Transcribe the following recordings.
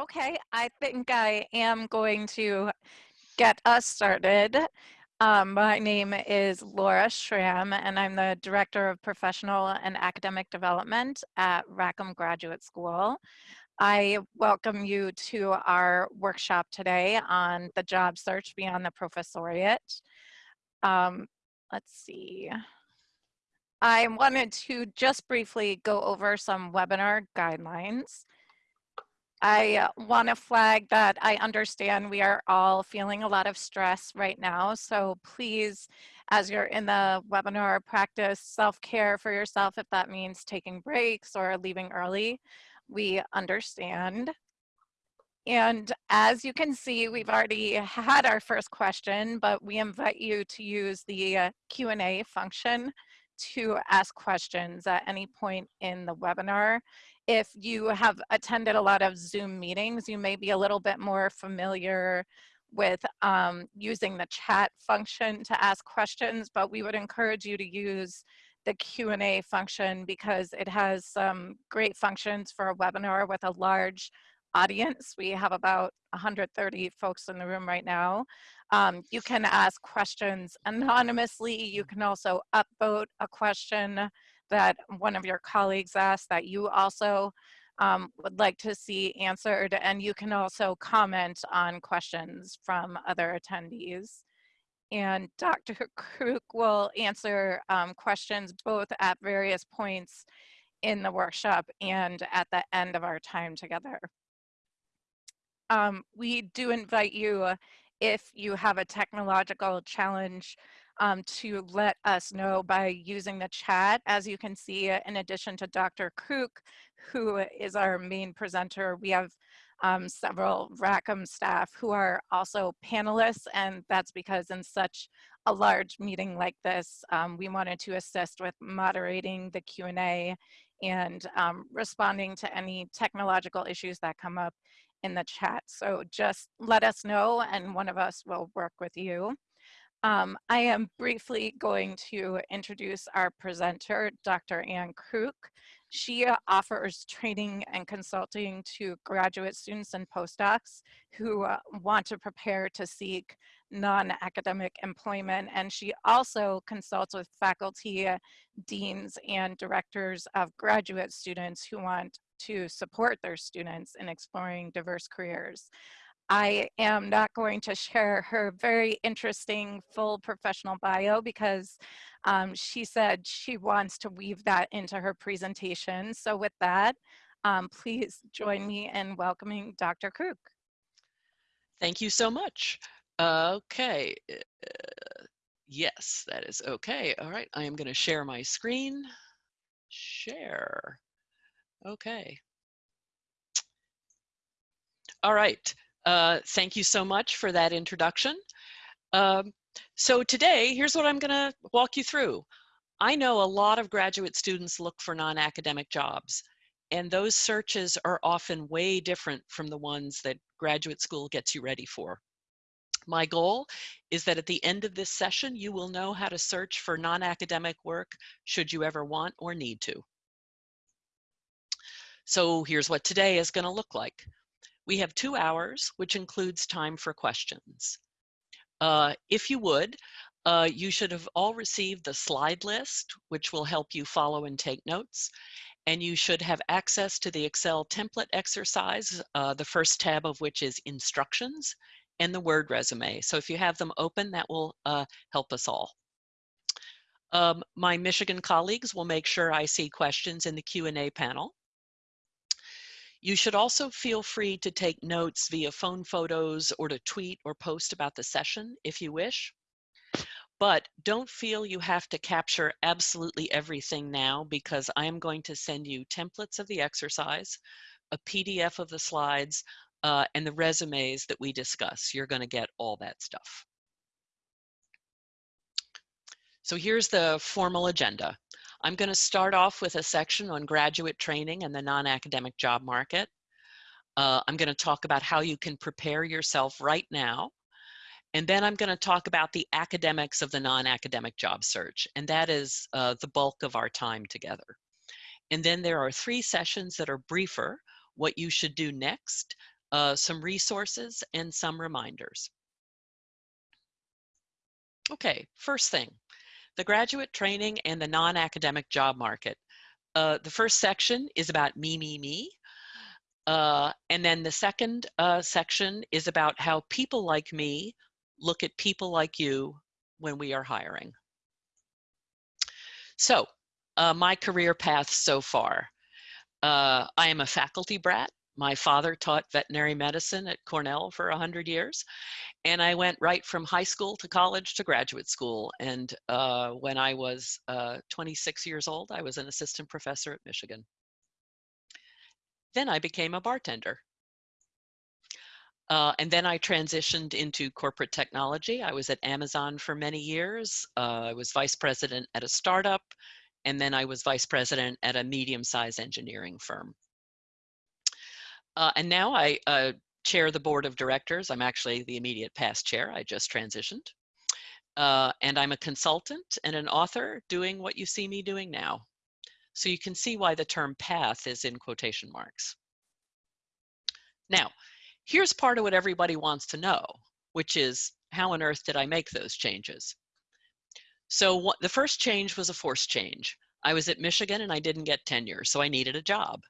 Okay, I think I am going to get us started. Um, my name is Laura Schramm, and I'm the Director of Professional and Academic Development at Rackham Graduate School. I welcome you to our workshop today on the job search beyond the professoriate. Um, let's see. I wanted to just briefly go over some webinar guidelines. I want to flag that I understand we are all feeling a lot of stress right now. So please, as you're in the webinar, practice self-care for yourself if that means taking breaks or leaving early. We understand. And as you can see, we've already had our first question, but we invite you to use the uh, Q&A function to ask questions at any point in the webinar if you have attended a lot of Zoom meetings, you may be a little bit more familiar with um, using the chat function to ask questions, but we would encourage you to use the Q&A function because it has some great functions for a webinar with a large audience. We have about 130 folks in the room right now. Um, you can ask questions anonymously. You can also upvote a question that one of your colleagues asked that you also um, would like to see answered. And you can also comment on questions from other attendees. And Dr. Kruk will answer um, questions both at various points in the workshop and at the end of our time together. Um, we do invite you, if you have a technological challenge, um, to let us know by using the chat. As you can see, in addition to Dr. Kruk, who is our main presenter, we have um, several Rackham staff who are also panelists, and that's because in such a large meeting like this, um, we wanted to assist with moderating the Q&A and um, responding to any technological issues that come up in the chat. So just let us know and one of us will work with you. Um, I am briefly going to introduce our presenter, Dr. Ann Kruk. She uh, offers training and consulting to graduate students and postdocs who uh, want to prepare to seek non-academic employment. And she also consults with faculty, uh, deans, and directors of graduate students who want to support their students in exploring diverse careers. I am not going to share her very interesting full professional bio because um, she said she wants to weave that into her presentation. So with that, um, please join me in welcoming Dr. Kruk. Thank you so much. Okay. Uh, yes, that is okay. All right, I am going to share my screen. Share. Okay. All right. Uh, thank you so much for that introduction. Um, so today, here's what I'm going to walk you through. I know a lot of graduate students look for non-academic jobs, and those searches are often way different from the ones that graduate school gets you ready for. My goal is that at the end of this session, you will know how to search for non-academic work should you ever want or need to. So here's what today is going to look like. We have two hours, which includes time for questions. Uh, if you would, uh, you should have all received the slide list, which will help you follow and take notes. And you should have access to the Excel template exercise, uh, the first tab of which is instructions and the Word resume. So if you have them open, that will uh, help us all. Um, my Michigan colleagues will make sure I see questions in the Q&A panel. You should also feel free to take notes via phone photos or to tweet or post about the session if you wish. But don't feel you have to capture absolutely everything now because I am going to send you templates of the exercise, a PDF of the slides, uh, and the resumes that we discuss. You're going to get all that stuff. So here's the formal agenda. I'm going to start off with a section on graduate training and the non-academic job market. Uh, I'm going to talk about how you can prepare yourself right now. And then I'm going to talk about the academics of the non-academic job search. And that is uh, the bulk of our time together. And then there are three sessions that are briefer, what you should do next, uh, some resources, and some reminders. Okay, first thing, the graduate training and the non-academic job market. Uh, the first section is about me, me, me. Uh, and then the second uh, section is about how people like me look at people like you when we are hiring. So uh, my career path so far. Uh, I am a faculty brat. My father taught veterinary medicine at Cornell for 100 years. And I went right from high school to college to graduate school. And uh, when I was uh, 26 years old, I was an assistant professor at Michigan. Then I became a bartender. Uh, and then I transitioned into corporate technology. I was at Amazon for many years. Uh, I was vice president at a startup, and then I was vice president at a medium-sized engineering firm. Uh, and now I uh, chair the board of directors. I'm actually the immediate past chair. I just transitioned. Uh, and I'm a consultant and an author doing what you see me doing now. So you can see why the term path is in quotation marks. Now, here's part of what everybody wants to know, which is how on earth did I make those changes? So what, the first change was a forced change. I was at Michigan and I didn't get tenure, so I needed a job.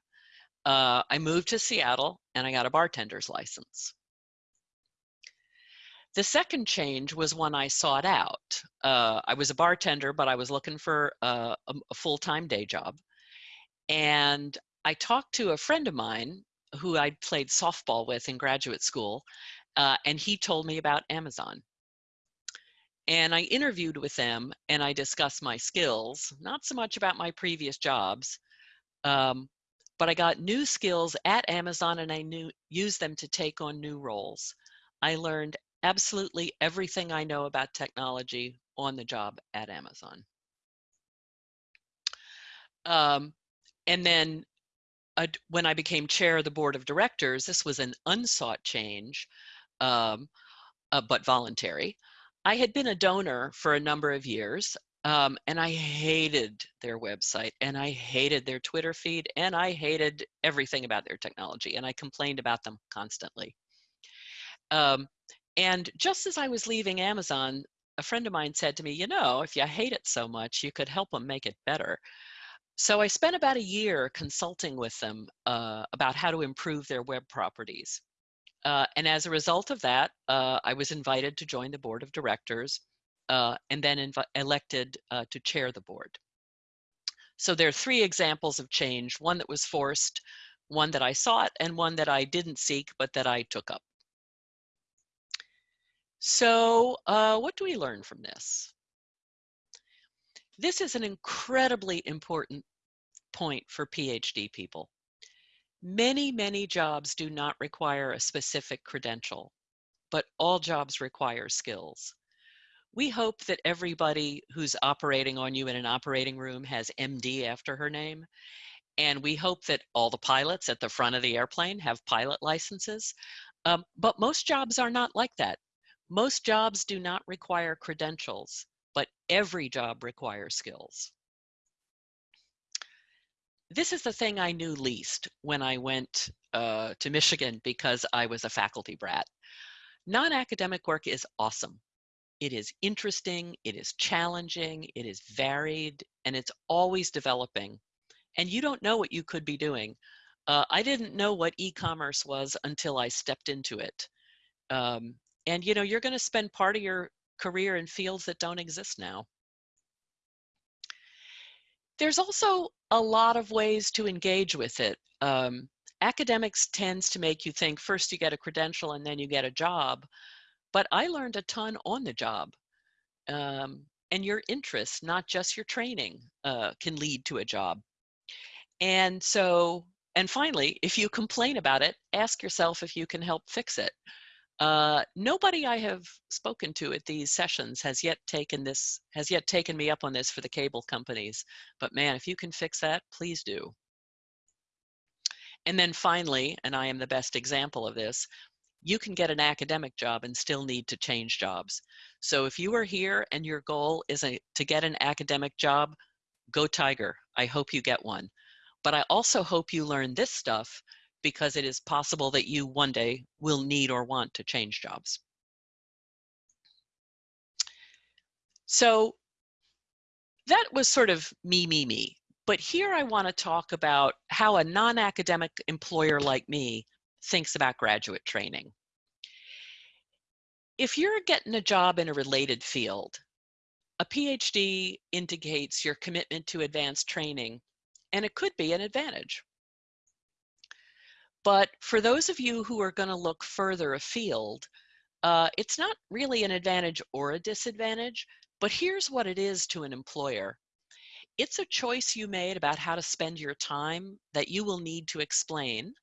Uh, I moved to Seattle and I got a bartender's license. The second change was when I sought out. Uh, I was a bartender, but I was looking for a, a full-time day job. And I talked to a friend of mine who I'd played softball with in graduate school, uh, and he told me about Amazon. And I interviewed with them and I discussed my skills, not so much about my previous jobs, um, but I got new skills at Amazon and I knew used them to take on new roles. I learned absolutely everything I know about technology on the job at Amazon. Um, and then uh, when I became chair of the board of directors, this was an unsought change, um, uh, but voluntary. I had been a donor for a number of years. Um, and I hated their website and I hated their Twitter feed and I hated everything about their technology and I complained about them constantly. Um, and just as I was leaving Amazon, a friend of mine said to me, you know, if you hate it so much, you could help them make it better. So I spent about a year consulting with them uh, about how to improve their web properties. Uh, and as a result of that, uh, I was invited to join the board of directors uh, and then elected uh, to chair the board. So there are three examples of change, one that was forced, one that I sought, and one that I didn't seek, but that I took up. So uh, what do we learn from this? This is an incredibly important point for PhD people. Many, many jobs do not require a specific credential, but all jobs require skills. We hope that everybody who's operating on you in an operating room has MD after her name. And we hope that all the pilots at the front of the airplane have pilot licenses. Um, but most jobs are not like that. Most jobs do not require credentials, but every job requires skills. This is the thing I knew least when I went uh, to Michigan because I was a faculty brat. Non-academic work is awesome. It is interesting, it is challenging, it is varied, and it's always developing. And you don't know what you could be doing. Uh, I didn't know what e-commerce was until I stepped into it. Um, and you know, you're gonna spend part of your career in fields that don't exist now. There's also a lot of ways to engage with it. Um, academics tends to make you think first you get a credential and then you get a job. But I learned a ton on the job. Um, and your interests, not just your training, uh, can lead to a job. And so, and finally, if you complain about it, ask yourself if you can help fix it. Uh, nobody I have spoken to at these sessions has yet taken this, has yet taken me up on this for the cable companies. But man, if you can fix that, please do. And then finally, and I am the best example of this, you can get an academic job and still need to change jobs. So if you are here and your goal is a, to get an academic job, go Tiger. I hope you get one. But I also hope you learn this stuff because it is possible that you one day will need or want to change jobs. So that was sort of me, me, me. But here I want to talk about how a non-academic employer like me thinks about graduate training. If you're getting a job in a related field, a PhD indicates your commitment to advanced training, and it could be an advantage. But for those of you who are going to look further afield, uh, it's not really an advantage or a disadvantage, but here's what it is to an employer. It's a choice you made about how to spend your time that you will need to explain,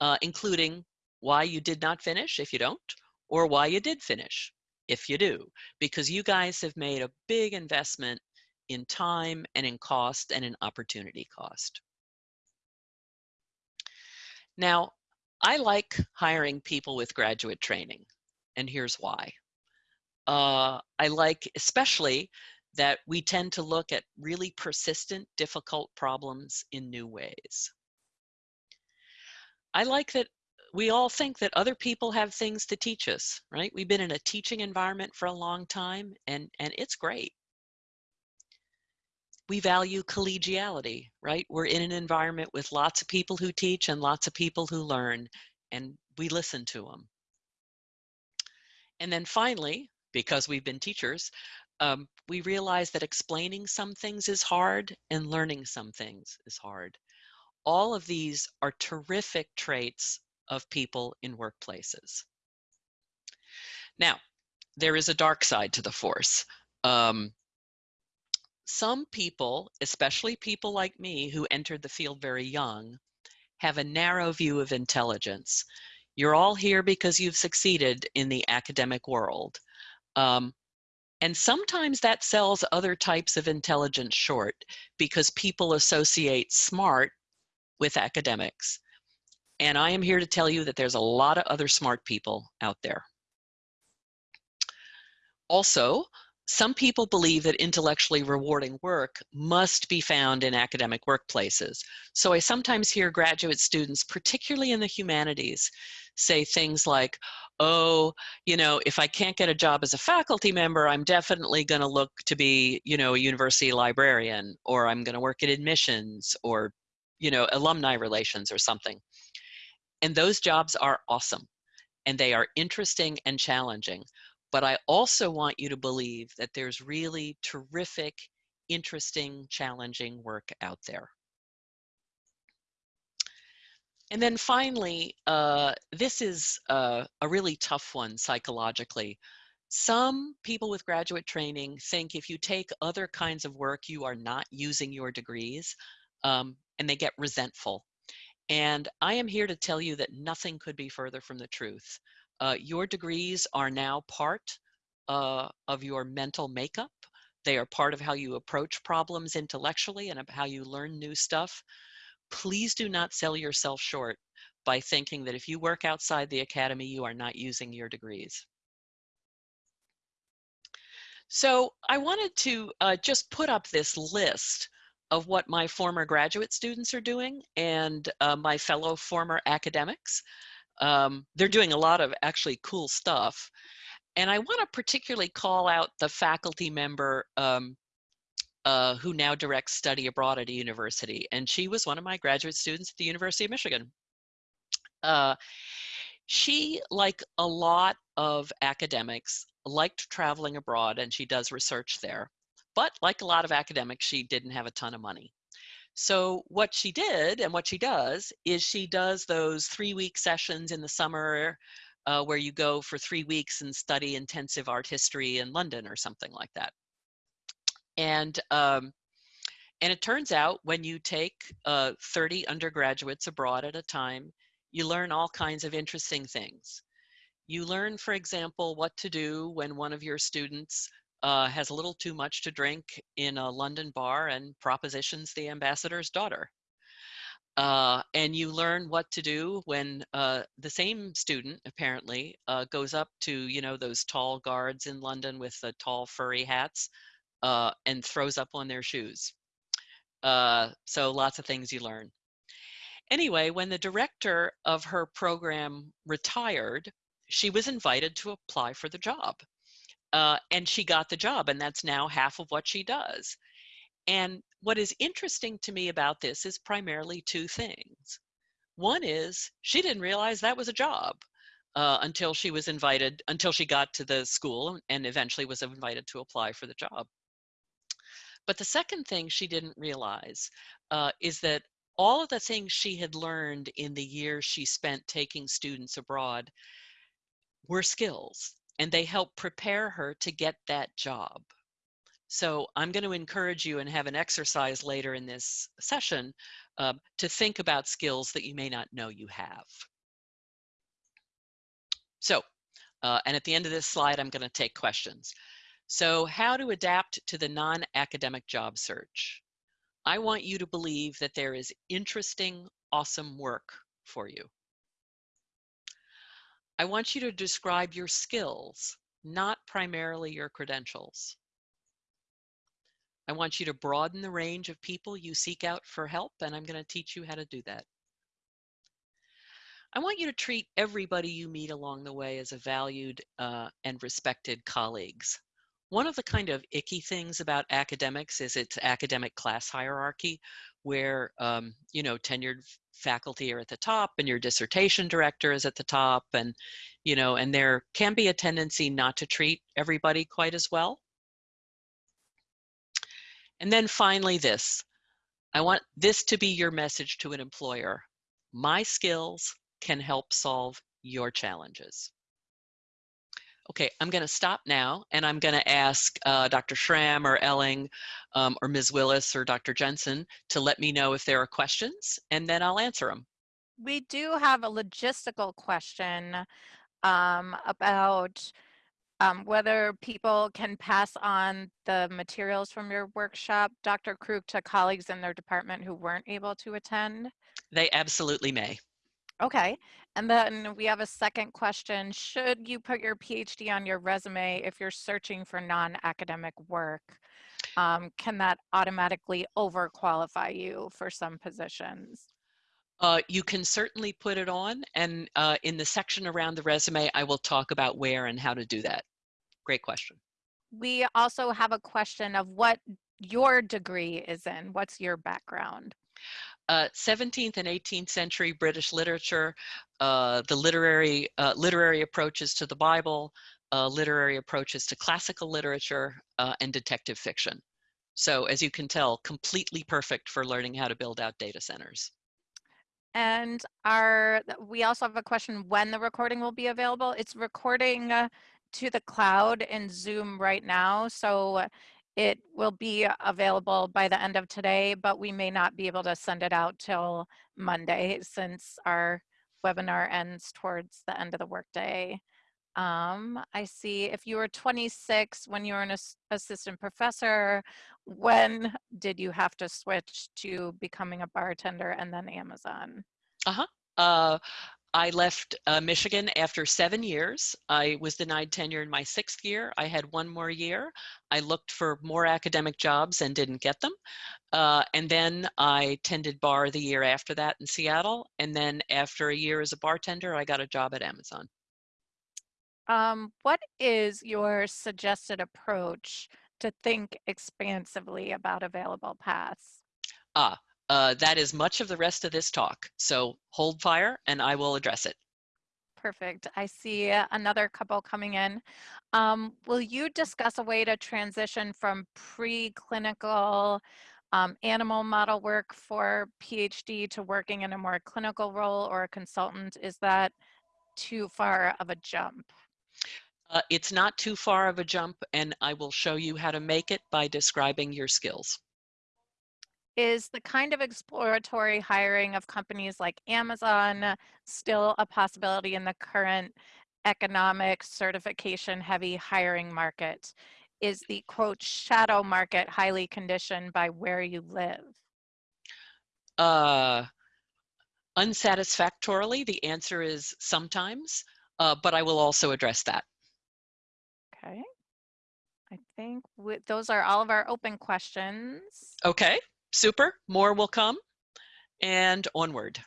uh, including why you did not finish if you don't, or why you did finish if you do, because you guys have made a big investment in time and in cost and in opportunity cost. Now, I like hiring people with graduate training, and here's why. Uh, I like especially that we tend to look at really persistent, difficult problems in new ways. I like that we all think that other people have things to teach us, right? We've been in a teaching environment for a long time, and, and it's great we value collegiality, right? We're in an environment with lots of people who teach and lots of people who learn, and we listen to them. And then finally, because we've been teachers, um, we realize that explaining some things is hard and learning some things is hard. All of these are terrific traits of people in workplaces. Now, there is a dark side to the force. Um, some people, especially people like me who entered the field very young, have a narrow view of intelligence. You're all here because you've succeeded in the academic world. Um, and sometimes that sells other types of intelligence short because people associate smart with academics. And I am here to tell you that there's a lot of other smart people out there. Also, some people believe that intellectually rewarding work must be found in academic workplaces. So I sometimes hear graduate students, particularly in the humanities, say things like, oh, you know, if I can't get a job as a faculty member, I'm definitely going to look to be, you know, a university librarian, or I'm going to work at admissions, or, you know, alumni relations or something. And those jobs are awesome, and they are interesting and challenging. But I also want you to believe that there's really terrific, interesting, challenging work out there. And then finally, uh, this is uh, a really tough one psychologically. Some people with graduate training think if you take other kinds of work, you are not using your degrees, um, and they get resentful. And I am here to tell you that nothing could be further from the truth. Uh, your degrees are now part uh, of your mental makeup. They are part of how you approach problems intellectually and how you learn new stuff. Please do not sell yourself short by thinking that if you work outside the academy, you are not using your degrees. So I wanted to uh, just put up this list of what my former graduate students are doing and uh, my fellow former academics. Um, they're doing a lot of actually cool stuff. And I want to particularly call out the faculty member um, uh, who now directs study abroad at a university. And she was one of my graduate students at the University of Michigan. Uh, she, like a lot of academics, liked traveling abroad and she does research there. But like a lot of academics, she didn't have a ton of money. So what she did and what she does is she does those three week sessions in the summer uh, where you go for three weeks and study intensive art history in London or something like that. And um, and it turns out when you take uh, 30 undergraduates abroad at a time, you learn all kinds of interesting things. You learn, for example, what to do when one of your students uh, has a little too much to drink in a London bar and propositions the ambassador's daughter. Uh, and you learn what to do when uh, the same student apparently uh, goes up to you know those tall guards in London with the tall furry hats uh, and throws up on their shoes. Uh, so lots of things you learn. Anyway, when the director of her program retired, she was invited to apply for the job. Uh, and she got the job, and that's now half of what she does. And what is interesting to me about this is primarily two things. One is she didn't realize that was a job uh, until she was invited, until she got to the school and eventually was invited to apply for the job. But the second thing she didn't realize uh, is that all of the things she had learned in the years she spent taking students abroad were skills and they help prepare her to get that job. So I'm going to encourage you and have an exercise later in this session uh, to think about skills that you may not know you have. So, uh, and at the end of this slide, I'm going to take questions. So how to adapt to the non-academic job search. I want you to believe that there is interesting, awesome work for you. I want you to describe your skills, not primarily your credentials. I want you to broaden the range of people you seek out for help, and I'm going to teach you how to do that. I want you to treat everybody you meet along the way as a valued uh, and respected colleagues. One of the kind of icky things about academics is its academic class hierarchy, where um, you know tenured faculty are at the top and your dissertation director is at the top, and you know, and there can be a tendency not to treat everybody quite as well. And then finally this, I want this to be your message to an employer. My skills can help solve your challenges. Okay, I'm going to stop now and I'm going to ask uh, Dr. Schramm or Elling um, or Ms. Willis or Dr. Jensen to let me know if there are questions and then I'll answer them. We do have a logistical question um, about um, whether people can pass on the materials from your workshop, Dr. Kruk, to colleagues in their department who weren't able to attend? They absolutely may. Okay. And then we have a second question. Should you put your PhD on your resume if you're searching for non-academic work? Um, can that automatically overqualify you for some positions? Uh, you can certainly put it on and uh, in the section around the resume, I will talk about where and how to do that. Great question. We also have a question of what your degree is in. What's your background? Uh, 17th and 18th century British literature, uh, the literary, uh, literary approaches to the Bible, uh, literary approaches to classical literature, uh, and detective fiction. So as you can tell, completely perfect for learning how to build out data centers. And our, we also have a question when the recording will be available. It's recording uh, to the cloud in Zoom right now. So it will be available by the end of today, but we may not be able to send it out till Monday since our webinar ends towards the end of the workday. Um, I see if you were 26 when you were an assistant professor, when did you have to switch to becoming a bartender and then Amazon? Uh-huh. Uh, I left uh, Michigan after seven years. I was denied tenure in my sixth year. I had one more year. I looked for more academic jobs and didn't get them. Uh, and then I tended bar the year after that in Seattle. And then after a year as a bartender, I got a job at Amazon. Um, what is your suggested approach to think expansively about available paths? Ah, uh, that is much of the rest of this talk. So hold fire and I will address it. Perfect. I see another couple coming in. Um, will you discuss a way to transition from preclinical um, animal model work for PhD to working in a more clinical role or a consultant? Is that too far of a jump? Uh, it's not too far of a jump and I will show you how to make it by describing your skills. Is the kind of exploratory hiring of companies like Amazon still a possibility in the current economic certification heavy hiring market? Is the quote shadow market highly conditioned by where you live? Uh, unsatisfactorily, the answer is sometimes, uh, but I will also address that. Okay. I think those are all of our open questions. Okay, super. More will come and onward.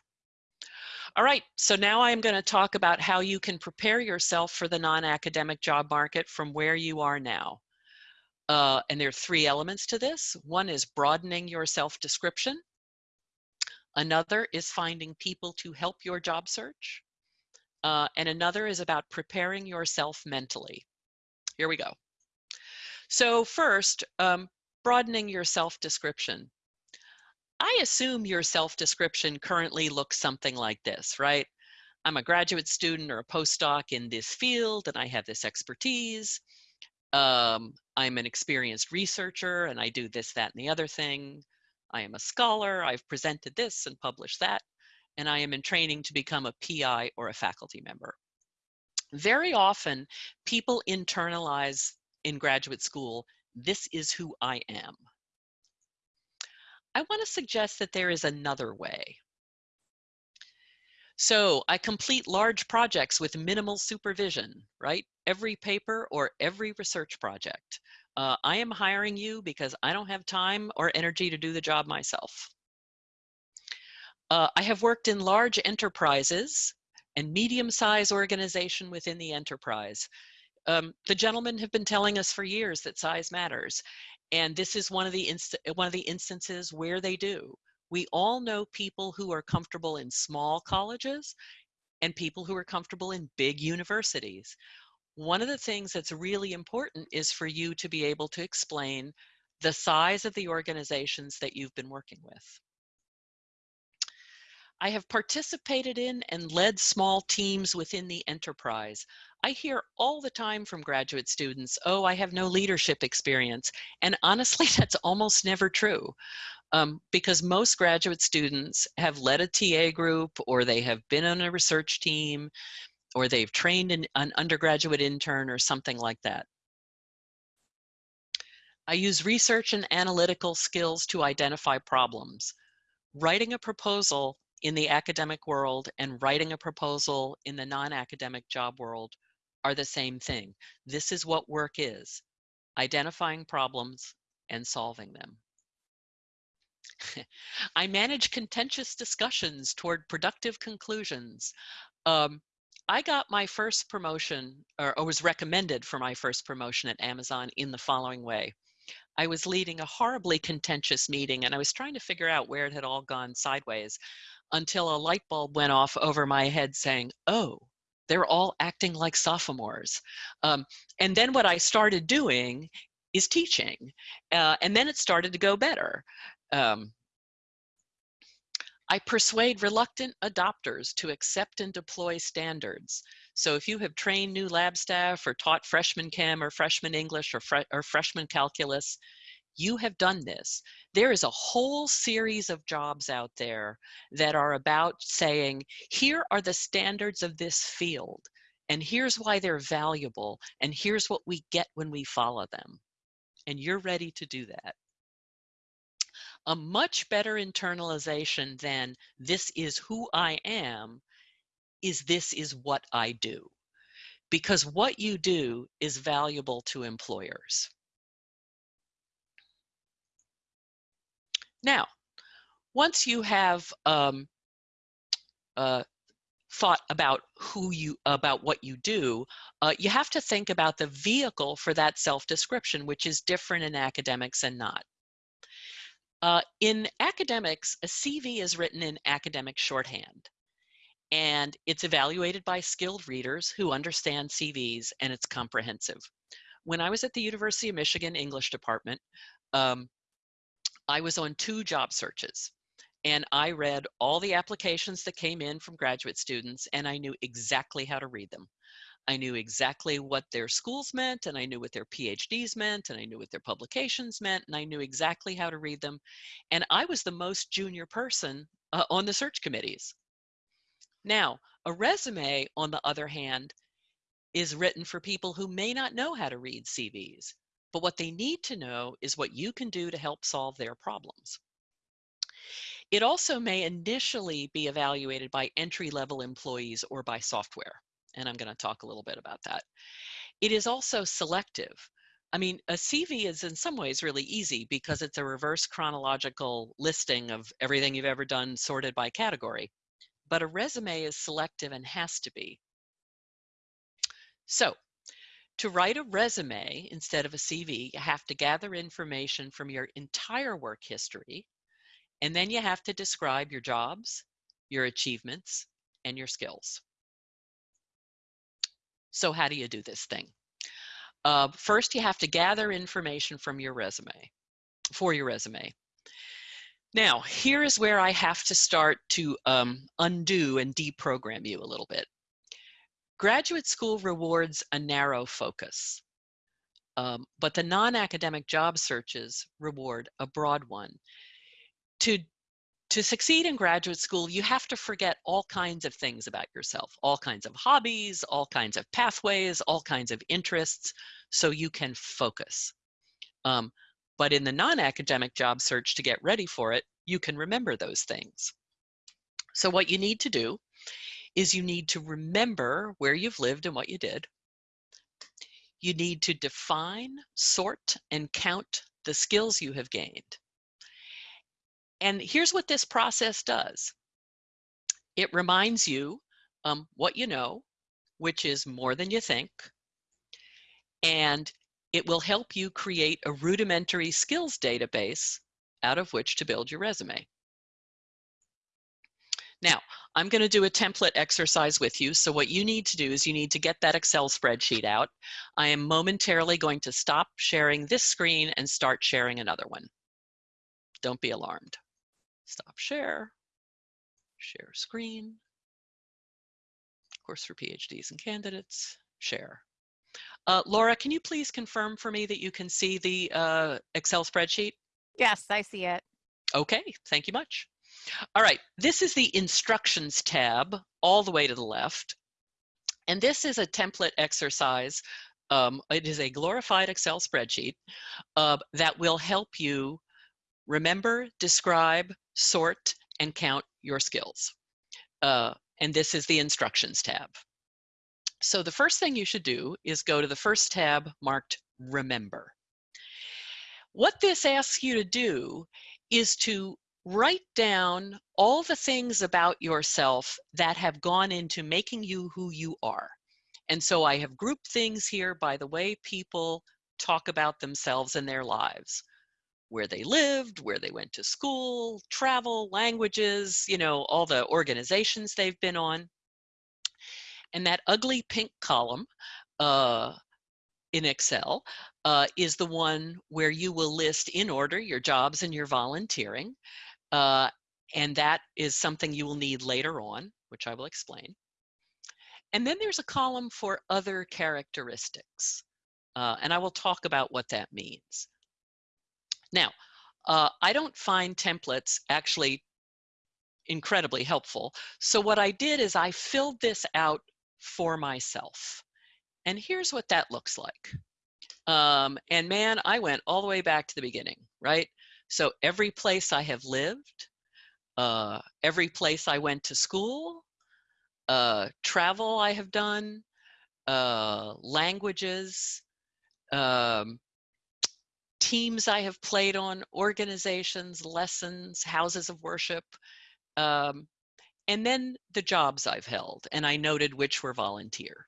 All right, so now I'm going to talk about how you can prepare yourself for the non-academic job market from where you are now. Uh, and there are three elements to this. One is broadening your self-description. Another is finding people to help your job search. Uh, and another is about preparing yourself mentally. Here we go. So first, um, broadening your self-description. I assume your self-description currently looks something like this, right? I'm a graduate student or a postdoc in this field and I have this expertise. Um, I'm an experienced researcher and I do this, that, and the other thing. I am a scholar, I've presented this and published that, and I am in training to become a PI or a faculty member. Very often, people internalize in graduate school, this is who I am. I want to suggest that there is another way. So I complete large projects with minimal supervision, right? Every paper or every research project. Uh, I am hiring you because I don't have time or energy to do the job myself. Uh, I have worked in large enterprises and medium-sized organization within the enterprise. Um, the gentlemen have been telling us for years that size matters. And this is one of the inst one of the instances where they do. We all know people who are comfortable in small colleges and people who are comfortable in big universities. One of the things that's really important is for you to be able to explain the size of the organizations that you've been working with. I have participated in and led small teams within the enterprise. I hear all the time from graduate students, oh, I have no leadership experience. And honestly, that's almost never true. Um, because most graduate students have led a TA group or they have been on a research team or they've trained an, an undergraduate intern or something like that. I use research and analytical skills to identify problems. Writing a proposal in the academic world and writing a proposal in the non-academic job world are the same thing. This is what work is, identifying problems and solving them. I manage contentious discussions toward productive conclusions. Um, I got my first promotion, or, or was recommended for my first promotion at Amazon in the following way. I was leading a horribly contentious meeting and I was trying to figure out where it had all gone sideways until a light bulb went off over my head saying, oh, they're all acting like sophomores. Um, and then what I started doing is teaching. Uh, and then it started to go better. Um, I persuade reluctant adopters to accept and deploy standards. So if you have trained new lab staff or taught freshman chem or freshman English or, fre or freshman calculus, you have done this. There is a whole series of jobs out there that are about saying, here are the standards of this field, and here's why they're valuable, and here's what we get when we follow them. And you're ready to do that. A much better internalization than this is who I am is this is what I do. Because what you do is valuable to employers. Now, once you have um, uh, thought about who you about what you do, uh, you have to think about the vehicle for that self-description, which is different in academics and not. Uh, in academics, a CV is written in academic shorthand, and it's evaluated by skilled readers who understand CVs, and it's comprehensive. When I was at the University of Michigan English department, um, I was on two job searches and I read all the applications that came in from graduate students and I knew exactly how to read them. I knew exactly what their schools meant and I knew what their PhDs meant and I knew what their publications meant and I knew exactly how to read them. And I was the most junior person uh, on the search committees. Now, a resume, on the other hand, is written for people who may not know how to read CVs. But what they need to know is what you can do to help solve their problems. It also may initially be evaluated by entry-level employees or by software. And I'm going to talk a little bit about that. It is also selective. I mean, a CV is in some ways really easy because it's a reverse chronological listing of everything you've ever done sorted by category. But a resume is selective and has to be. So to write a resume instead of a CV, you have to gather information from your entire work history, and then you have to describe your jobs, your achievements, and your skills. So how do you do this thing? Uh, first, you have to gather information from your resume, for your resume. Now, here is where I have to start to um, undo and deprogram you a little bit. Graduate school rewards a narrow focus, um, but the non-academic job searches reward a broad one. To to succeed in graduate school, you have to forget all kinds of things about yourself, all kinds of hobbies, all kinds of pathways, all kinds of interests, so you can focus. Um, but in the non-academic job search to get ready for it, you can remember those things. So what you need to do is you need to remember where you've lived and what you did. You need to define, sort, and count the skills you have gained. And here's what this process does. It reminds you um, what you know, which is more than you think. And it will help you create a rudimentary skills database out of which to build your resume. Now, I'm going to do a template exercise with you. So what you need to do is you need to get that Excel spreadsheet out. I am momentarily going to stop sharing this screen and start sharing another one. Don't be alarmed. Stop share, share screen. Course, for PhDs and candidates, share. Uh, Laura, can you please confirm for me that you can see the uh, Excel spreadsheet? Yes, I see it. Okay, thank you much. All right, this is the instructions tab all the way to the left. And this is a template exercise. Um, it is a glorified Excel spreadsheet uh, that will help you remember, describe, sort, and count your skills. Uh, and this is the instructions tab. So the first thing you should do is go to the first tab marked remember. What this asks you to do is to write down all the things about yourself that have gone into making you who you are. And so I have grouped things here by the way people talk about themselves and their lives where they lived, where they went to school, travel, languages, you know, all the organizations they've been on. And that ugly pink column uh, in Excel uh, is the one where you will list in order your jobs and your volunteering. Uh, and that is something you will need later on, which I will explain. And then there's a column for other characteristics. Uh, and I will talk about what that means. Now, uh, I don't find templates actually incredibly helpful. So what I did is I filled this out for myself. And here's what that looks like. Um, and man, I went all the way back to the beginning, right? So every place I have lived, uh, every place I went to school, uh, travel I have done, uh, languages, um, teams I have played on, organizations, lessons, houses of worship, um, and then the jobs I've held, and I noted which were volunteer.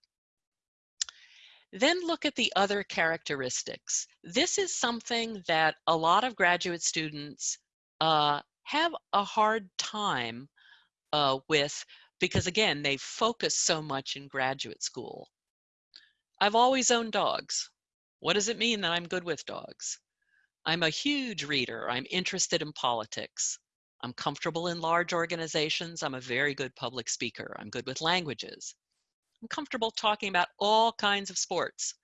Then look at the other characteristics. This is something that a lot of graduate students uh, have a hard time uh, with because again, they focus so much in graduate school. I've always owned dogs. What does it mean that I'm good with dogs? I'm a huge reader. I'm interested in politics. I'm comfortable in large organizations. I'm a very good public speaker. I'm good with languages. I'm comfortable talking about all kinds of sports.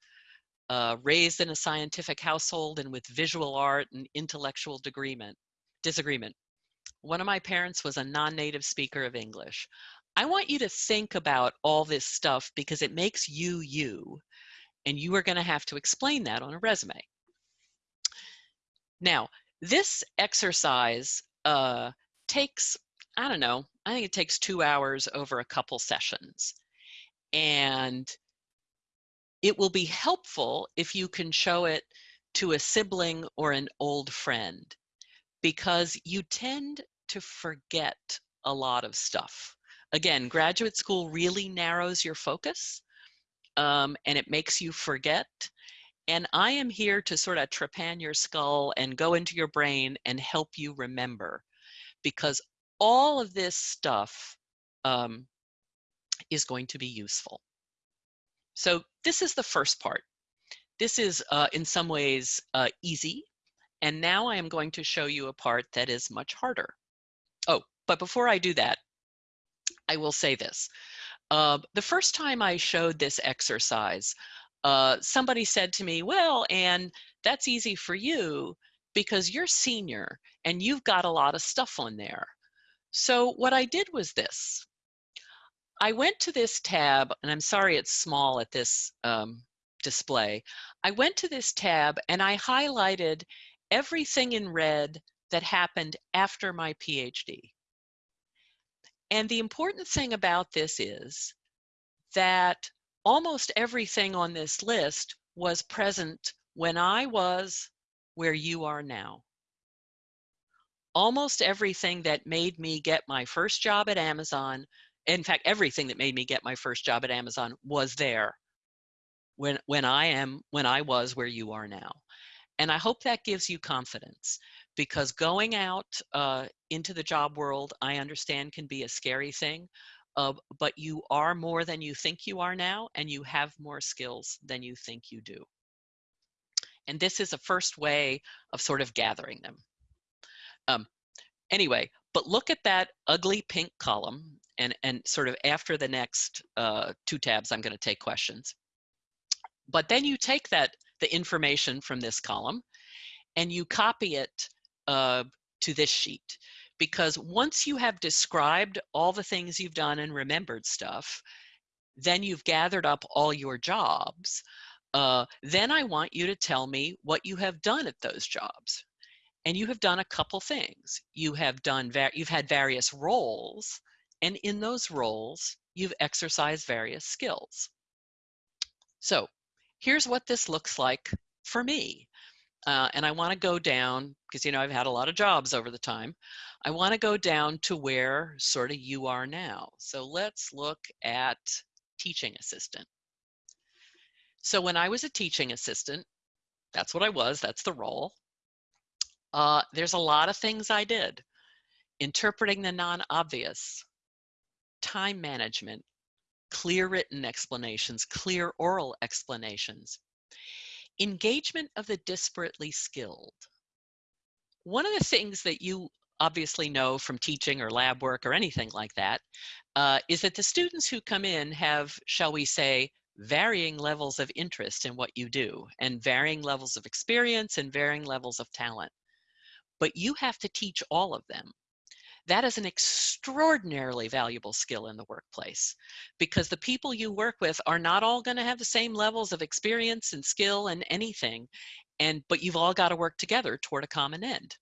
Uh, raised in a scientific household and with visual art and intellectual disagreement. disagreement. One of my parents was a non-native speaker of English. I want you to think about all this stuff because it makes you you, and you are going to have to explain that on a resume. Now, this exercise uh, takes, I don't know, I think it takes two hours over a couple sessions. And it will be helpful if you can show it to a sibling or an old friend because you tend to forget a lot of stuff. Again, graduate school really narrows your focus um, and it makes you forget. And I am here to sort of trepan your skull and go into your brain and help you remember because all of this stuff um, is going to be useful. So this is the first part. This is uh, in some ways uh, easy. And now I am going to show you a part that is much harder. Oh, but before I do that, I will say this. Uh, the first time I showed this exercise, uh, somebody said to me, well, and that's easy for you because you're senior and you've got a lot of stuff on there. So what I did was this. I went to this tab, and I'm sorry it's small at this um, display. I went to this tab and I highlighted everything in red that happened after my PhD. And the important thing about this is that almost everything on this list was present when I was where you are now. Almost everything that made me get my first job at Amazon in fact, everything that made me get my first job at Amazon was there when, when I am, when I was where you are now. And I hope that gives you confidence because going out uh, into the job world, I understand can be a scary thing, uh, but you are more than you think you are now, and you have more skills than you think you do. And this is a first way of sort of gathering them. Um, anyway, but look at that ugly pink column and, and sort of after the next uh, two tabs, I'm gonna take questions. But then you take that, the information from this column and you copy it uh, to this sheet. Because once you have described all the things you've done and remembered stuff, then you've gathered up all your jobs. Uh, then I want you to tell me what you have done at those jobs and you have done a couple things. You have done, you've had various roles, and in those roles, you've exercised various skills. So here's what this looks like for me. Uh, and I want to go down, because you know I've had a lot of jobs over the time. I want to go down to where sort of you are now. So let's look at teaching assistant. So when I was a teaching assistant, that's what I was, that's the role. Uh, there's a lot of things I did. Interpreting the non-obvious, time management, clear written explanations, clear oral explanations, engagement of the disparately skilled. One of the things that you obviously know from teaching or lab work or anything like that uh, is that the students who come in have, shall we say, varying levels of interest in what you do and varying levels of experience and varying levels of talent but you have to teach all of them. That is an extraordinarily valuable skill in the workplace because the people you work with are not all going to have the same levels of experience and skill and anything, and but you've all got to work together toward a common end.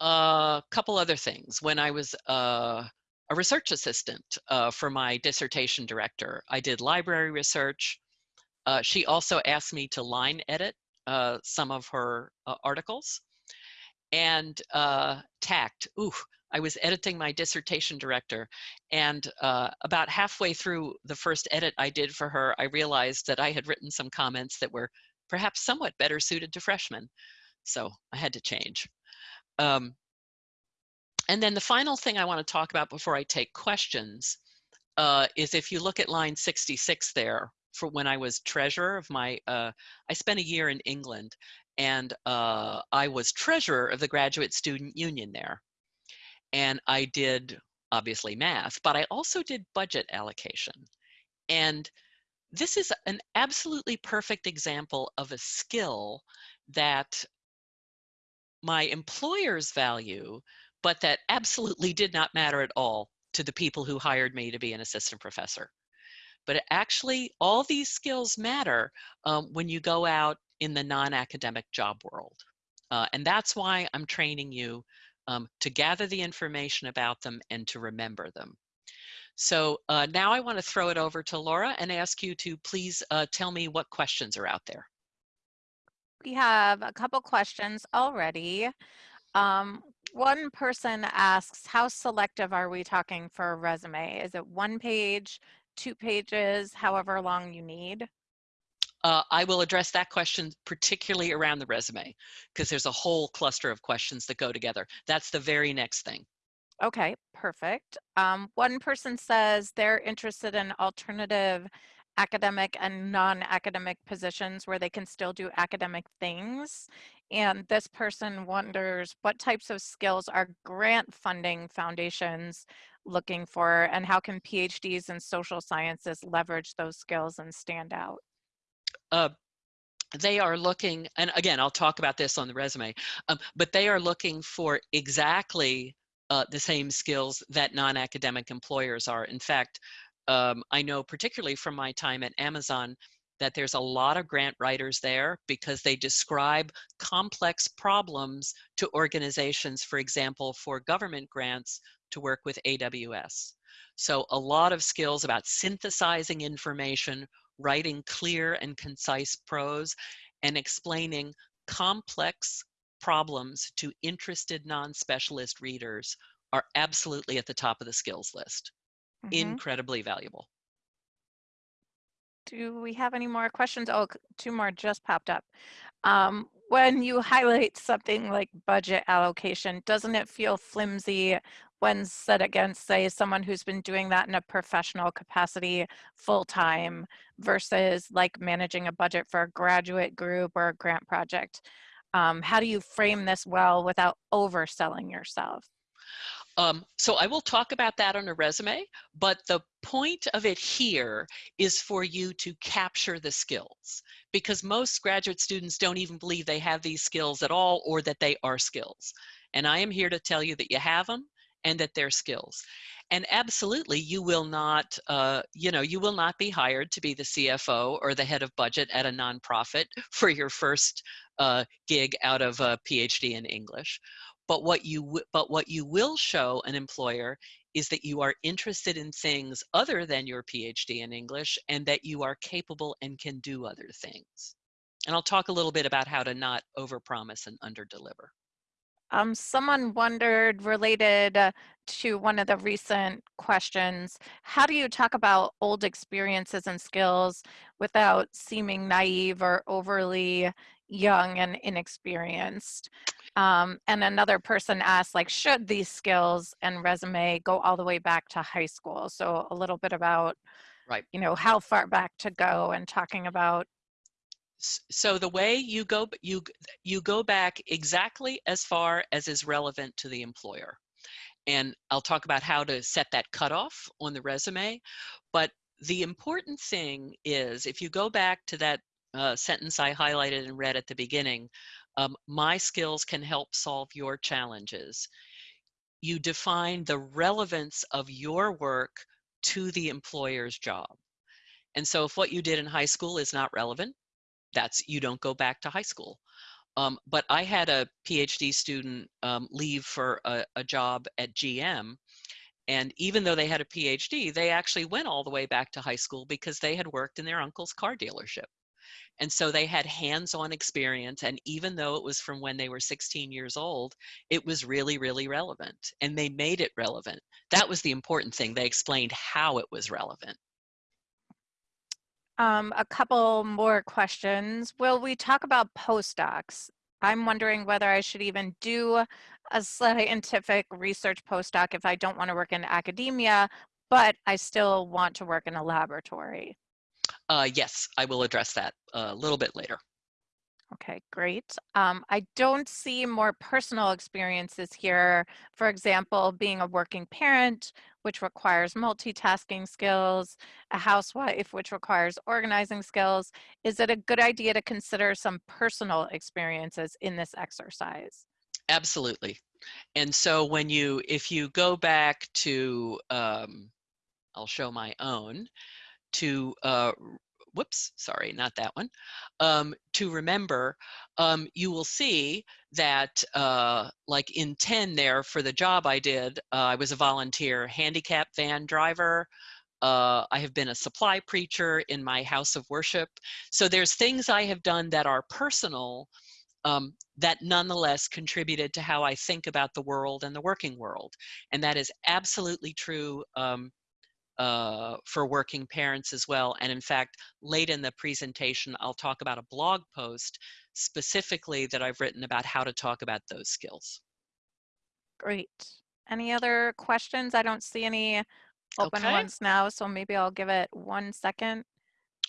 A uh, couple other things. When I was uh, a research assistant uh, for my dissertation director, I did library research. Uh, she also asked me to line edit uh, some of her uh, articles. And uh, tact, ooh, I was editing my dissertation director and uh, about halfway through the first edit I did for her, I realized that I had written some comments that were perhaps somewhat better suited to freshmen. So I had to change. Um, and then the final thing I want to talk about before I take questions uh, is if you look at line 66 there, for when I was treasurer of my, uh, I spent a year in England and uh, I was treasurer of the graduate student union there. And I did obviously math, but I also did budget allocation. And this is an absolutely perfect example of a skill that my employers value, but that absolutely did not matter at all to the people who hired me to be an assistant professor. But actually, all these skills matter um, when you go out in the non-academic job world. Uh, and that's why I'm training you um, to gather the information about them and to remember them. So uh, now I want to throw it over to Laura and ask you to please uh, tell me what questions are out there. We have a couple questions already. Um, one person asks, how selective are we talking for a resume? Is it one page, two pages, however long you need? Uh, I will address that question particularly around the resume because there's a whole cluster of questions that go together. That's the very next thing. Okay, perfect. Um, one person says they're interested in alternative academic and non-academic positions where they can still do academic things. And this person wonders what types of skills are grant funding foundations looking for and how can PhDs in social sciences leverage those skills and stand out? Uh, they are looking, and again, I'll talk about this on the resume, um, but they are looking for exactly uh, the same skills that non-academic employers are. In fact, um, I know particularly from my time at Amazon that there's a lot of grant writers there because they describe complex problems to organizations, for example, for government grants to work with AWS. So a lot of skills about synthesizing information, writing clear and concise prose, and explaining complex problems to interested non-specialist readers are absolutely at the top of the skills list. Mm -hmm. Incredibly valuable. Do we have any more questions? Oh, two more just popped up. Um, when you highlight something like budget allocation, doesn't it feel flimsy when set against, say, someone who's been doing that in a professional capacity full time versus like managing a budget for a graduate group or a grant project? Um, how do you frame this well without overselling yourself? Um, so I will talk about that on a resume, but the point of it here is for you to capture the skills because most graduate students don't even believe they have these skills at all or that they are skills. And I am here to tell you that you have them and that they're skills. And absolutely, you will not, uh, you know, you will not be hired to be the CFO or the head of budget at a nonprofit for your first uh, gig out of a PhD in English. But what you but what you will show an employer is that you are interested in things other than your PhD in English and that you are capable and can do other things. And I'll talk a little bit about how to not overpromise and underdeliver. Um, someone wondered related uh, to one of the recent questions, how do you talk about old experiences and skills without seeming naive or overly young and inexperienced? Um, and another person asked, like, should these skills and resume go all the way back to high school? So a little bit about, right. you know, how far back to go and talking about so the way you go you you go back exactly as far as is relevant to the employer. And i'll talk about how to set that cutoff on the resume but the important thing is if you go back to that uh, sentence i highlighted and read at the beginning um, my skills can help solve your challenges. You define the relevance of your work to the employer's job. And so if what you did in high school is not relevant that's you don't go back to high school. Um, but I had a PhD student um, leave for a, a, job at GM. And even though they had a PhD, they actually went all the way back to high school because they had worked in their uncle's car dealership. And so they had hands-on experience. And even though it was from when they were 16 years old, it was really, really relevant. And they made it relevant. That was the important thing. They explained how it was relevant. Um, a couple more questions. Will we talk about postdocs? I'm wondering whether I should even do a scientific research postdoc if I don't want to work in academia, but I still want to work in a laboratory. Uh, yes, I will address that a little bit later. Okay, great. Um, I don't see more personal experiences here. For example, being a working parent, which requires multitasking skills, a housewife, which requires organizing skills. Is it a good idea to consider some personal experiences in this exercise? Absolutely. And so when you, if you go back to, um, I'll show my own, to uh, whoops, sorry, not that one, um, to remember, um, you will see that uh, like in 10 there for the job I did, uh, I was a volunteer handicap van driver. Uh, I have been a supply preacher in my house of worship. So there's things I have done that are personal um, that nonetheless contributed to how I think about the world and the working world. And that is absolutely true um, uh, for working parents as well. And in fact, late in the presentation, I'll talk about a blog post specifically that I've written about how to talk about those skills. Great. Any other questions? I don't see any open Okay. ones now, so maybe I'll give it one second.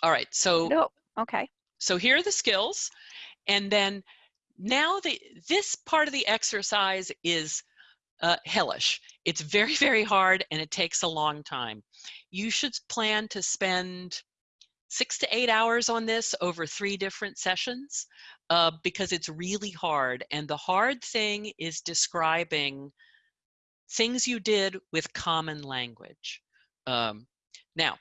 All right, so Nope. Okay. so here are the skills, and then now the this part of the exercise is uh, hellish. It's very very hard and it takes a long time. You should plan to spend six to eight hours on this over three different sessions uh, because it's really hard. And the hard thing is describing things you did with common language. Um, now,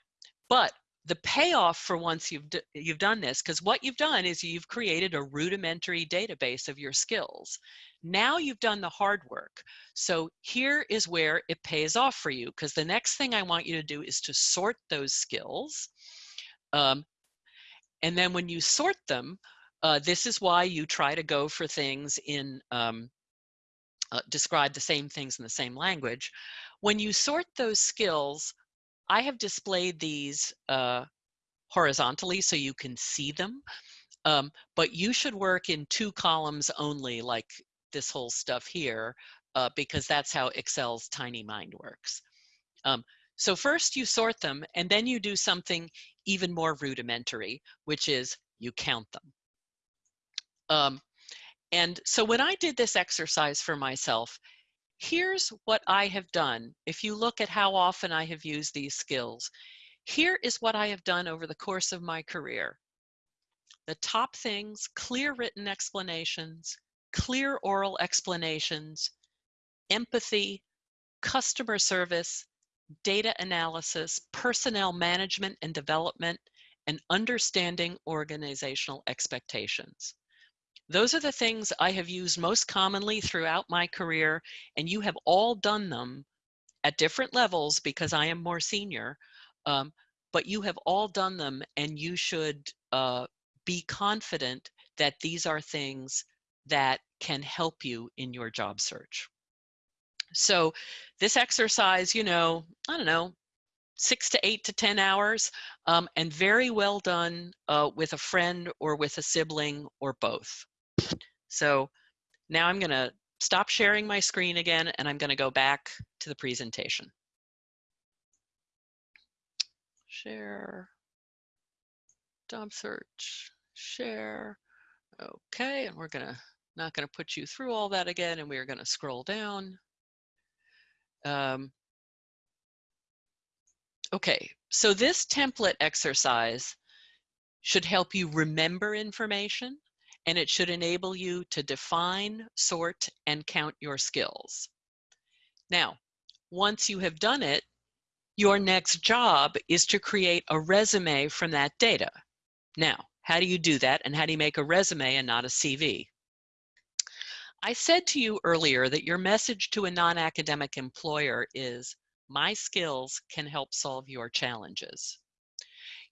but the payoff for once you've you've done this, because what you've done is you've created a rudimentary database of your skills. Now you've done the hard work. So here is where it pays off for you, because the next thing I want you to do is to sort those skills. Um, and then when you sort them, uh, this is why you try to go for things in um, uh, describe the same things in the same language. When you sort those skills, I have displayed these uh, horizontally so you can see them, um, but you should work in two columns only like this whole stuff here uh, because that's how Excel's tiny mind works. Um, so first you sort them and then you do something even more rudimentary, which is you count them. Um, and so when I did this exercise for myself, here's what I have done. If you look at how often I have used these skills, here is what I have done over the course of my career. The top things, clear written explanations, clear oral explanations, empathy, customer service, data analysis, personnel management and development, and understanding organizational expectations. Those are the things I have used most commonly throughout my career, and you have all done them at different levels because I am more senior, um, but you have all done them and you should uh, be confident that these are things that can help you in your job search. So this exercise, you know, I don't know, six to eight to 10 hours, um, and very well done uh, with a friend or with a sibling or both. So now I'm gonna stop sharing my screen again and I'm gonna go back to the presentation. Share, job search, share. Okay, and we're gonna, not gonna put you through all that again and we're gonna scroll down. Um, okay, so this template exercise should help you remember information and it should enable you to define, sort, and count your skills. Now, once you have done it, your next job is to create a resume from that data. Now, how do you do that and how do you make a resume and not a CV? I said to you earlier that your message to a non-academic employer is, my skills can help solve your challenges.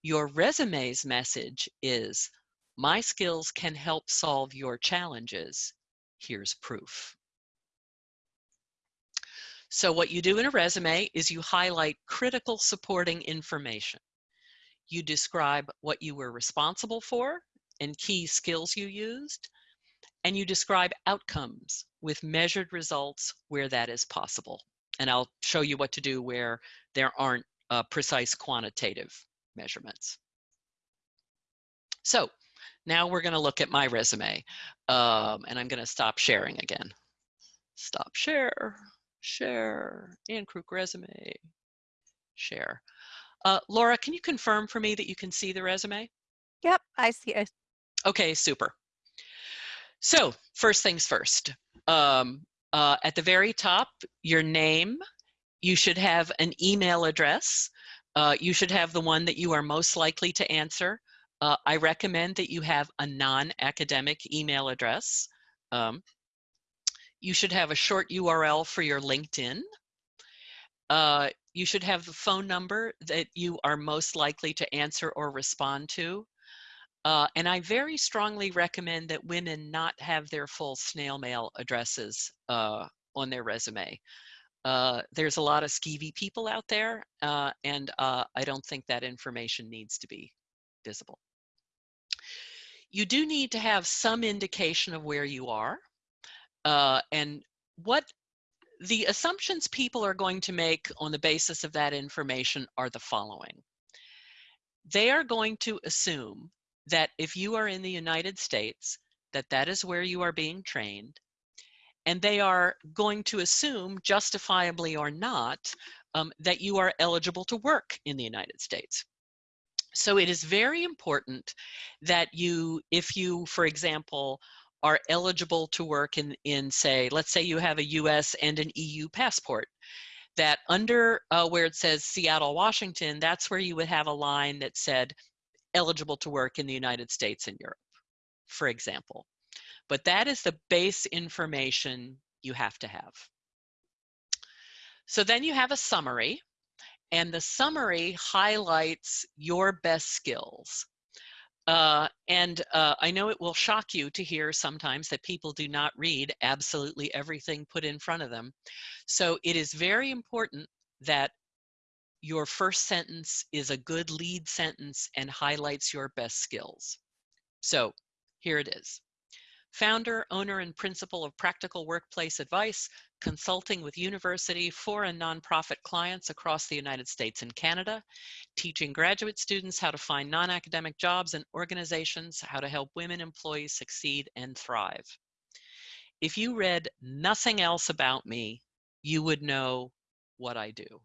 Your resume's message is, my skills can help solve your challenges. Here's proof. So what you do in a resume is you highlight critical supporting information. You describe what you were responsible for and key skills you used, and you describe outcomes with measured results where that is possible. And I'll show you what to do where there aren't uh, precise quantitative measurements. So now we're going to look at my resume um, and I'm going to stop sharing again. Stop share, share, Anne Kruk resume, share. Uh, Laura, can you confirm for me that you can see the resume? Yep, I see it. Okay, super. So first things first, um, uh, at the very top, your name, you should have an email address. Uh, you should have the one that you are most likely to answer. Uh, I recommend that you have a non-academic email address. Um, you should have a short URL for your LinkedIn. Uh, you should have the phone number that you are most likely to answer or respond to. Uh, and I very strongly recommend that women not have their full snail mail addresses uh, on their resume. Uh, there's a lot of skeevy people out there, uh, and uh, I don't think that information needs to be visible. You do need to have some indication of where you are uh, and what the assumptions people are going to make on the basis of that information are the following. They are going to assume that if you are in the United States, that that is where you are being trained. And they are going to assume, justifiably or not, um, that you are eligible to work in the United States. So it is very important that you, if you, for example, are eligible to work in, in say, let's say you have a US and an EU passport, that under uh, where it says Seattle, Washington, that's where you would have a line that said eligible to work in the United States and Europe, for example. But that is the base information you have to have. So then you have a summary, and the summary highlights your best skills. Uh, and uh, I know it will shock you to hear sometimes that people do not read absolutely everything put in front of them. So it is very important that your first sentence is a good lead sentence and highlights your best skills. So here it is. Founder, owner, and principal of Practical Workplace Advice, consulting with university, for and nonprofit clients across the United States and Canada, teaching graduate students how to find non-academic jobs and organizations, how to help women employees succeed and thrive. If you read nothing else about me, you would know what I do.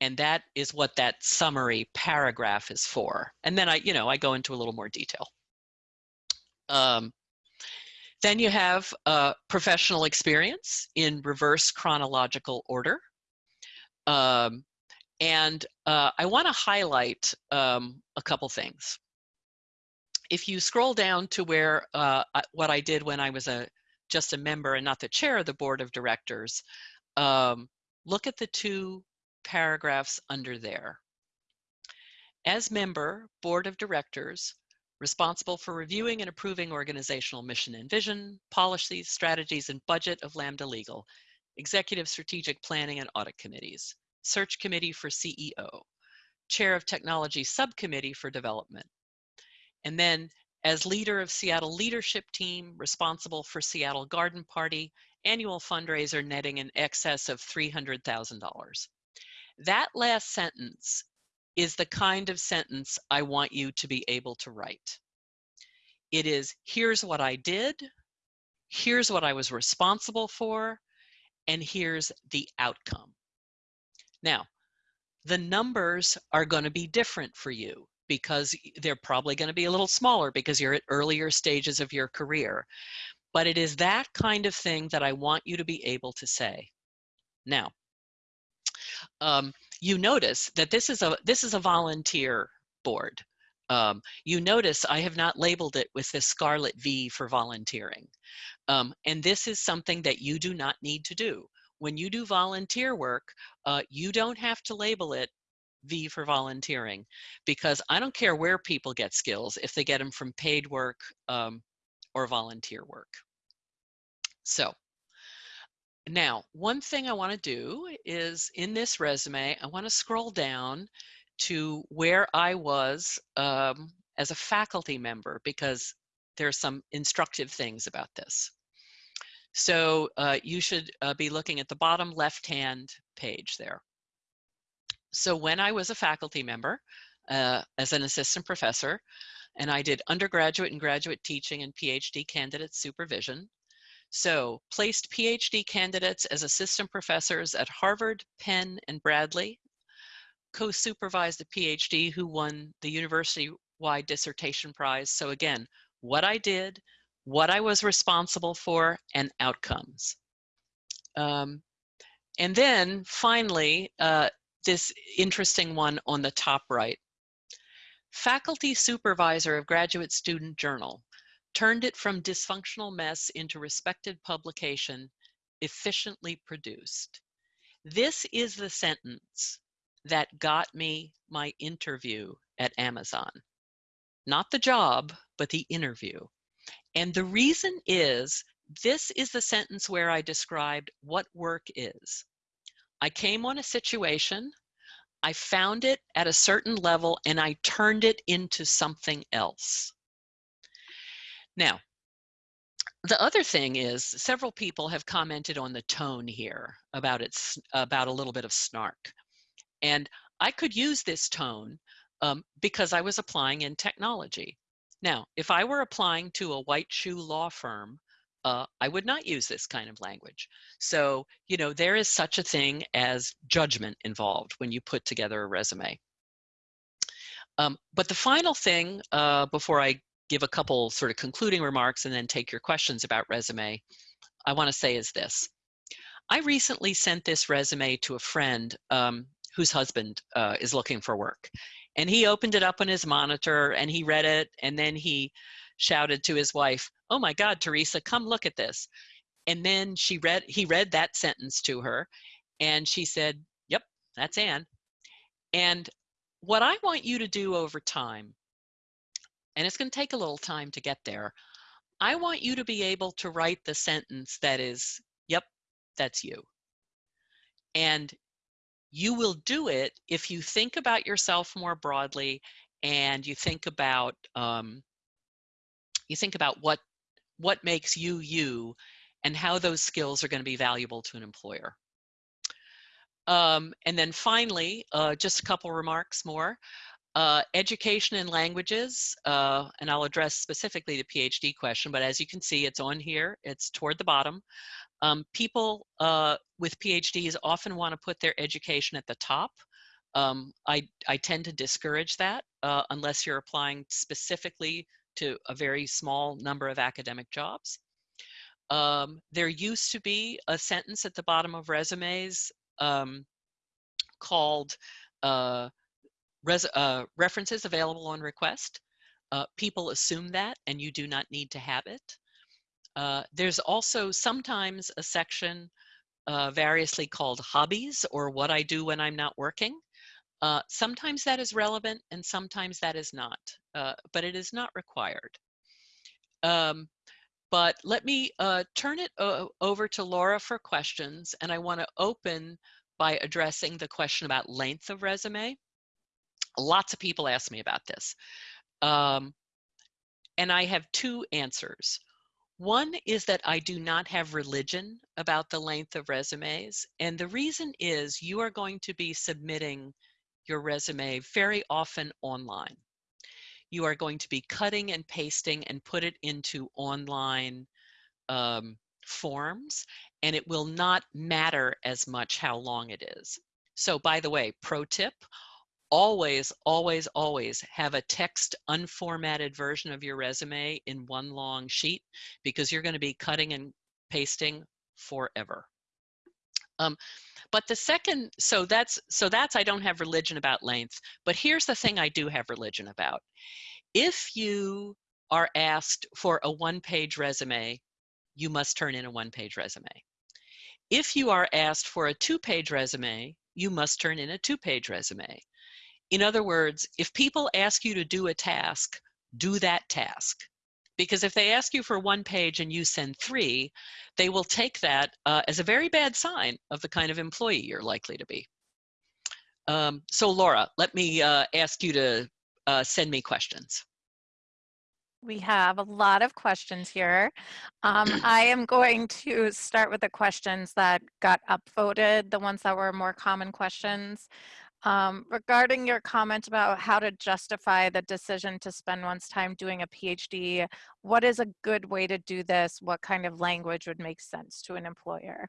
And that is what that summary paragraph is for. And then I, you know, I go into a little more detail. Um, then you have uh, professional experience in reverse chronological order. Um, and uh, I want to highlight um, a couple things. If you scroll down to where uh, what I did when I was a just a member and not the chair of the board of directors, um, look at the two paragraphs under there. As member, board of directors, responsible for reviewing and approving organizational mission and vision, policies, strategies, and budget of Lambda Legal, executive strategic planning and audit committees, search committee for CEO, chair of technology subcommittee for development. And then as leader of Seattle leadership team, responsible for Seattle Garden Party, annual fundraiser netting in excess of $300,000. That last sentence is the kind of sentence I want you to be able to write. It is, here's what I did, here's what I was responsible for, and here's the outcome. Now, the numbers are going to be different for you because they're probably going to be a little smaller because you're at earlier stages of your career. But it is that kind of thing that I want you to be able to say. Now, um, you notice that this is a this is a volunteer board. Um, you notice I have not labeled it with this scarlet V for volunteering. Um, and this is something that you do not need to do. When you do volunteer work, uh, you don't have to label it V for volunteering because I don't care where people get skills if they get them from paid work um, or volunteer work. So now, one thing I want to do is in this resume, I want to scroll down to where I was um, as a faculty member because there are some instructive things about this. So uh, you should uh, be looking at the bottom left-hand page there. So when I was a faculty member uh, as an assistant professor, and I did undergraduate and graduate teaching and PhD candidate supervision, so placed PhD candidates as assistant professors at Harvard, Penn, and Bradley, co-supervised a PhD who won the university-wide dissertation prize. So again, what I did, what I was responsible for, and outcomes. Um, and then finally, uh, this interesting one on the top right. Faculty supervisor of Graduate Student Journal turned it from dysfunctional mess into respected publication, efficiently produced. This is the sentence that got me my interview at Amazon. not the job, but the interview. And the reason is this is the sentence where I described what work is. I came on a situation, I found it at a certain level, and I turned it into something else. Now, the other thing is several people have commented on the tone here about its about a little bit of snark. And I could use this tone um, because I was applying in technology. Now, if I were applying to a white shoe law firm, uh, I would not use this kind of language. So, you know, there is such a thing as judgment involved when you put together a resume. Um, but the final thing, uh, before I give a couple sort of concluding remarks and then take your questions about resume, I want to say is this. I recently sent this resume to a friend um, whose husband uh, is looking for work. And he opened it up on his monitor and he read it and then he shouted to his wife, oh my God, Teresa, come look at this. And then she read, he read that sentence to her and she said, yep, that's Anne. And what I want you to do over time, and it's gonna take a little time to get there, I want you to be able to write the sentence that is, yep, that's you. And you will do it if you think about yourself more broadly and you think about um, you think about what what makes you you and how those skills are going to be valuable to an employer. Um, and then finally, uh, just a couple remarks more. Uh, education in languages, uh, and I'll address specifically the PhD question, but as you can see, it's on here, it's toward the bottom. Um, people uh, with PhDs often want to put their education at the top. Um, I, I tend to discourage that uh, unless you're applying specifically to a very small number of academic jobs. Um, there used to be a sentence at the bottom of resumes um, called uh, res uh, references available on request. Uh, people assume that and you do not need to have it. Uh, there's also sometimes a section uh, variously called hobbies or what I do when I'm not working. Uh, sometimes that is relevant and sometimes that is not, uh, but it is not required. Um, but let me turn it over to Laura for questions and I wanna open by addressing the question about length of resume. Lots of people ask me about this. Um, and I have two answers. One is that I do not have religion about the length of resumes. And the reason is you are going to be submitting your resume very often online. You are going to be cutting and pasting and put it into online um, forms, and it will not matter as much how long it is. So by the way, pro tip, always, always, always have a text unformatted version of your resume in one long sheet because you're going to be cutting and pasting forever. Um, but the second, so that's, so that's, I don't have religion about length, but here's the thing I do have religion about. If you are asked for a one page resume, you must turn in a one page resume. If you are asked for a two page resume, you must turn in a two page resume. In other words, if people ask you to do a task, do that task. Because if they ask you for one page and you send three, they will take that uh, as a very bad sign of the kind of employee you're likely to be. Um, so Laura, let me uh, ask you to uh, send me questions. We have a lot of questions here. Um, I am going to start with the questions that got upvoted, the ones that were more common questions. Um, regarding your comment about how to justify the decision to spend one's time doing a PhD, what is a good way to do this? What kind of language would make sense to an employer?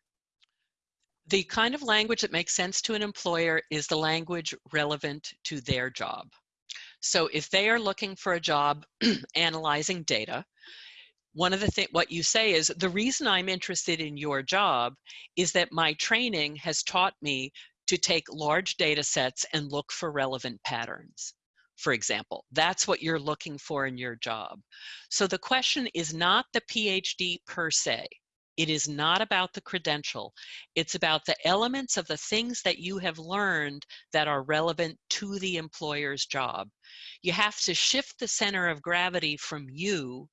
The kind of language that makes sense to an employer is the language relevant to their job. So if they are looking for a job analyzing data, one of the things what you say is the reason I'm interested in your job is that my training has taught me to take large data sets and look for relevant patterns for example. That's what you're looking for in your job. So the question is not the PhD per se. It is not about the credential. It's about the elements of the things that you have learned that are relevant to the employer's job. You have to shift the center of gravity from you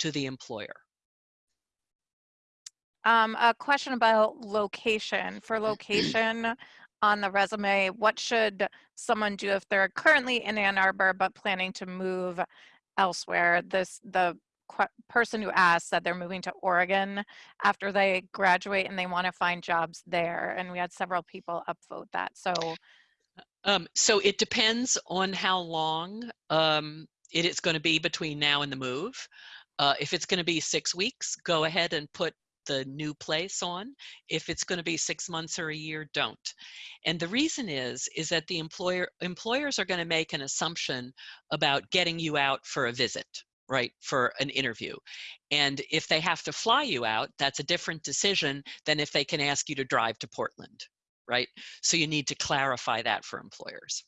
to the employer. Um, a question about location. For location on the resume, what should someone do if they're currently in Ann Arbor but planning to move elsewhere? This the person who asked said they're moving to Oregon after they graduate and they want to find jobs there. And we had several people upvote that. So, um, so it depends on how long um, it is going to be between now and the move. Uh, if it's going to be six weeks, go ahead and put the new place on. If it's going to be six months or a year, don't. And the reason is, is that the employer employers are going to make an assumption about getting you out for a visit right, for an interview. And if they have to fly you out, that's a different decision than if they can ask you to drive to Portland, right? So you need to clarify that for employers.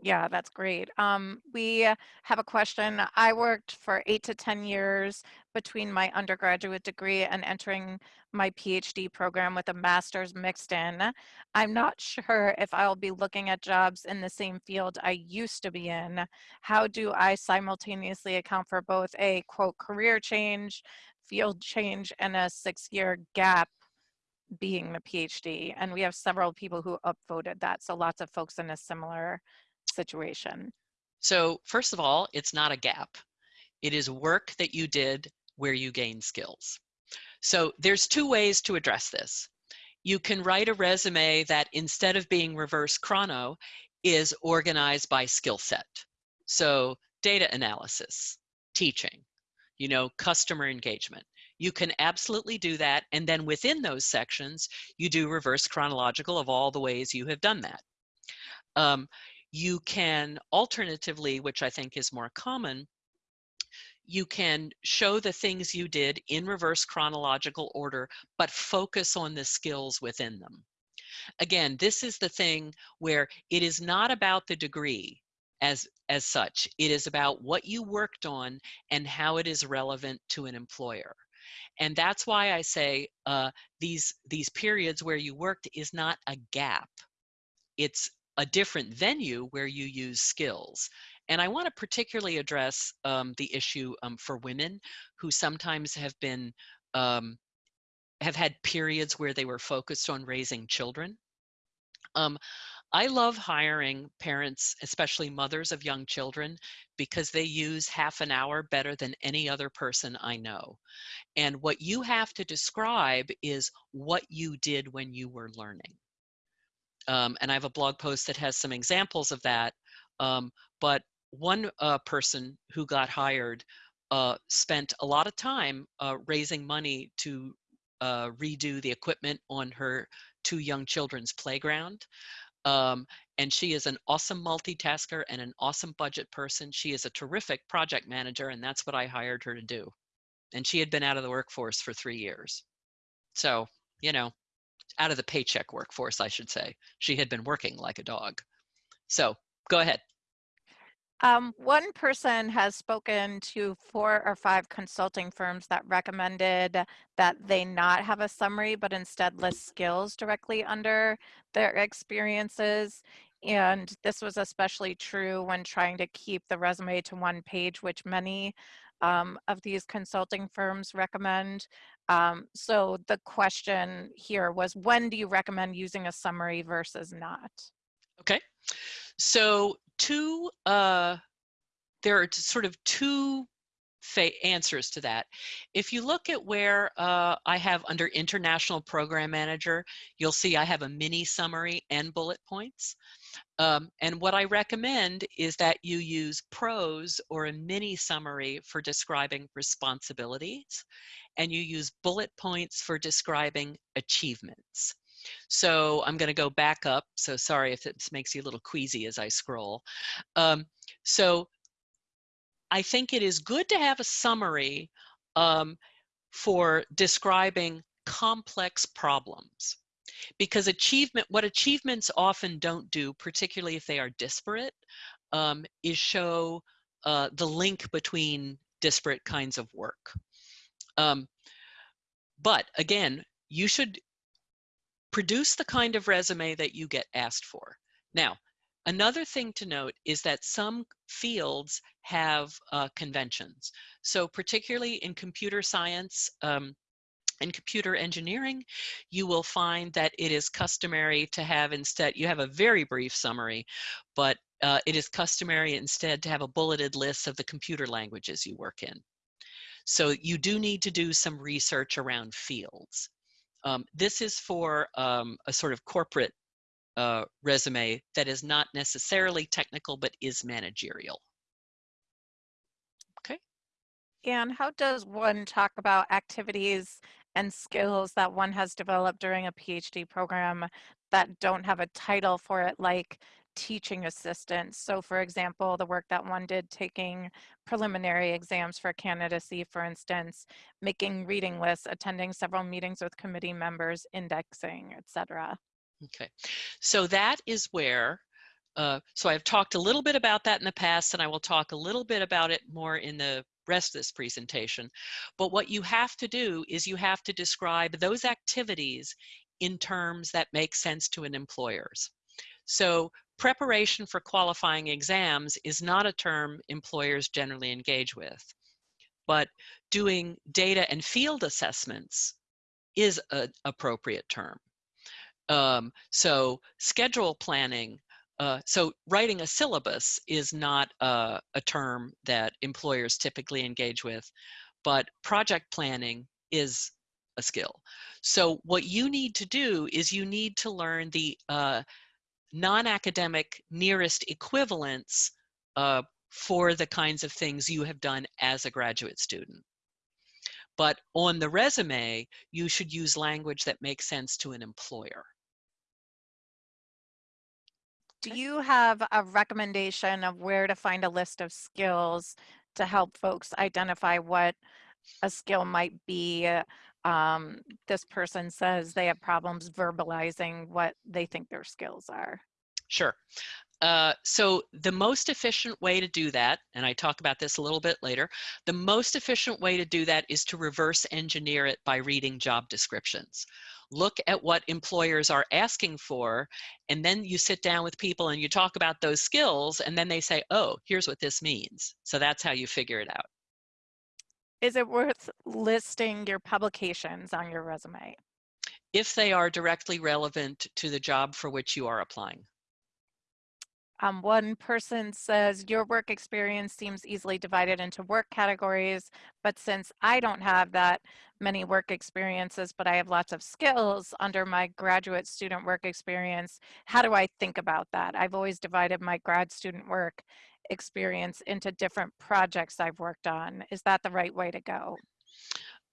Yeah, that's great. Um, we have a question. I worked for eight to 10 years between my undergraduate degree and entering my PhD program with a master's mixed in. I'm not sure if I'll be looking at jobs in the same field I used to be in. How do I simultaneously account for both a quote career change, field change, and a six year gap being the PhD? And we have several people who upvoted that. So lots of folks in a similar situation? So first of all, it's not a gap. It is work that you did where you gain skills. So there's two ways to address this. You can write a resume that instead of being reverse chrono is organized by skill set. So data analysis, teaching, you know, customer engagement. You can absolutely do that. And then within those sections, you do reverse chronological of all the ways you have done that. Um, you can alternatively, which I think is more common, you can show the things you did in reverse chronological order, but focus on the skills within them. Again, this is the thing where it is not about the degree as, as such. It is about what you worked on and how it is relevant to an employer. And that's why I say uh, these, these periods where you worked is not a gap. It's a different venue where you use skills. And I want to particularly address um, the issue um, for women who sometimes have been, um, have had periods where they were focused on raising children. Um, I love hiring parents, especially mothers of young children, because they use half an hour better than any other person I know. And what you have to describe is what you did when you were learning. Um, and I have a blog post that has some examples of that. Um, but one uh, person who got hired uh, spent a lot of time uh, raising money to uh, redo the equipment on her two young children's playground. Um, and she is an awesome multitasker and an awesome budget person. She is a terrific project manager, and that's what I hired her to do. And she had been out of the workforce for three years. So, you know, out of the paycheck workforce, I should say. She had been working like a dog. So go ahead. Um, one person has spoken to four or five consulting firms that recommended that they not have a summary, but instead list skills directly under their experiences. And this was especially true when trying to keep the resume to one page, which many um, of these consulting firms recommend. Um, so the question here was, when do you recommend using a summary versus not? Okay, so two, uh, there are sort of two answers to that. If you look at where uh, I have under International Program Manager, you'll see I have a mini summary and bullet points. Um, and what I recommend is that you use prose or a mini summary for describing responsibilities, and you use bullet points for describing achievements. So I'm going to go back up. So sorry if this makes you a little queasy as I scroll. Um, so I think it is good to have a summary um, for describing complex problems because achievement what achievements often don't do particularly if they are disparate um, is show uh, the link between disparate kinds of work um, but again, you should produce the kind of resume that you get asked for. Now, another thing to note is that some fields have uh, conventions. So particularly in computer science, um, in computer engineering, you will find that it is customary to have instead, you have a very brief summary, but uh, it is customary instead to have a bulleted list of the computer languages you work in. So you do need to do some research around fields. Um, this is for um, a sort of corporate uh, resume that is not necessarily technical, but is managerial. Okay. And how does one talk about activities and skills that one has developed during a PhD program that don't have a title for it, like teaching assistant. So for example, the work that one did taking preliminary exams for candidacy, for instance, making reading lists, attending several meetings with committee members, indexing, etc. Okay, so that is where, uh, so I've talked a little bit about that in the past and I will talk a little bit about it more in the rest of this presentation. But what you have to do is you have to describe those activities in terms that make sense to an employer's. So preparation for qualifying exams is not a term employers generally engage with. But doing data and field assessments is an appropriate term. Um, so schedule planning uh, so writing a syllabus is not a, a term that employers typically engage with, but project planning is a skill. So what you need to do is you need to learn the uh, non-academic nearest equivalents uh, for the kinds of things you have done as a graduate student. But on the resume, you should use language that makes sense to an employer. Do you have a recommendation of where to find a list of skills to help folks identify what a skill might be? Um, this person says they have problems verbalizing what they think their skills are. Sure. Uh, so the most efficient way to do that, and I talk about this a little bit later, the most efficient way to do that is to reverse engineer it by reading job descriptions look at what employers are asking for, and then you sit down with people and you talk about those skills, and then they say, oh, here's what this means. So that's how you figure it out. Is it worth listing your publications on your resume? If they are directly relevant to the job for which you are applying. Um, one person says, your work experience seems easily divided into work categories, but since I don't have that many work experiences, but I have lots of skills under my graduate student work experience, how do I think about that? I've always divided my grad student work experience into different projects I've worked on. Is that the right way to go?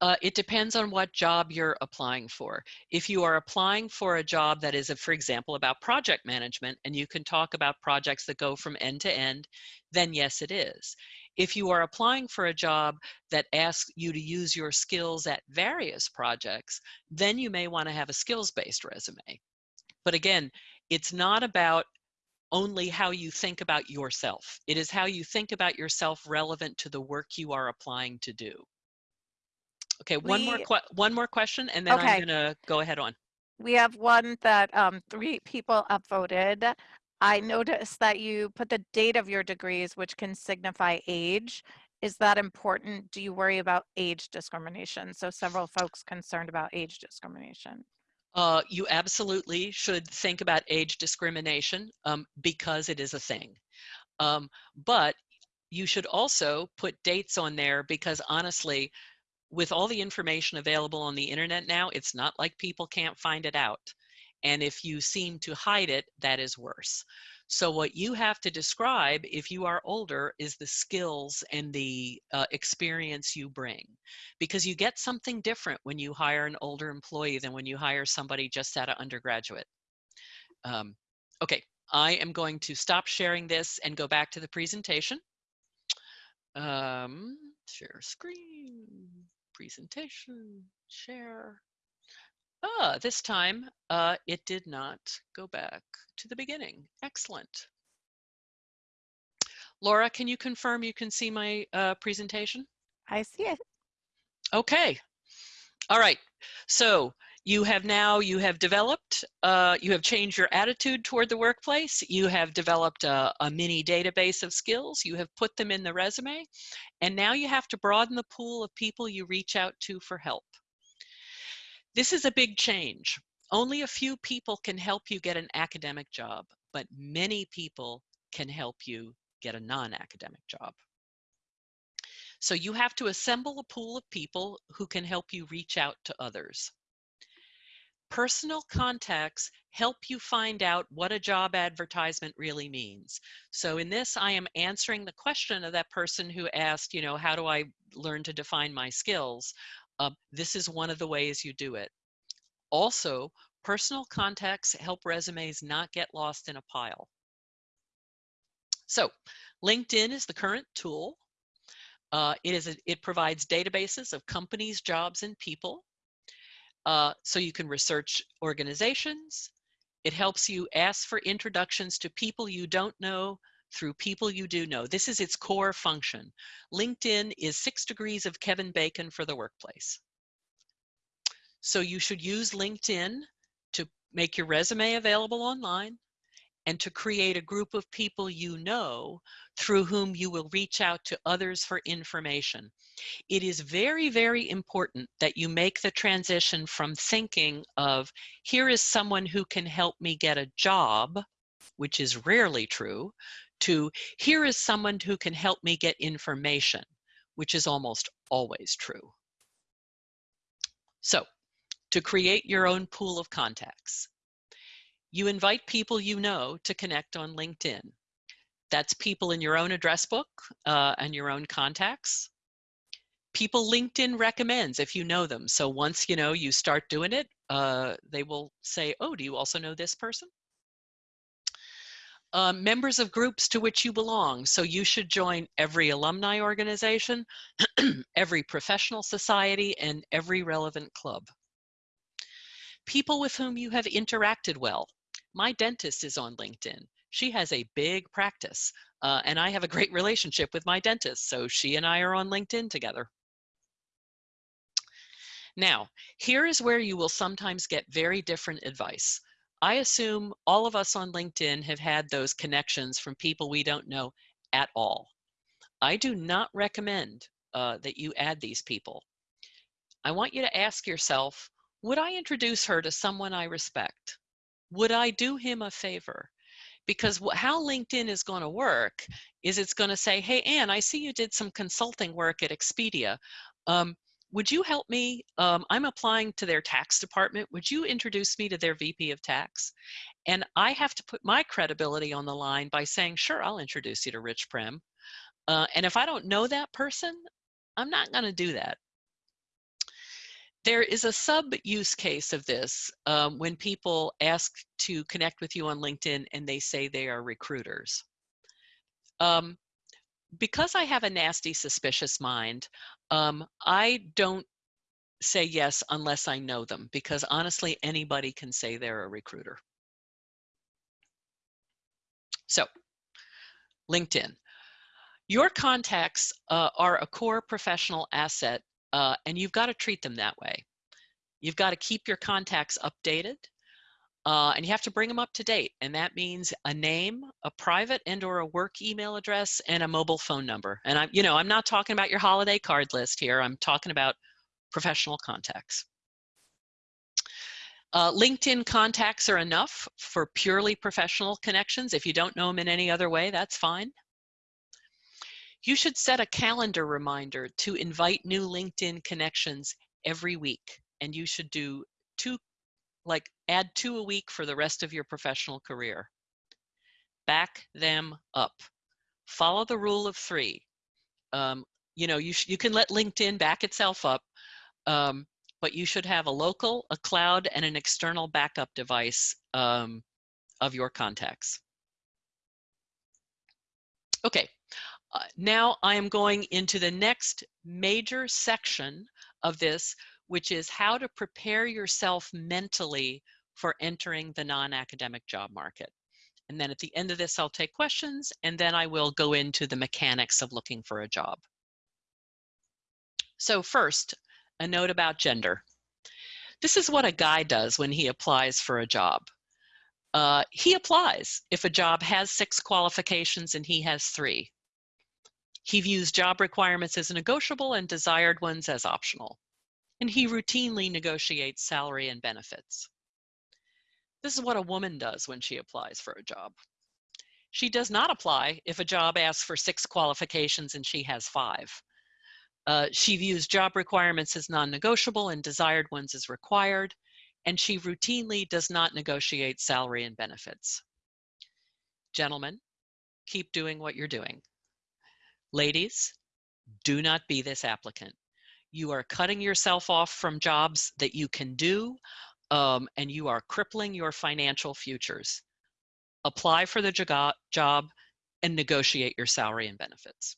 Uh, it depends on what job you're applying for. If you are applying for a job that is, a, for example, about project management, and you can talk about projects that go from end to end, then yes, it is. If you are applying for a job that asks you to use your skills at various projects, then you may want to have a skills-based resume. But again, it's not about only how you think about yourself. It is how you think about yourself relevant to the work you are applying to do. Okay, one we, more one more question, and then okay. I'm gonna go ahead on. We have one that um, three people upvoted. I noticed that you put the date of your degrees, which can signify age. Is that important? Do you worry about age discrimination? So several folks concerned about age discrimination. Uh, you absolutely should think about age discrimination um, because it is a thing. Um, but you should also put dates on there because honestly, with all the information available on the internet now, it's not like people can't find it out. And if you seem to hide it, that is worse. So what you have to describe if you are older is the skills and the uh, experience you bring. Because you get something different when you hire an older employee than when you hire somebody just out of undergraduate. Um, okay, I am going to stop sharing this and go back to the presentation. Um, share screen presentation, share. Ah, this time uh, it did not go back to the beginning. Excellent. Laura, can you confirm you can see my uh, presentation? I see it. Okay. All right. So you have now, you have developed, uh, you have changed your attitude toward the workplace. You have developed a, a mini database of skills. You have put them in the resume. And now you have to broaden the pool of people you reach out to for help. This is a big change. Only a few people can help you get an academic job, but many people can help you get a non-academic job. So you have to assemble a pool of people who can help you reach out to others. Personal contacts help you find out what a job advertisement really means. So in this, I am answering the question of that person who asked, you know, how do I learn to define my skills? Um, this is one of the ways you do it. Also, personal contacts help resumes not get lost in a pile. So LinkedIn is the current tool. Uh, it, is a, it provides databases of companies, jobs, and people. Uh, so you can research organizations. It helps you ask for introductions to people you don't know through people you do know. This is its core function. LinkedIn is six degrees of Kevin Bacon for the workplace. So you should use LinkedIn to make your resume available online and to create a group of people you know through whom you will reach out to others for information. It is very, very important that you make the transition from thinking of, here is someone who can help me get a job, which is rarely true, to here is someone who can help me get information, which is almost always true. So, to create your own pool of contacts. You invite people you know to connect on LinkedIn. That's people in your own address book uh, and your own contacts. People LinkedIn recommends if you know them. So once you know you start doing it, uh, they will say, oh, do you also know this person? Uh, members of groups to which you belong. So you should join every alumni organization, every professional society, and every relevant club. People with whom you have interacted well. My dentist is on LinkedIn. She has a big practice, uh, and I have a great relationship with my dentist, so she and I are on LinkedIn together. Now, here is where you will sometimes get very different advice. I assume all of us on LinkedIn have had those connections from people we don't know at all. I do not recommend uh, that you add these people. I want you to ask yourself, would I introduce her to someone I respect? Would I do him a favor? Because how LinkedIn is going to work is it's going to say, hey, Anne, I see you did some consulting work at Expedia. Um, would you help me? Um, I'm applying to their tax department. Would you introduce me to their VP of tax? And I have to put my credibility on the line by saying, sure, I'll introduce you to Rich Prem. Uh, and if I don't know that person, I'm not going to do that. There is a sub use case of this um, when people ask to connect with you on LinkedIn and they say they are recruiters. Um, because I have a nasty, suspicious mind, um, I don't say yes unless I know them because honestly, anybody can say they're a recruiter. So, LinkedIn. Your contacts uh, are a core professional asset uh, and you've got to treat them that way. You've got to keep your contacts updated uh, and you have to bring them up to date. And that means a name, a private and or a work email address, and a mobile phone number. And I'm, you know, I'm not talking about your holiday card list here. I'm talking about professional contacts. Uh, LinkedIn contacts are enough for purely professional connections. If you don't know them in any other way, that's fine. You should set a calendar reminder to invite new LinkedIn connections every week. And you should do two, like add two a week for the rest of your professional career. Back them up. Follow the rule of three. Um, you know, you, you can let LinkedIn back itself up, um, but you should have a local, a cloud, and an external backup device um, of your contacts. Okay, uh, now I am going into the next major section of this, which is how to prepare yourself mentally for entering the non-academic job market. And then at the end of this, I'll take questions, and then I will go into the mechanics of looking for a job. So first, a note about gender. This is what a guy does when he applies for a job. Uh, he applies if a job has six qualifications and he has three. He views job requirements as negotiable and desired ones as optional. And he routinely negotiates salary and benefits. This is what a woman does when she applies for a job. She does not apply if a job asks for six qualifications and she has five. Uh, she views job requirements as non-negotiable and desired ones as required, and she routinely does not negotiate salary and benefits. Gentlemen, keep doing what you're doing. Ladies, do not be this applicant. You are cutting yourself off from jobs that you can do, um, and you are crippling your financial futures. Apply for the job and negotiate your salary and benefits.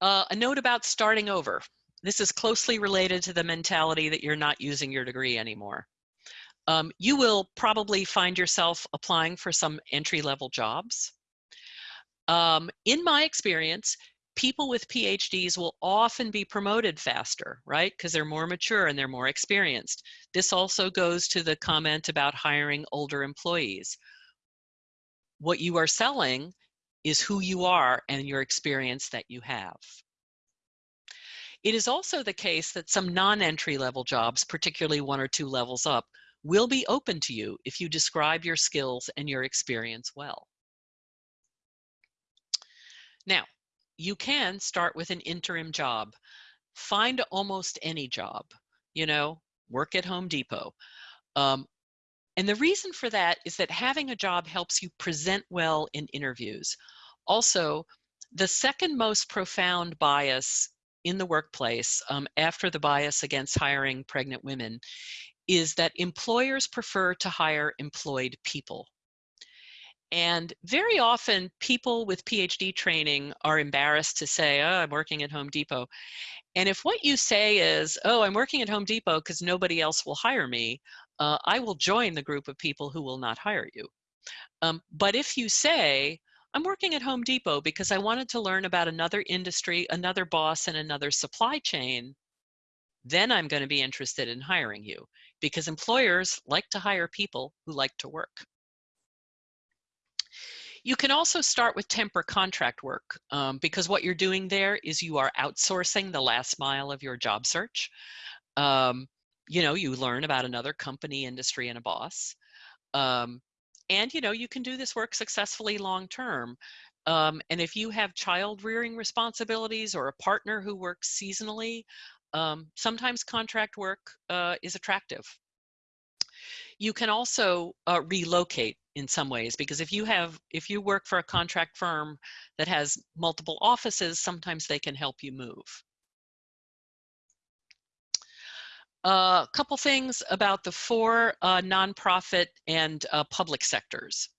Uh, a note about starting over. This is closely related to the mentality that you're not using your degree anymore. Um, you will probably find yourself applying for some entry-level jobs. Um, in my experience, people with PhDs will often be promoted faster, right? Because they're more mature and they're more experienced. This also goes to the comment about hiring older employees. What you are selling is who you are and your experience that you have. It is also the case that some non-entry level jobs, particularly one or two levels up, will be open to you if you describe your skills and your experience well. Now, you can start with an interim job. Find almost any job, you know, work at Home Depot. Um, and the reason for that is that having a job helps you present well in interviews. Also, the second most profound bias in the workplace um, after the bias against hiring pregnant women is that employers prefer to hire employed people. And very often people with PhD training are embarrassed to say, oh, I'm working at Home Depot. And if what you say is, oh, I'm working at Home Depot because nobody else will hire me, uh, I will join the group of people who will not hire you. Um, but if you say, I'm working at Home Depot because I wanted to learn about another industry, another boss, and another supply chain, then I'm going to be interested in hiring you because employers like to hire people who like to work. You can also start with temp or contract work um, because what you're doing there is you are outsourcing the last mile of your job search. Um, you know, you learn about another company, industry, and a boss. Um, and, you know, you can do this work successfully long term. Um, and if you have child rearing responsibilities or a partner who works seasonally, um, sometimes contract work uh, is attractive. You can also uh, relocate in some ways because if you have if you work for a contract firm that has multiple offices, sometimes they can help you move. A uh, couple things about the four uh, nonprofit and uh, public sectors.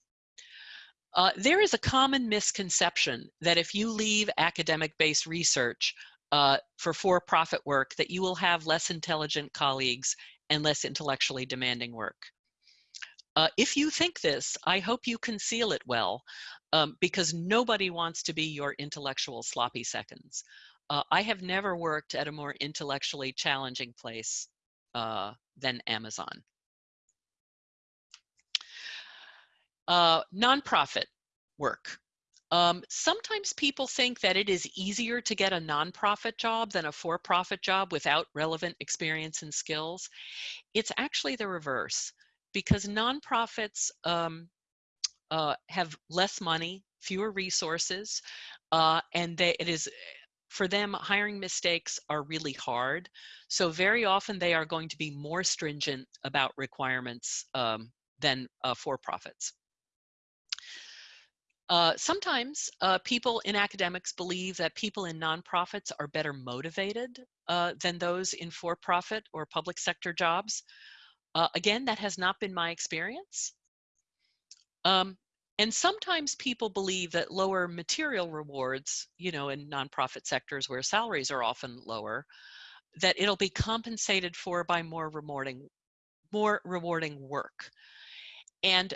Uh, there is a common misconception that if you leave academic-based research uh, for for-profit work, that you will have less intelligent colleagues and less intellectually demanding work. Uh, if you think this, I hope you conceal it well, um, because nobody wants to be your intellectual sloppy seconds. Uh, I have never worked at a more intellectually challenging place uh, than Amazon. Uh, nonprofit work. Um, sometimes people think that it is easier to get a nonprofit job than a for-profit job without relevant experience and skills. It's actually the reverse because nonprofits um, uh, have less money, fewer resources, uh, and they, it is for them, hiring mistakes are really hard. So very often they are going to be more stringent about requirements um, than uh, for-profits. Uh, sometimes uh, people in academics believe that people in nonprofits are better motivated uh, than those in for-profit or public sector jobs. Uh, again, that has not been my experience. Um, and sometimes people believe that lower material rewards, you know, in nonprofit sectors where salaries are often lower, that it'll be compensated for by more rewarding, more rewarding work. And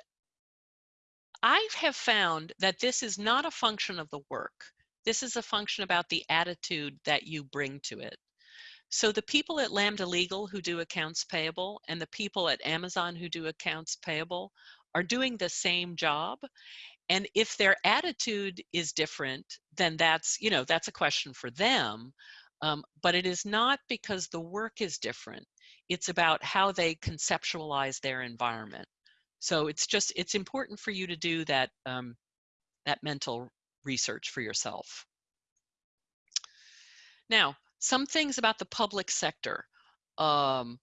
I have found that this is not a function of the work. This is a function about the attitude that you bring to it. So the people at Lambda Legal who do accounts payable and the people at Amazon who do accounts payable are doing the same job. And if their attitude is different, then that's, you know, that's a question for them. Um, but it is not because the work is different. It's about how they conceptualize their environment. So it's just, it's important for you to do that, um, that mental research for yourself. Now, some things about the public sector. Um,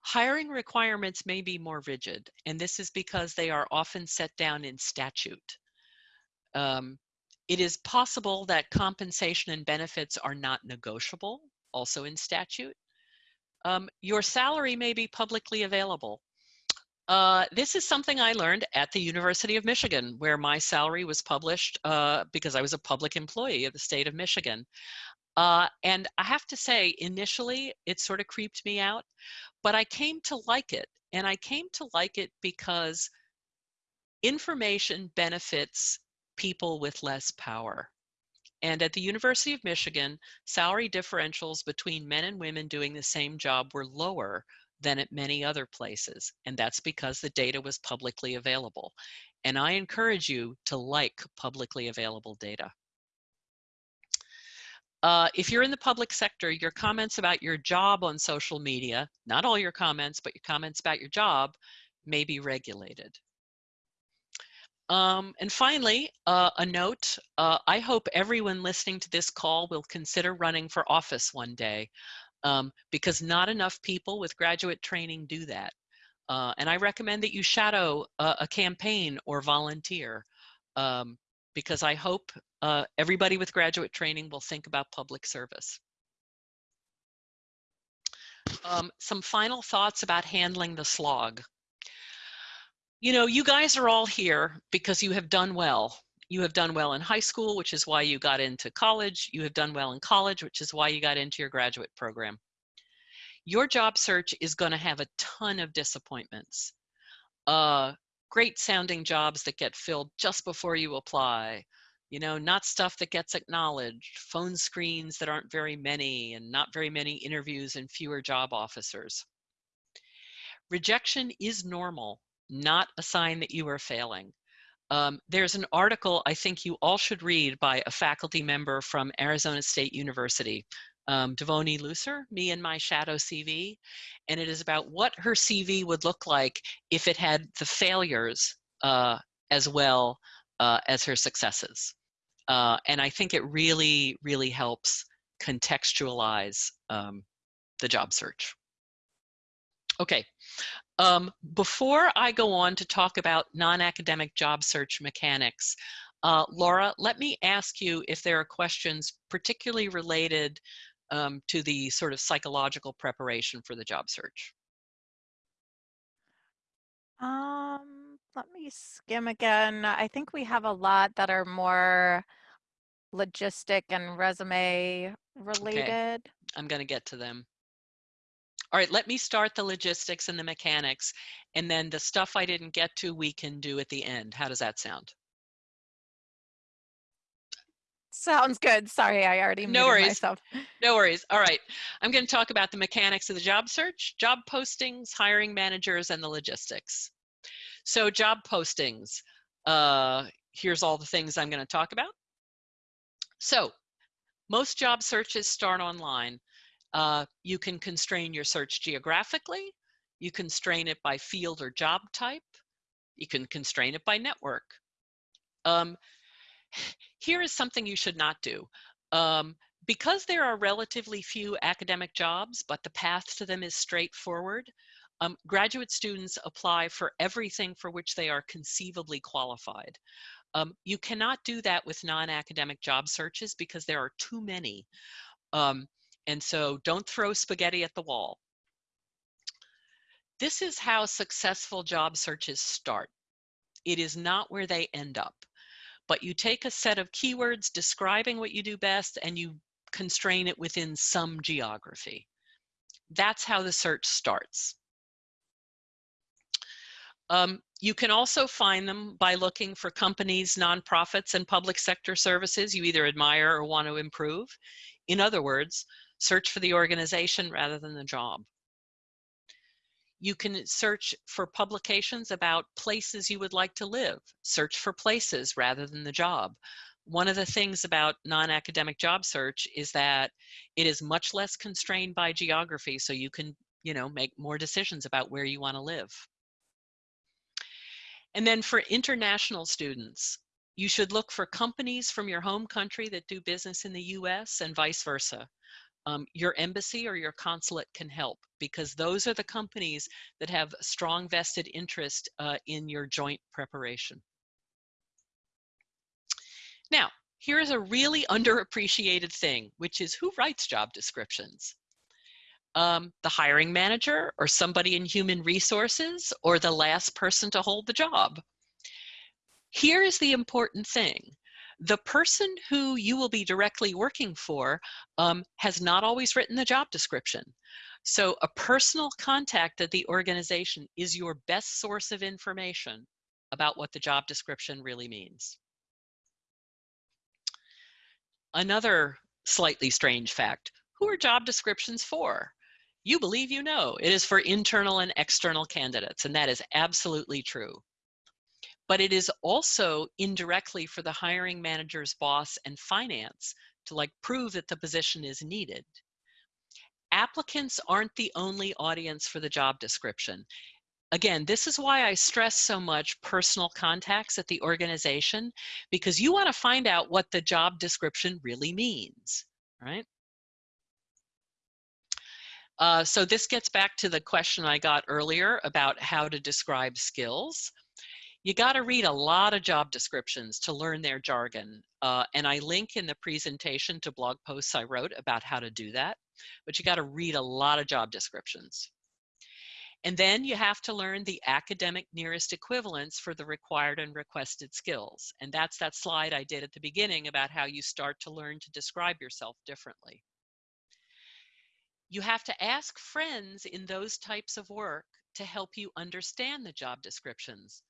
hiring requirements may be more rigid, and this is because they are often set down in statute. Um, it is possible that compensation and benefits are not negotiable, also in statute. Um, your salary may be publicly available. Uh, this is something I learned at the University of Michigan, where my salary was published uh, because I was a public employee of the state of Michigan. Uh, and I have to say, initially, it sort of creeped me out, but I came to like it. And I came to like it because information benefits people with less power. And at the University of Michigan, salary differentials between men and women doing the same job were lower than at many other places. And that's because the data was publicly available. And I encourage you to like publicly available data. Uh, if you're in the public sector, your comments about your job on social media, not all your comments, but your comments about your job may be regulated. Um, and finally, uh, a note, uh, I hope everyone listening to this call will consider running for office one day um, because not enough people with graduate training do that. Uh, and I recommend that you shadow a, a campaign or volunteer um, because I hope uh, everybody with graduate training will think about public service. Um, some final thoughts about handling the slog you know, you guys are all here because you have done well. You have done well in high school, which is why you got into college. You have done well in college, which is why you got into your graduate program. Your job search is going to have a ton of disappointments. Uh, great sounding jobs that get filled just before you apply. You know, not stuff that gets acknowledged, phone screens that aren't very many, and not very many interviews and fewer job officers. Rejection is normal not a sign that you are failing. Um, there's an article I think you all should read by a faculty member from Arizona State University, um, Devoney Looser, Me and My Shadow CV, and it is about what her CV would look like if it had the failures uh, as well uh, as her successes. Uh, and I think it really, really helps contextualize um, the job search. Okay, um, before I go on to talk about non-academic job search mechanics, uh, Laura, let me ask you if there are questions particularly related um, to the sort of psychological preparation for the job search. Um, let me skim again. I think we have a lot that are more logistic and resume related. Okay. I'm going to get to them. All right, let me start the logistics and the mechanics, and then the stuff I didn't get to, we can do at the end. How does that sound? Sounds good. Sorry, I already no worries. myself. No worries. All right. I'm going to talk about the mechanics of the job search, job postings, hiring managers, and the logistics. So job postings, uh, here's all the things I'm going to talk about. So most job searches start online. Uh, you can constrain your search geographically. You constrain it by field or job type. You can constrain it by network. Um, here is something you should not do. Um, because there are relatively few academic jobs, but the path to them is straightforward, um, graduate students apply for everything for which they are conceivably qualified. Um, you cannot do that with non-academic job searches because there are too many. Um, and so don't throw spaghetti at the wall. This is how successful job searches start. It is not where they end up, but you take a set of keywords describing what you do best and you constrain it within some geography. That's how the search starts. Um, you can also find them by looking for companies, nonprofits, and public sector services you either admire or want to improve. In other words, Search for the organization rather than the job. You can search for publications about places you would like to live. Search for places rather than the job. One of the things about non-academic job search is that it is much less constrained by geography, so you can, you know, make more decisions about where you want to live. And then for international students, you should look for companies from your home country that do business in the US and vice versa. Um, your embassy or your consulate can help because those are the companies that have strong vested interest uh, in your joint preparation. Now, here's a really underappreciated thing, which is who writes job descriptions? um, the hiring manager or somebody in human resources or the last person to hold the job. Here is the important thing. The person who you will be directly working for um, has not always written the job description. So a personal contact at the organization is your best source of information about what the job description really means. Another slightly strange fact, who are job descriptions for? you believe you know. It is for internal and external candidates, and that is absolutely true. But it is also indirectly for the hiring manager's boss and finance to like prove that the position is needed. Applicants aren't the only audience for the job description. Again, this is why I stress so much personal contacts at the organization, because you want to find out what the job description really means, right? Uh, so this gets back to the question I got earlier about how to describe skills. You got to read a lot of job descriptions to learn their jargon. Uh, and I link in the presentation to blog posts I wrote about how to do that. But you got to read a lot of job descriptions. And then you have to learn the academic nearest equivalents for the required and requested skills. And that's that slide I did at the beginning about how you start to learn to describe yourself differently you have to ask friends in those types of work to help you understand the job descriptions.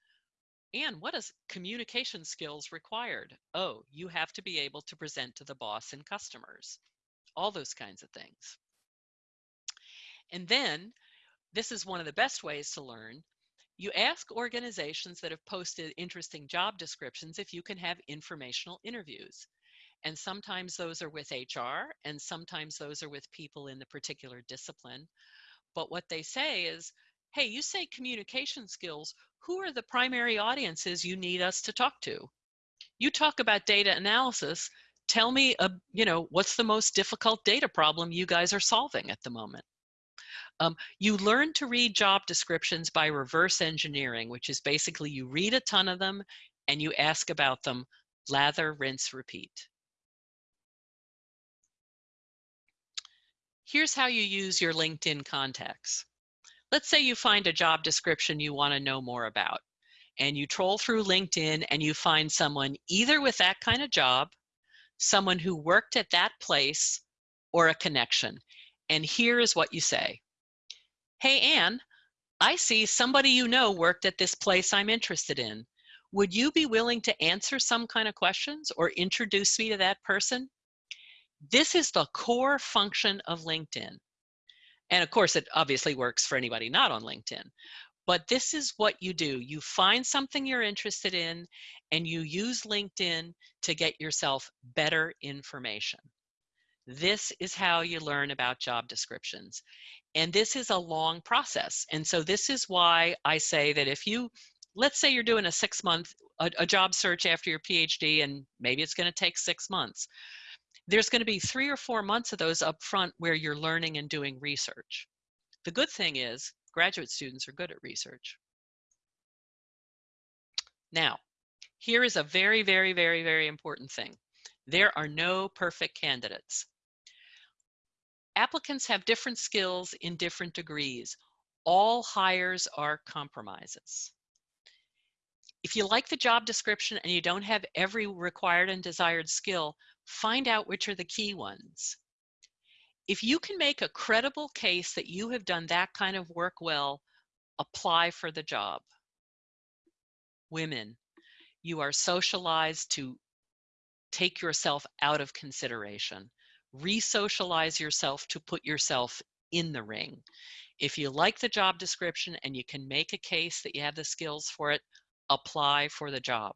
And what is communication skills required? Oh, you have to be able to present to the boss and customers, all those kinds of things. And then, this is one of the best ways to learn. You ask organizations that have posted interesting job descriptions if you can have informational interviews. And sometimes those are with HR, and sometimes those are with people in the particular discipline. But what they say is, hey, you say communication skills, who are the primary audiences you need us to talk to? You talk about data analysis, tell me, uh, you know, what's the most difficult data problem you guys are solving at the moment? Um, you learn to read job descriptions by reverse engineering, which is basically you read a ton of them and you ask about them, lather, rinse, repeat. Here's how you use your LinkedIn contacts. Let's say you find a job description you want to know more about, and you troll through LinkedIn and you find someone either with that kind of job, someone who worked at that place, or a connection. And here is what you say. Hey, Anne, I see somebody you know worked at this place I'm interested in. Would you be willing to answer some kind of questions or introduce me to that person? This is the core function of LinkedIn. And of course, it obviously works for anybody not on LinkedIn. But this is what you do. You find something you're interested in and you use LinkedIn to get yourself better information. This is how you learn about job descriptions. And this is a long process. And so this is why I say that if you, let's say you're doing a six month, a, a job search after your PhD, and maybe it's gonna take six months there's going to be three or four months of those up front where you're learning and doing research. The good thing is graduate students are good at research. Now, here is a very, very, very, very important thing. There are no perfect candidates. Applicants have different skills in different degrees. All hires are compromises. If you like the job description and you don't have every required and desired skill, find out which are the key ones. If you can make a credible case that you have done that kind of work well, apply for the job. Women, you are socialized to take yourself out of consideration. re-socialize yourself to put yourself in the ring. If you like the job description and you can make a case that you have the skills for it, apply for the job.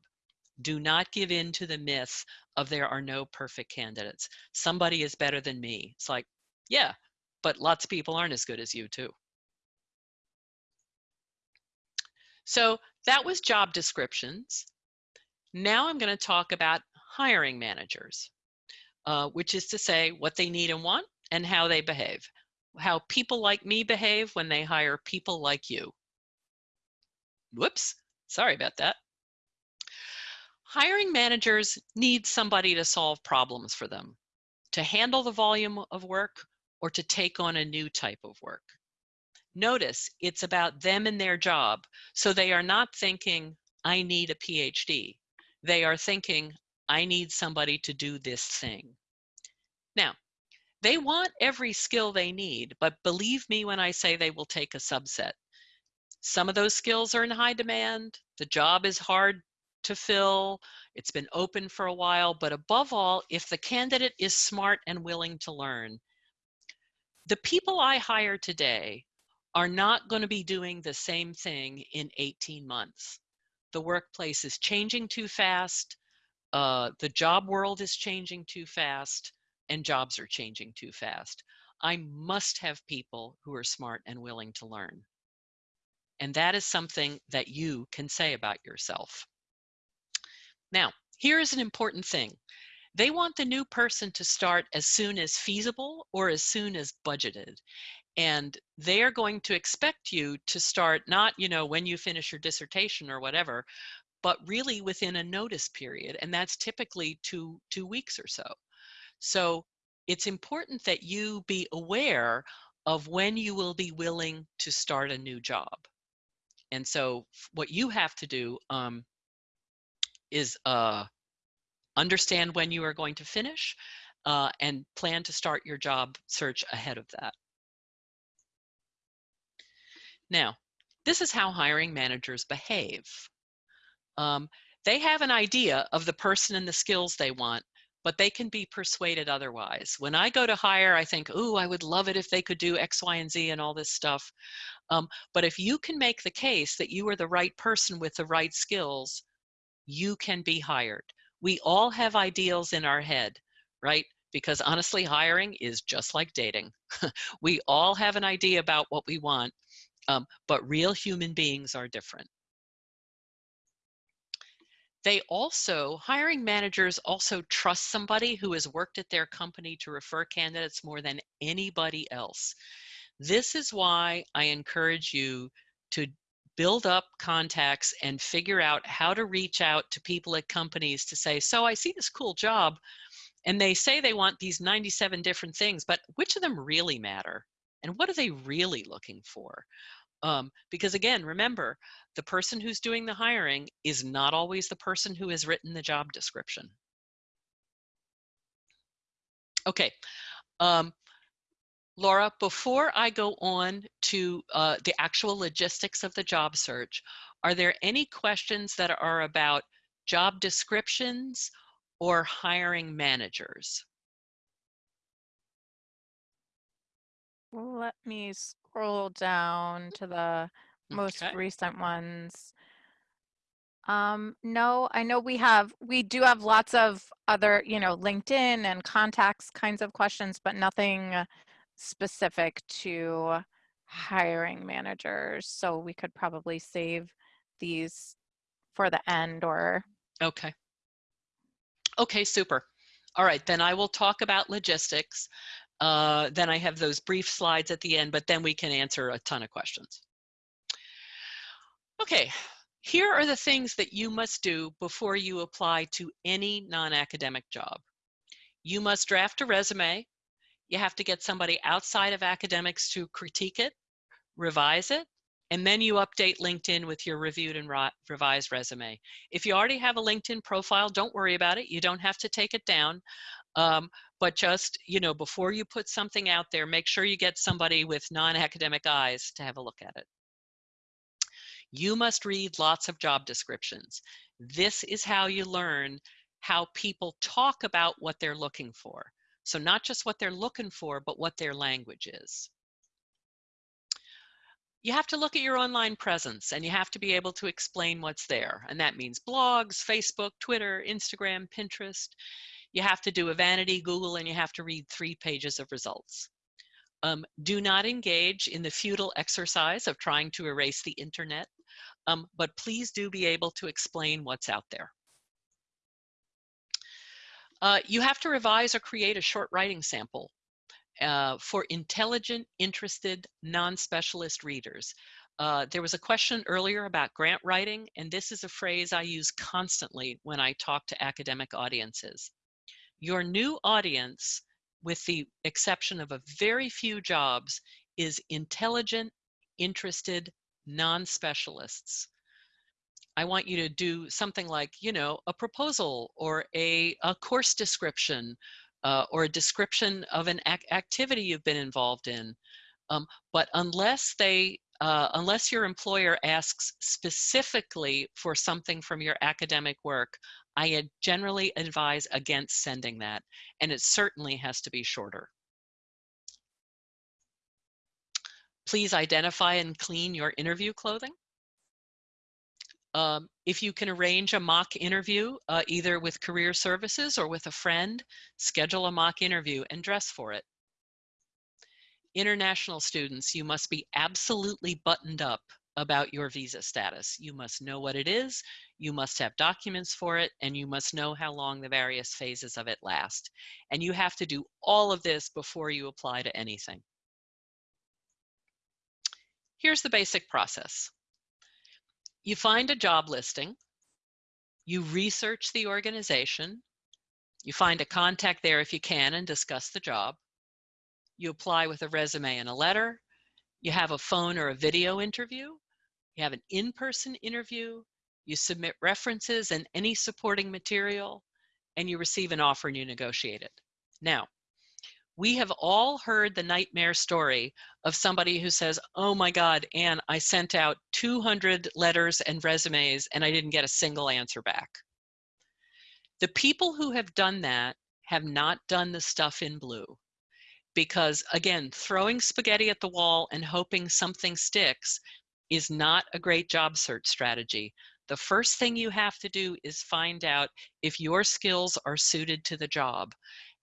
Do not give in to the myth of there are no perfect candidates. Somebody is better than me. It's like, yeah, but lots of people aren't as good as you too. So that was job descriptions. Now I'm going to talk about hiring managers, uh, which is to say what they need and want and how they behave. How people like me behave when they hire people like you. Whoops, sorry about that. Hiring managers need somebody to solve problems for them, to handle the volume of work or to take on a new type of work. Notice it's about them and their job. So they are not thinking, I need a PhD. They are thinking, I need somebody to do this thing. Now, they want every skill they need, but believe me when I say they will take a subset. Some of those skills are in high demand. The job is hard to fill. It's been open for a while, but above all, if the candidate is smart and willing to learn, the people I hire today are not going to be doing the same thing in 18 months. The workplace is changing too fast. Uh, the job world is changing too fast and jobs are changing too fast. I must have people who are smart and willing to learn. And that is something that you can say about yourself. Now, here is an important thing. They want the new person to start as soon as feasible or as soon as budgeted. And they are going to expect you to start not, you know, when you finish your dissertation or whatever, but really within a notice period. And that's typically two, two weeks or so. So it's important that you be aware of when you will be willing to start a new job. And so what you have to do um, is uh, understand when you are going to finish uh, and plan to start your job search ahead of that. Now, this is how hiring managers behave. Um, they have an idea of the person and the skills they want, but they can be persuaded otherwise. When I go to hire, I think, ooh, I would love it if they could do X, Y, and Z and all this stuff. Um, but if you can make the case that you are the right person with the right skills, you can be hired. We all have ideals in our head, right? Because honestly, hiring is just like dating. we all have an idea about what we want, um, but real human beings are different. They also, hiring managers also trust somebody who has worked at their company to refer candidates more than anybody else. This is why I encourage you to build up contacts and figure out how to reach out to people at companies to say, so I see this cool job and they say they want these 97 different things, but which of them really matter? And what are they really looking for? Um, because again, remember, the person who's doing the hiring is not always the person who has written the job description. Okay, um, Laura, before I go on to uh, the actual logistics of the job search, are there any questions that are about job descriptions or hiring managers? Let me scroll down to the most Okay. recent ones. Um, no, I know we have, we do have lots of other, you know, LinkedIn and contacts kinds of questions, but nothing specific to hiring managers. So we could probably save these for the end or Okay. Okay, super. All right, then I will talk about logistics. Uh, then I have those brief slides at the end, but then we can answer a ton of questions. Okay, here are the things that you must do before you apply to any non-academic job. You must draft a resume. You have to get somebody outside of academics to critique it, revise it, and then you update LinkedIn with your reviewed and revised resume. If you already have a LinkedIn profile, don't worry about it. You don't have to take it down. Um, but just, you know, before you put something out there, make sure you get somebody with non-academic eyes to have a look at it. You must read lots of job descriptions. This is how you learn how people talk about what they're looking for. So not just what they're looking for, but what their language is. You have to look at your online presence and you have to be able to explain what's there. And that means blogs, Facebook, Twitter, Instagram, Pinterest. You have to do a vanity Google and you have to read three pages of results. Um, do not engage in the futile exercise of trying to erase the internet, um, but please do be able to explain what's out there. Uh, you have to revise or create a short writing sample uh, for intelligent, interested, non-specialist readers. Uh, there was a question earlier about grant writing, and this is a phrase I use constantly when I talk to academic audiences. Your new audience with the exception of a very few jobs, is intelligent, interested, non-specialists. I want you to do something like, you know, a proposal or a, a course description uh, or a description of an ac activity you've been involved in. Um, but unless they, uh, unless your employer asks specifically for something from your academic work, I generally advise against sending that, and it certainly has to be shorter. Please identify and clean your interview clothing. Um, if you can arrange a mock interview, uh, either with career services or with a friend, schedule a mock interview and dress for it. International students, you must be absolutely buttoned up about your visa status. You must know what it is, you must have documents for it, and you must know how long the various phases of it last. And you have to do all of this before you apply to anything. Here's the basic process. You find a job listing, you research the organization, you find a contact there if you can and discuss the job, you apply with a resume and a letter, you have a phone or a video interview, you have an in-person interview, you submit references and any supporting material, and you receive an offer and you negotiate it. Now, we have all heard the nightmare story of somebody who says, oh my God, Anne, I sent out 200 letters and resumes and I didn't get a single answer back. The people who have done that have not done the stuff in blue. Because again, throwing spaghetti at the wall and hoping something sticks is not a great job search strategy. The first thing you have to do is find out if your skills are suited to the job.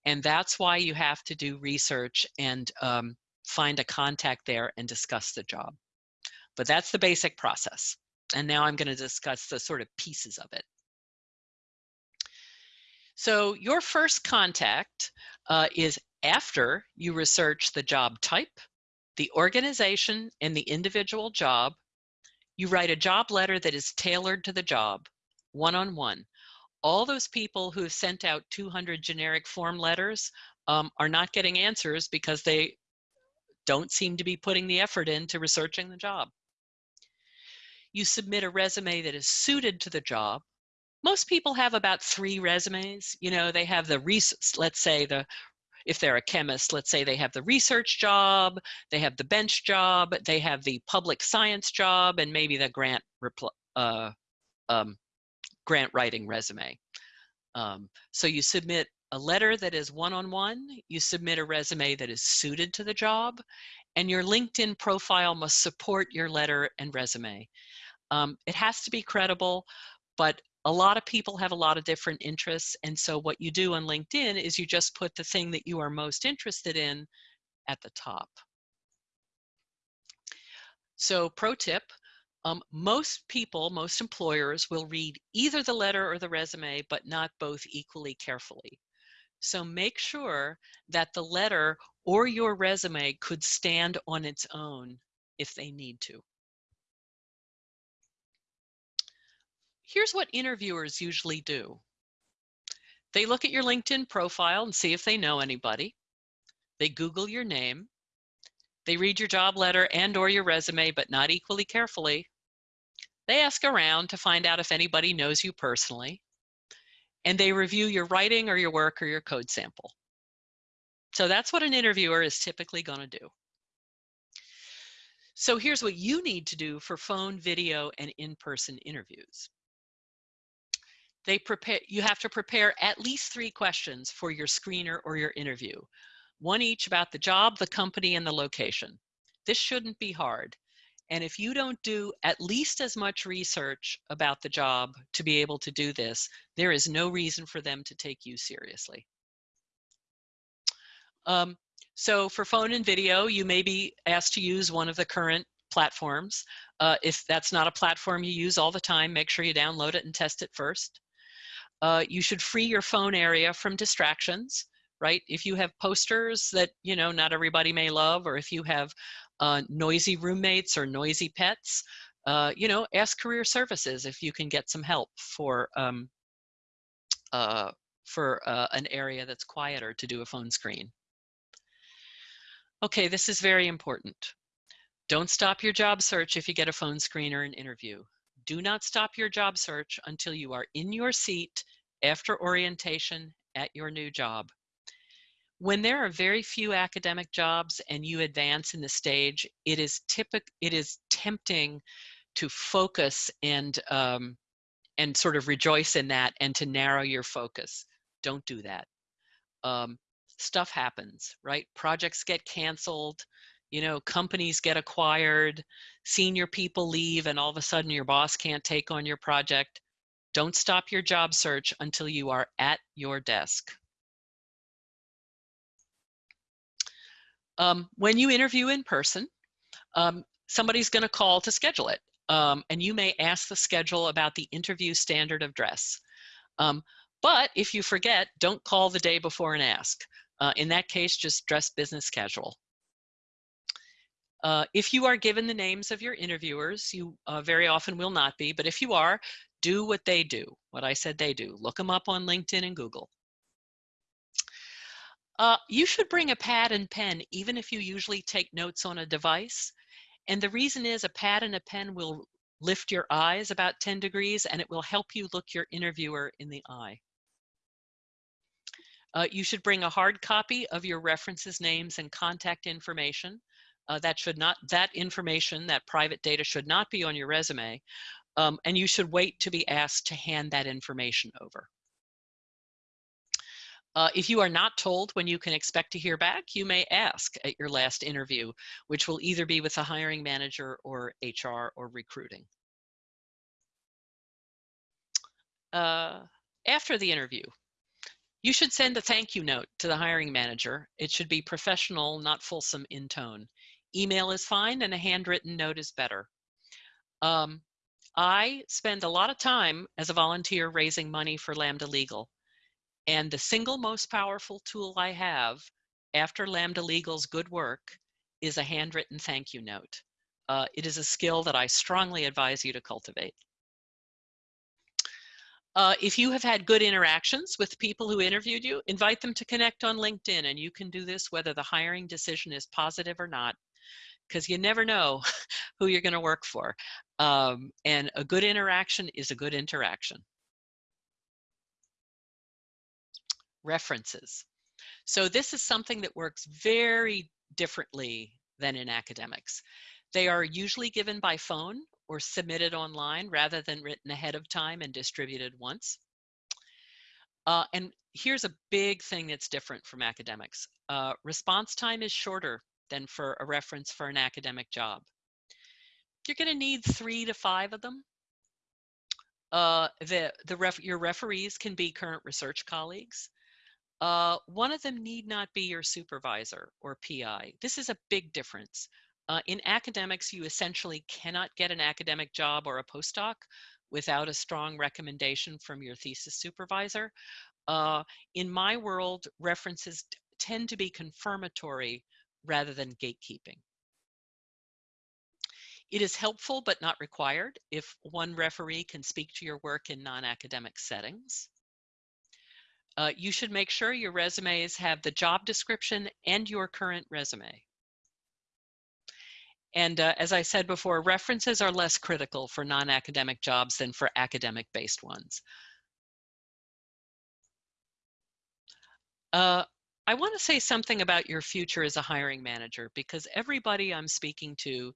And that's why you have to do research and um, find a contact there and discuss the job. But that's the basic process. And now I'm going to discuss the sort of pieces of it. So your first contact uh, is after you research the job type, the organization and the individual job, you write a job letter that is tailored to the job, one-on-one. -on -one. All those people who have sent out 200 generic form letters um, are not getting answers because they don't seem to be putting the effort into researching the job. You submit a resume that is suited to the job. Most people have about three resumes. You know, they have the, research, let's say the if they're a chemist, let's say they have the research job, they have the bench job, they have the public science job, and maybe the grant uh, um, grant writing resume. Um, so you submit a letter that is one-on-one, -on -one, you submit a resume that is suited to the job, and your LinkedIn profile must support your letter and resume. Um, it has to be credible, but a lot of people have a lot of different interests. And so what you do on LinkedIn is you just put the thing that you are most interested in at the top. So pro tip, um, most people, most employers will read either the letter or the resume, but not both equally carefully. So make sure that the letter or your resume could stand on its own if they need to. Here's what interviewers usually do. They look at your LinkedIn profile and see if they know anybody. They Google your name. They read your job letter and or your resume, but not equally carefully. They ask around to find out if anybody knows you personally. And they review your writing or your work or your code sample. So that's what an interviewer is typically going to do. So here's what you need to do for phone, video, and in-person interviews. they prepare, you have to prepare at least three questions for your screener or your interview. One each about the job, the company, and the location. This shouldn't be hard. And if you don't do at least as much research about the job to be able to do this, there is no reason for them to take you seriously. Um, so for phone and video, you may be asked to use one of the current platforms. Uh, if that's not a platform you use all the time, make sure you download it and test it first. Uh, you should free your phone area from distractions, right? If you have posters that, you know, not everybody may love, or if you have uh, noisy roommates or noisy pets, uh, you know, ask career services if you can get some help for, um, uh, for uh, an area that's quieter to do a phone screen. Okay, this is very important. Don't stop your job search if you get a phone screen or an interview. Do not stop your job search until you are in your seat after orientation at your new job. When there are very few academic jobs and you advance in the stage, it is typic it is tempting to focus and um, and sort of rejoice in that and to narrow your focus. Don't do that. Um, stuff happens, right? Projects get canceled, you know, companies get acquired, senior people leave, and all of a sudden your boss can't take on your project. Don't stop your job search until you are at your desk. Um, when you interview in person, um, somebody's going to call to schedule it. Um, and you may ask the schedule about the interview standard of dress. Um, but if you forget, don't call the day before and ask. Uh, in that case, just dress business casual. Uh, if you are given the names of your interviewers, you uh, very often will not be, but if you are, do what they do, what I said they do. Look them up on LinkedIn and Google. Uh, you should bring a pad and pen, even if you usually take notes on a device. And the reason is a pad and a pen will lift your eyes about 10 degrees and it will help you look your interviewer in the eye. Uh, you should bring a hard copy of your references, names, and contact information. Uh, that should not, that information, that private data should not be on your resume. Um, and you should wait to be asked to hand that information over. Uh, if you are not told when you can expect to hear back, you may ask at your last interview, which will either be with a hiring manager or HR or recruiting. Uh, after the interview, you should send a thank you note to the hiring manager. It should be professional, not fulsome in tone. Email is fine and a handwritten note is better. Um, I spend a lot of time as a volunteer raising money for Lambda Legal. And the single most powerful tool I have after Lambda Legal's good work is a handwritten thank you note. Uh, it is a skill that I strongly advise you to cultivate. Uh, if you have had good interactions with people who interviewed you, invite them to connect on LinkedIn and you can do this whether the hiring decision is positive or not because you never know who you're going to work for. Um, and a good interaction is a good interaction. References. So this is something that works very differently than in academics. They are usually given by phone or submitted online rather than written ahead of time and distributed once. Uh, and here's a big thing that's different from academics. Uh, response time is shorter than for a reference for an academic job. You're going to need three to five of them. Uh, the, the ref, your referees can be current research colleagues. Uh, one of them need not be your supervisor or PI. This is a big difference. Uh, in academics, you essentially cannot get an academic job or a postdoc without a strong recommendation from your thesis supervisor. Uh, in my world, references tend to be confirmatory rather than gatekeeping. It is helpful but not required if one referee can speak to your work in non-academic settings. Uh, you should make sure your resumes have the job description and your current resume. And uh, as I said before, references are less critical for non-academic jobs than for academic-based ones. Uh, I want to say something about your future as a hiring manager because everybody I'm speaking to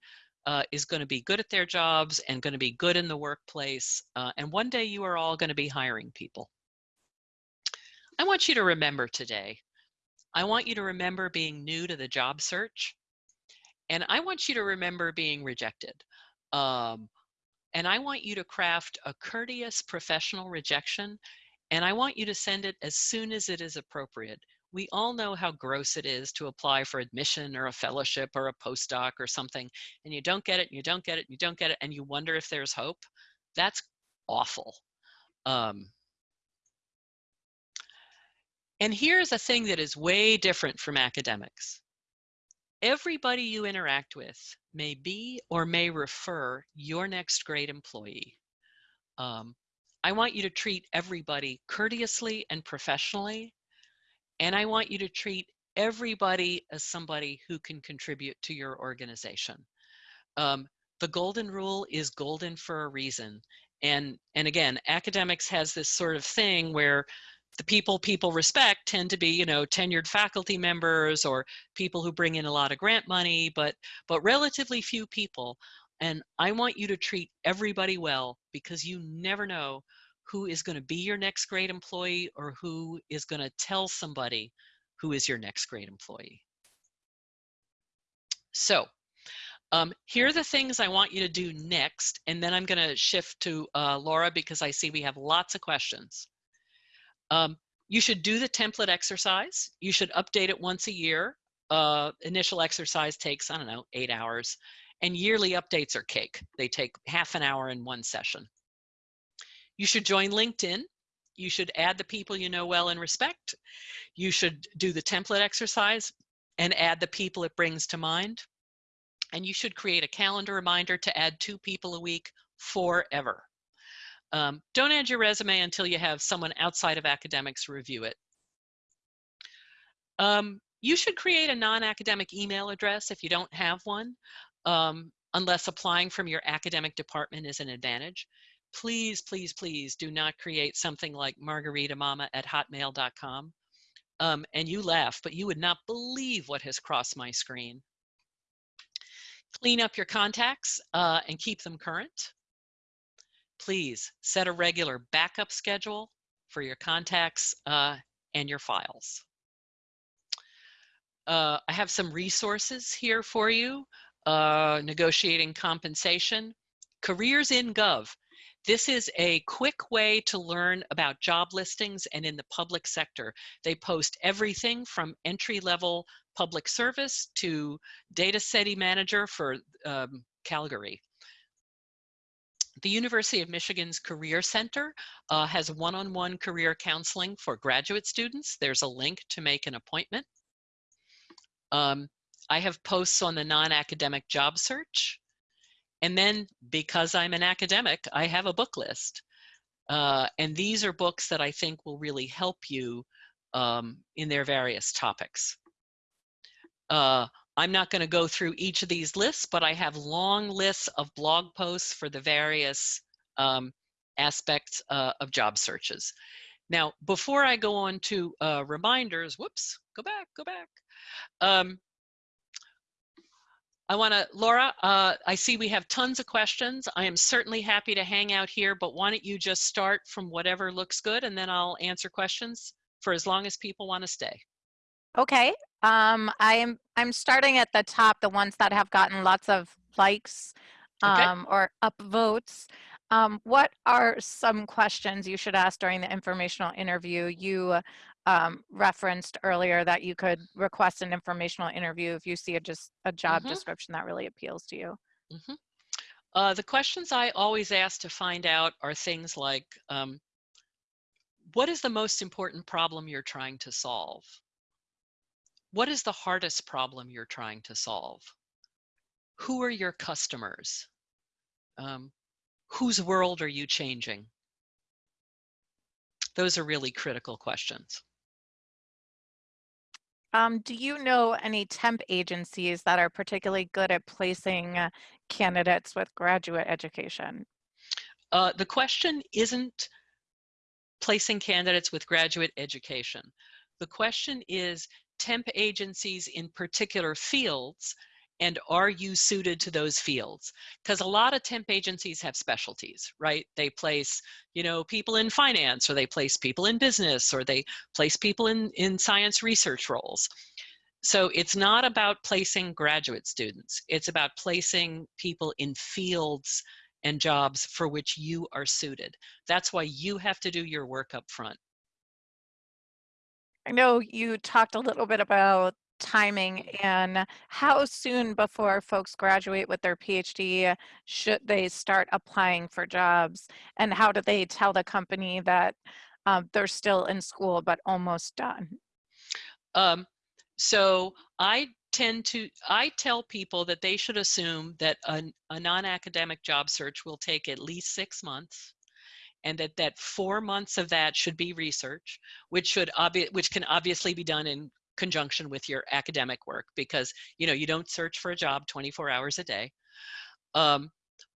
uh, is going to be good at their jobs and going to be good in the workplace. Uh, and one day you are all going to be hiring people. I want you to remember today. I want you to remember being new to the job search. And I want you to remember being rejected. Um, and I want you to craft a courteous professional rejection. And I want you to send it as soon as it is appropriate we all know how gross it is to apply for admission or a fellowship or a postdoc or something, and you don't get it, and you don't get it, and you don't get it, and you wonder if there's hope. That's awful. Um, and here's a thing that is way different from academics. Everybody you interact with may be or may refer your next great employee. Um, I want you to treat everybody courteously and professionally and I want you to treat everybody as somebody who can contribute to your organization. Um, the golden rule is golden for a reason. And, and again, academics has this sort of thing where the people people respect tend to be, you know, tenured faculty members or people who bring in a lot of grant money, but, but relatively few people. And I want you to treat everybody well because you never know who is going to be your next great employee or who is going to tell somebody who is your next great employee. So um, here are the things I want you to do next, and then I'm going to shift to uh, Laura because I see we have lots of questions. Um, you should do the template exercise. You should update it once a year. Uh, initial exercise takes, I don't know, eight hours. And yearly updates are cake. They take half an hour in one session. You should join LinkedIn. You should add the people you know well and respect. You should do the template exercise and add the people it brings to mind. And you should create a calendar reminder to add two people a week forever. Um, don't add your resume until you have someone outside of academics review it. Um, you should create a non-academic email address if you don't have one, um, unless applying from your academic department is an advantage please, please, please do not create something like margaritamama at hotmail.com. Um, and you laugh, but you would not believe what has crossed my screen. Clean up your contacts uh, and keep them current. Please set a regular backup schedule for your contacts uh, and your files. Uh, I have some resources here for you. Uh, negotiating compensation. Careers in Gov this is a quick way to learn about job listings and in the public sector. They post everything from entry level public service to data city manager for um, Calgary. The University of Michigan's Career Center uh, has one-on-one -on -one career counseling for graduate students. There's a link to make an appointment. Um, I have posts on the non-academic job search. And then because I'm an academic, I have a book list. Uh, and these are books that I think will really help you um, in their various topics. Uh, I'm not going to go through each of these lists, but I have long lists of blog posts for the various um, aspects uh, of job searches. Now, before I go on to uh, reminders, whoops, go back, go back. Um, I want to, Laura, uh, I see we have tons of questions. I am certainly happy to hang out here, but why don't you just start from whatever looks good and then I'll answer questions for as long as people want to stay. Okay. Um, I am, I'm starting at the top, the ones that have gotten lots of likes um, okay. or upvotes. Um, what are some questions you should ask during the informational interview? You um, referenced earlier that you could request an informational interview if you see a just a job mm -hmm. description that really appeals to you. Mm -hmm. uh, the questions I always ask to find out are things like, um, what is the most important problem you're trying to solve? What is the hardest problem you're trying to solve? Who are your customers? Um, whose world are you changing? Those are really critical questions. Um, do you know any temp agencies that are particularly good at placing uh, candidates with graduate education? Uh, the question isn't placing candidates with graduate education. The question is temp agencies in particular fields and are you suited to those fields? Because a lot of temp agencies have specialties, right? They place, you know, people in finance, or they place people in business, or they place people in, in science research roles. So it's not about placing graduate students. It's about placing people in fields and jobs for which you are suited. That's why you have to do your work up front. I know you talked a little bit about timing and how soon before folks graduate with their PhD should they start applying for jobs and how do they tell the company that um, they're still in school but almost done? Um, so I tend to, I tell people that they should assume that a, a non-academic job search will take at least six months and that that four months of that should be research, which should obvi- which can obviously be done in conjunction with your academic work because you know you don't search for a job 24 hours a day. Um,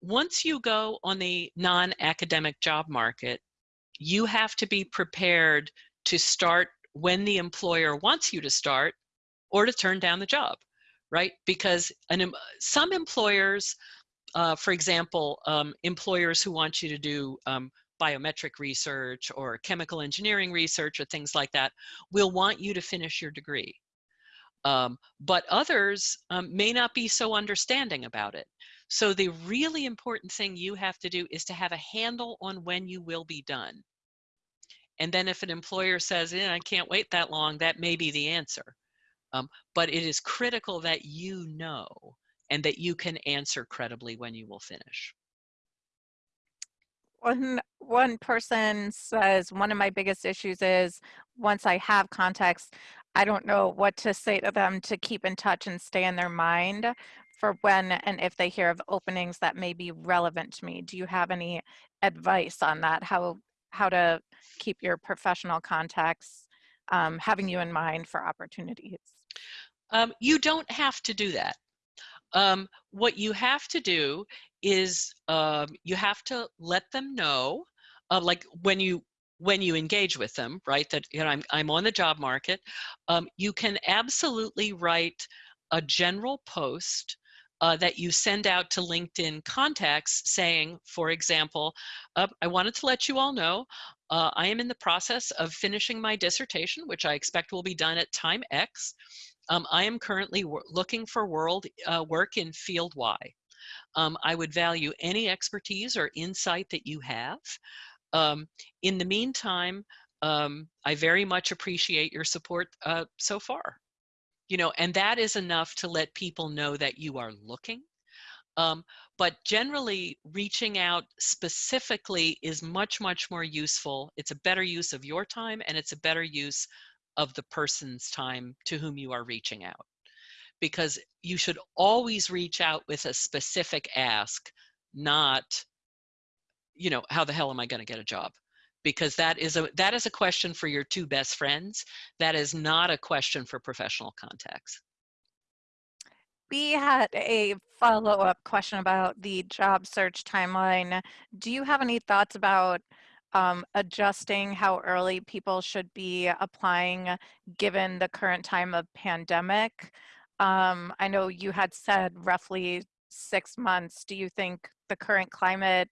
once you go on the non-academic job market, you have to be prepared to start when the employer wants you to start or to turn down the job, right? Because an, some employers, uh, for example, um, employers who want you to do um, biometric research or chemical engineering research or things like that will want you to finish your degree. Um, but others um, may not be so understanding about it. So the really important thing you have to do is to have a handle on when you will be done. And then if an employer says, eh, I can't wait that long, that may be the answer. Um, but it is critical that you know and that you can answer credibly when you will finish one one person says one of my biggest issues is once I have context, I don't know what to say to them to keep in touch and stay in their mind for when and if they hear of openings that may be relevant to me. Do you have any advice on that? How how to keep your professional contacts um, having you in mind for opportunities? Um, you don't have to do that. Um, what you have to do is um, you have to let them know, uh, like when you when you engage with them, right? That you know I'm I'm on the job market. Um, you can absolutely write a general post uh, that you send out to LinkedIn contacts saying, for example, uh, I wanted to let you all know uh, I am in the process of finishing my dissertation, which I expect will be done at time X. Um, I am currently looking for world uh, work in field Y. Um, I would value any expertise or insight that you have. Um, in the meantime, um, I very much appreciate your support uh, so far. You know, and that is enough to let people know that you are looking. Um, but generally, reaching out specifically is much, much more useful. It's a better use of your time and it's a better use of the person's time to whom you are reaching out. Because you should always reach out with a specific ask, not, you know, how the hell am I going to get a job? Because that is a that is a question for your two best friends. That is not a question for professional contacts. We had a follow-up question about the job search timeline. Do you have any thoughts about um, adjusting how early people should be applying given the current time of pandemic. Um, I know you had said roughly six months. Do you think the current climate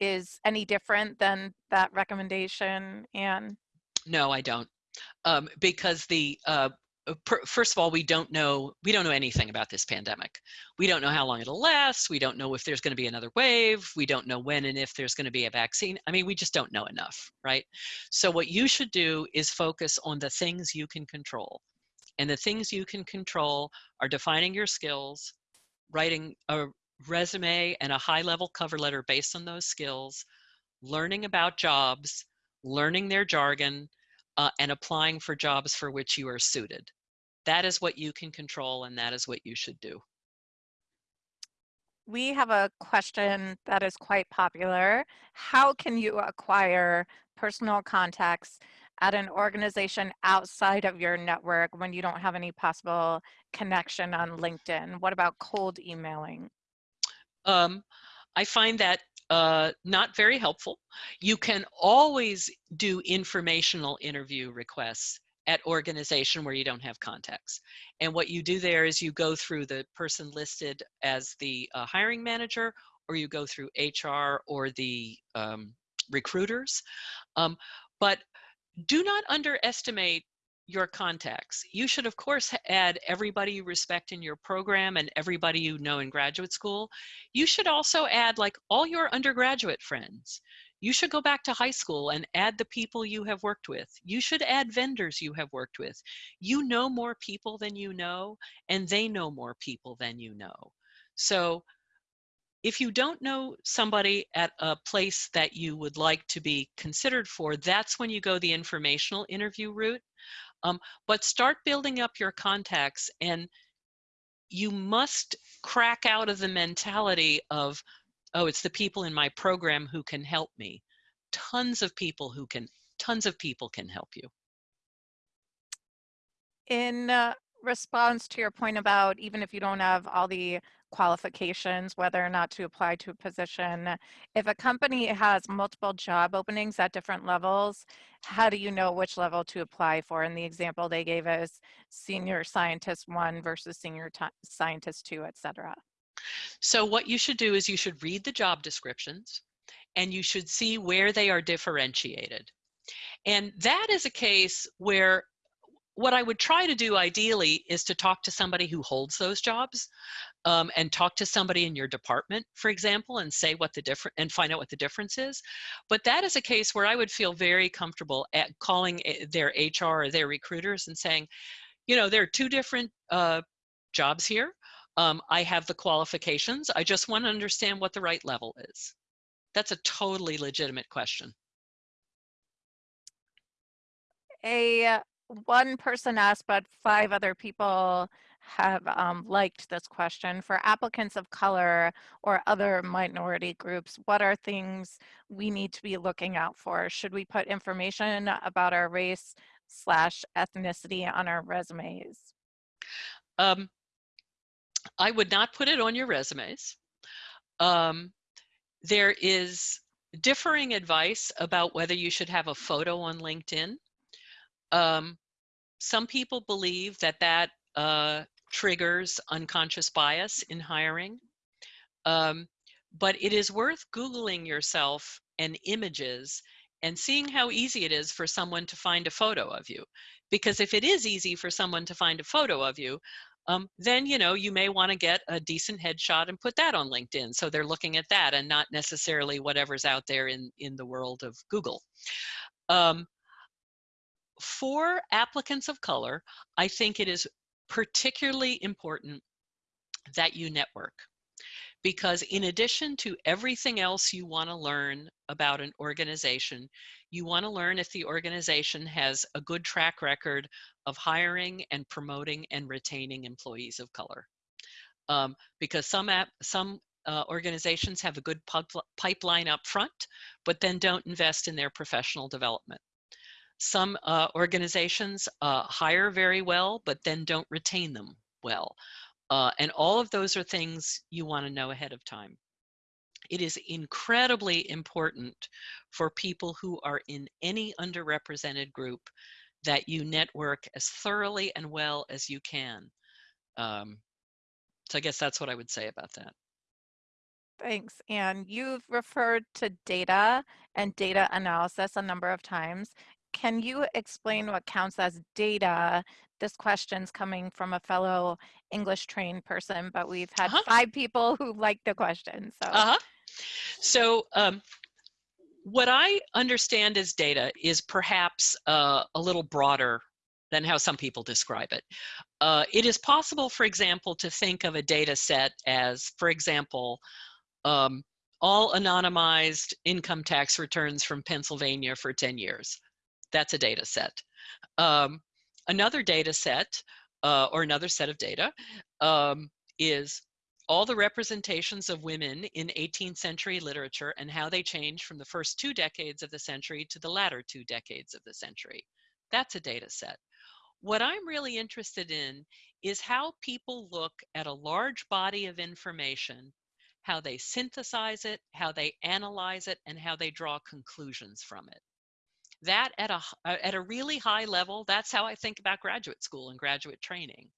is any different than that recommendation, Anne? No, I don't. Um, because the uh, uh, first of all, we don't know we don't know anything about this pandemic. We don't know how long it'll last. We don't know if there's going to be another wave. We don't know when and if there's going to be a vaccine. I mean, we just don't know enough, right? So what you should do is focus on the things you can control. And the things you can control are defining your skills, writing a resume and a high level cover letter based on those skills, learning about jobs, learning their jargon, uh, and applying for jobs for which you are suited. That is what you can control and that is what you should do. We have a question that is quite popular. How can you acquire personal contacts at an organization outside of your network when you don't have any possible connection on LinkedIn? What about cold emailing? Um, I find that uh, not very helpful. You can always do informational interview requests at organization where you don't have contacts. And what you do there is you go through the person listed as the uh, hiring manager, or you go through HR or the um, recruiters. Um, but do not underestimate your contacts. You should, of course, add everybody you respect in your program and everybody you know in graduate school. You should also add like all your undergraduate friends. You should go back to high school and add the people you have worked with. You should add vendors you have worked with. You know more people than you know, and they know more people than you know. So if you don't know somebody at a place that you would like to be considered for, that's when you go the informational interview route. Um, but start building up your contacts and you must crack out of the mentality of, oh, it's the people in my program who can help me. Tons of people who can, tons of people can help you. In uh, response to your point about even if you don't have all the qualifications, whether or not to apply to a position. If a company has multiple job openings at different levels, how do you know which level to apply for? In the example they gave us, senior scientist one versus senior scientist two, et cetera. So what you should do is you should read the job descriptions and you should see where they are differentiated. And that is a case where what I would try to do ideally is to talk to somebody who holds those jobs um, and talk to somebody in your department, for example, and say what the different and find out what the difference is. But that is a case where I would feel very comfortable at calling eh, their HR or their recruiters and saying, you know, there are two different uh, jobs here. Um, I have the qualifications. I just want to understand what the right level is. That's a totally legitimate question. A one person asked, but five other people have um, liked this question. For applicants of color or other minority groups, what are things we need to be looking out for? Should we put information about our race slash ethnicity on our resumes? Um, I would not put it on your resumes. Um, there is differing advice about whether you should have a photo on LinkedIn. Um, some people believe that that uh, triggers unconscious bias in hiring. Um, but it is worth Googling yourself and images and seeing how easy it is for someone to find a photo of you. Because if it is easy for someone to find a photo of you, um, then you know you may want to get a decent headshot and put that on LinkedIn. So they're looking at that and not necessarily whatever's out there in in the world of Google. Um, for applicants of color, I think it is particularly important that you network because in addition to everything else you want to learn about an organization, you want to learn if the organization has a good track record of hiring and promoting and retaining employees of color. Um, because some app, some uh, organizations have a good pipeline up front, but then don't invest in their professional development. Some uh, organizations uh, hire very well, but then don't retain them well. Uh, and all of those are things you want to know ahead of time. It is incredibly important for people who are in any underrepresented group that you network as thoroughly and well as you can. Um, so I guess that's what I would say about that. Thanks. And you've referred to data and data analysis a number of times can you explain what counts as data? This question's coming from a fellow English trained person, but we've had uh -huh. five people who like the question. So, uh -huh. so um, what I understand as data is perhaps uh, a little broader than how some people describe it. Uh, it is possible, for example, to think of a data set as, for example, um, all anonymized income tax returns from Pennsylvania for 10 years that's a data set. Um, another data set, uh, or another set of data, um, is all the representations of women in 18th century literature and how they change from the first two decades of the century to the latter two decades of the century. That's a data set. What I'm really interested in is how people look at a large body of information, how they synthesize it, how they analyze it, and how they draw conclusions from it. That at a, uh, at a really high level, that's how I think about graduate school and graduate training.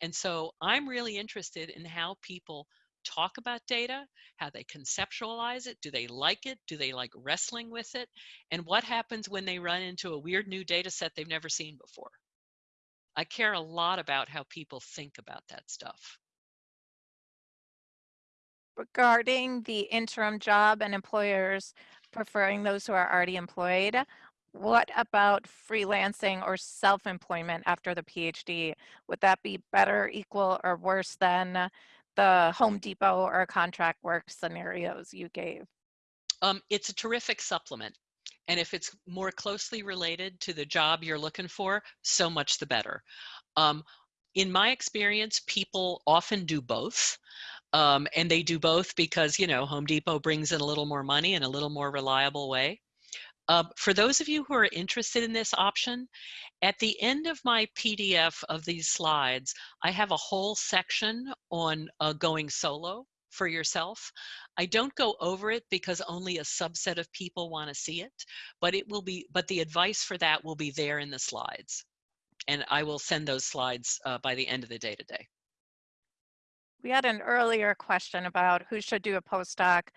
And so I'm really interested in how people talk about data, how they conceptualize it. Do they like it? Do they like wrestling with it? And what happens when they run into a weird new data set they've never seen before? I care a lot about how people think about that stuff. Regarding the interim job and employers preferring those who are already employed, what about freelancing or self-employment after the PhD? Would that be better, equal, or worse than the Home Depot or contract work scenarios you gave? Um, it's a terrific supplement. And if it's more closely related to the job you're looking for, so much the better. Um, in my experience, people often do both. Um, and they do both because, you know, Home Depot brings in a little more money in a little more reliable way. Um, for those of you who are interested in this option, at the end of my PDF of these slides, I have a whole section on uh, going solo for yourself. I don't go over it because only a subset of people want to see it, but it will be, but the advice for that will be there in the slides. And I will send those slides uh, by the end of the day today. We had an earlier question about who should do a postdoc,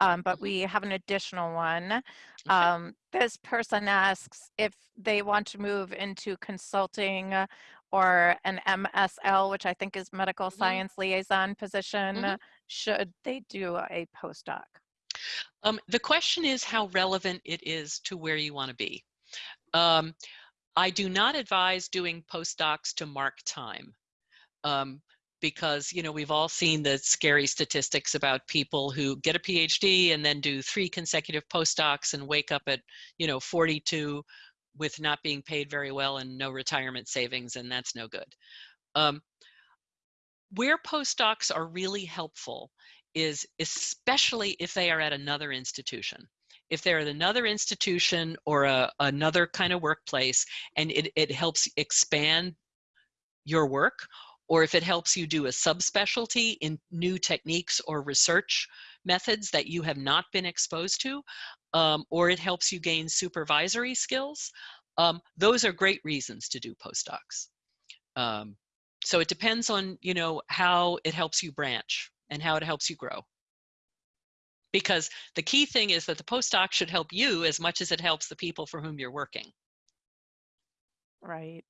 um, but we have an additional one. Um, this person asks if they want to move into consulting or an MSL, which I think is medical Mhm. science liaison position, Mhm. should they do a postdoc? Um, the question is how relevant it is to where you want to be. Um, I do not advise doing postdocs to mark time. Because you know we've all seen the scary statistics about people who get a phd and then do three consecutive postdocs and wake up at you know 42 with not being paid very well and no retirement savings and that's no good. Um, where postdocs are really helpful is especially if they are at another institution. If they're at another institution or a, another kind of workplace and it, it helps expand your work or if it helps you do a subspecialty in new techniques or research methods that you have not been exposed to, um, or it helps you gain supervisory skills, um, those are great reasons to do postdocs. Um, so it depends on, you know, how it helps you branch and how it helps you grow. Because the key thing is that the postdoc should help you as much as it helps the people for whom you're working. Right.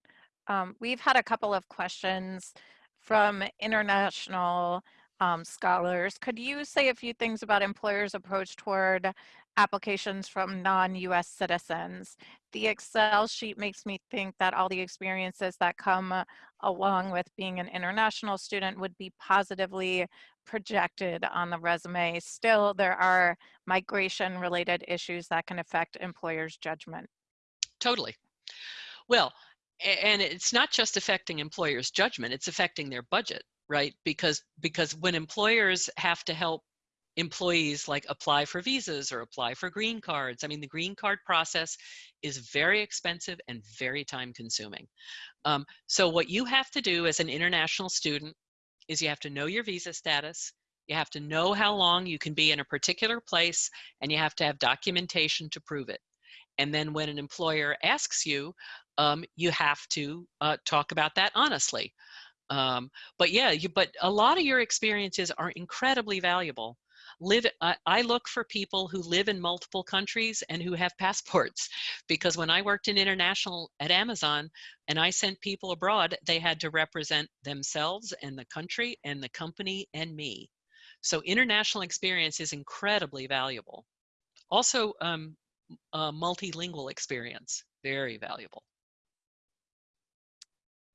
Um, we've had a couple of questions from international um, scholars. Could you say a few things about employers' approach toward applications from non-US citizens? The Excel sheet makes me think that all the experiences that come uh, along with being an international student would be positively projected on the resume. Still, there are migration-related issues that can affect employers' judgment. Totally. Well, and it's not just affecting employers judgment it's affecting their budget right? Because because when employers have to help employees like apply for visas or apply for green cards i mean the green card process is very expensive and very time consuming. Um, so what you have to do as an international student is you have to know your visa status you have to know how long you can be in a particular place and you have to have documentation to prove it. And then when an employer asks you um, you have to uh, talk about that honestly. Um, but yeah, you, but a lot of your experiences are incredibly valuable. Live, I, I look for people who live in multiple countries and who have passports, because when I worked in international at Amazon and I sent people abroad, they had to represent themselves and the country and the company and me. So international experience is incredibly valuable. Also, um, multilingual experience, very valuable.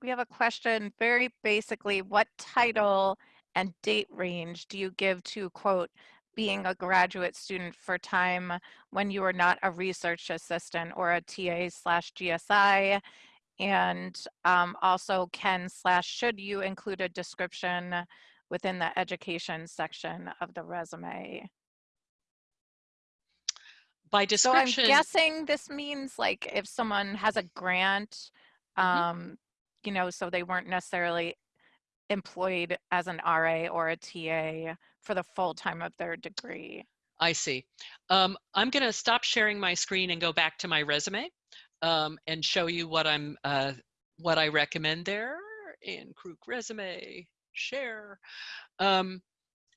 We have a question very basically, what title and date range do you give to quote, being a graduate student for time when you are not a research assistant or a TA slash GSI? And um, also can slash should you include a description within the education section of the resume? By description. So I'm guessing this means like if someone has a grant, um, mm -hmm you know, so they weren't necessarily employed as an RA or a TA for the full time of their degree. I see. Um, I'm going to stop sharing my screen and go back to my resume um, and show you what I'm uh, what I recommend there in Kruk resume share. Um,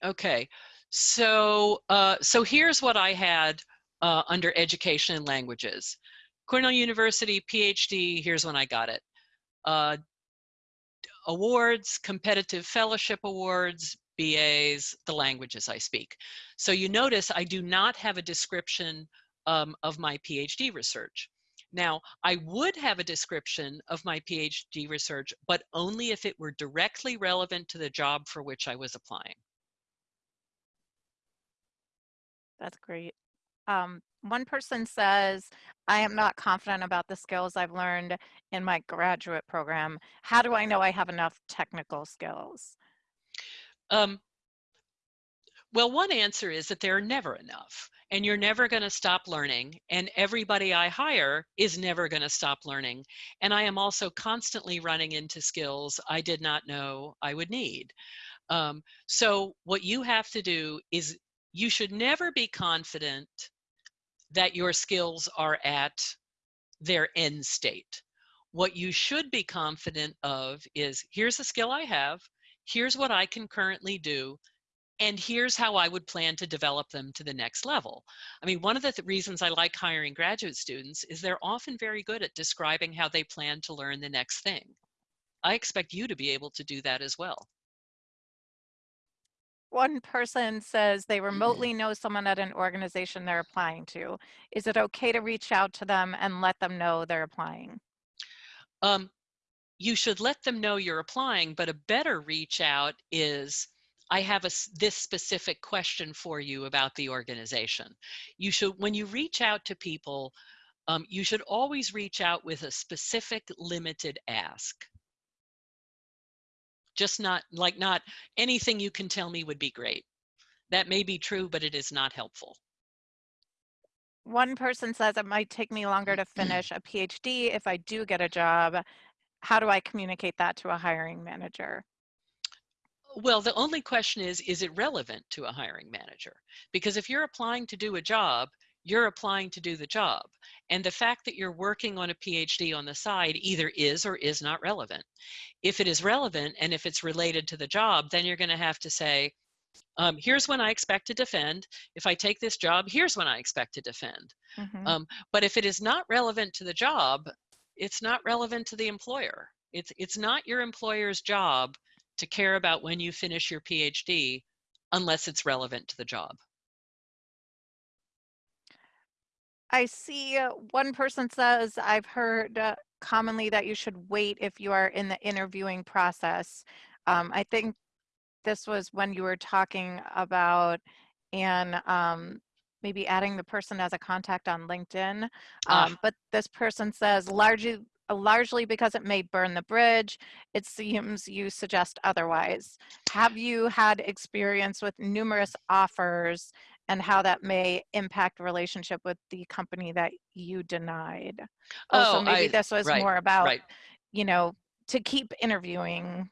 okay, so uh, so here's what I had uh, under education and languages. Cornell University PhD. Here's when I got it. Uh, awards, competitive fellowship awards, BAs, the languages I speak. So you notice I do not have a description um, of my PhD research. Now, I would have a description of my PhD research, but only if it were directly relevant to the job for which I was applying. That's great. Um, one person says, I am not confident about the skills I've learned in my graduate program. How do I know I have enough technical skills? Um, well, one answer is that there are never enough, and you're never going to stop learning, and everybody I hire is never going to stop learning. And I am also constantly running into skills I did not know I would need. Um, so what you have to do is you should never be confident that your skills are at their end state. What you should be confident of is here's a skill I have, here's what I can currently do, and here's how I would plan to develop them to the next level. I mean, one of the th reasons I like hiring graduate students is they're often very good at describing how they plan to learn the next thing. I expect you to be able to do that as well. One person says they remotely know someone at an organization they're applying to. Is it okay to reach out to them and let them know they're applying? Um, you should let them know you're applying, but a better reach out is I have a, this specific question for you about the organization. You should, when you reach out to people, um, you should always reach out with a specific limited ask. Just not like not anything you can tell me would be great. That may be true, but it is not helpful. One person says it might take me longer to finish a PhD if I do get a job. How do I communicate that to a hiring manager? Well, the only question is, is it relevant to a hiring manager? Because if you're applying to do a job, you're applying to do the job. And the fact that you're working on a PhD on the side either is or is not relevant. If it is relevant and if it's related to the job, then you're going to have to say, um, here's when I expect to defend. If I take this job, here's when I expect to defend. Mm -hmm. um, but if it is not relevant to the job, it's not relevant to the employer. It's, it's not your employer's job to care about when you finish your PhD unless it's relevant to the job. I see uh, one person says, I've heard uh, commonly that you should wait if you are in the interviewing process. Um, I think this was when you were talking about and um, maybe adding the person as a contact on LinkedIn. Ah. Um, But this person says largely uh, largely because it may burn the bridge. It seems you suggest otherwise. Have you had experience with numerous offers and how that may impact relationship with the company that you denied? Oh, so maybe I, this was right, more about, right. you know, to keep interviewing.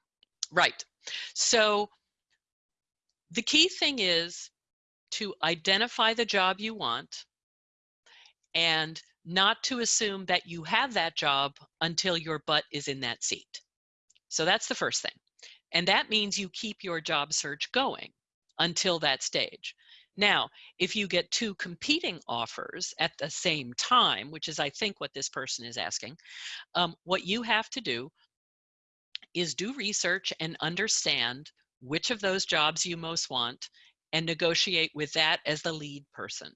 Right. So the key thing is to identify the job you want and not to assume that you have that job until your butt is in that seat. So that's the first thing. And that means you keep your job search going until that stage. Now, if you get two competing offers at the same time, which is I think what this person is asking, um, what you have to do is do research and understand which of those jobs you most want and negotiate with that as the lead person.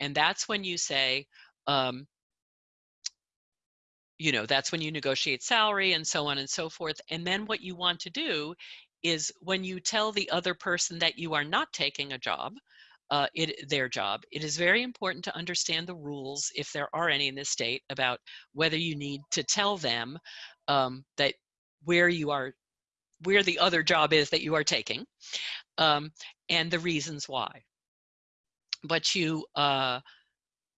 And that's when you say, um, you know, that's when you negotiate salary and so on and so forth. And then what you want to do is when you tell the other person that you are not taking a job, uh, it, their job, it is very important to understand the rules, if there are any in this state, about whether you need to tell them um, that where you are, where the other job is that you are taking, um, and the reasons why. But you, uh,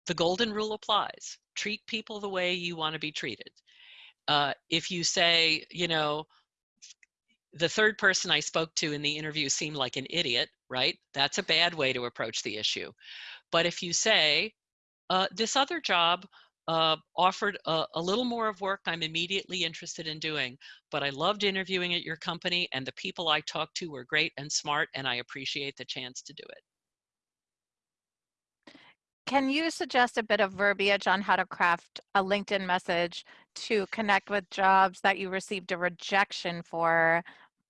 the golden rule applies. Treat people the way you want to be treated. Uh, if you say, you know, the third person I spoke to in the interview seemed like an idiot, right? That's a bad way to approach the issue. But if you say, uh, this other job uh, offered a, a, little more of work I'm immediately interested in doing, but I loved interviewing at your company and the people I talked to were great and smart and I appreciate the chance to do it. Can you suggest a bit of verbiage on how to craft a LinkedIn message to connect with jobs that you received a rejection for,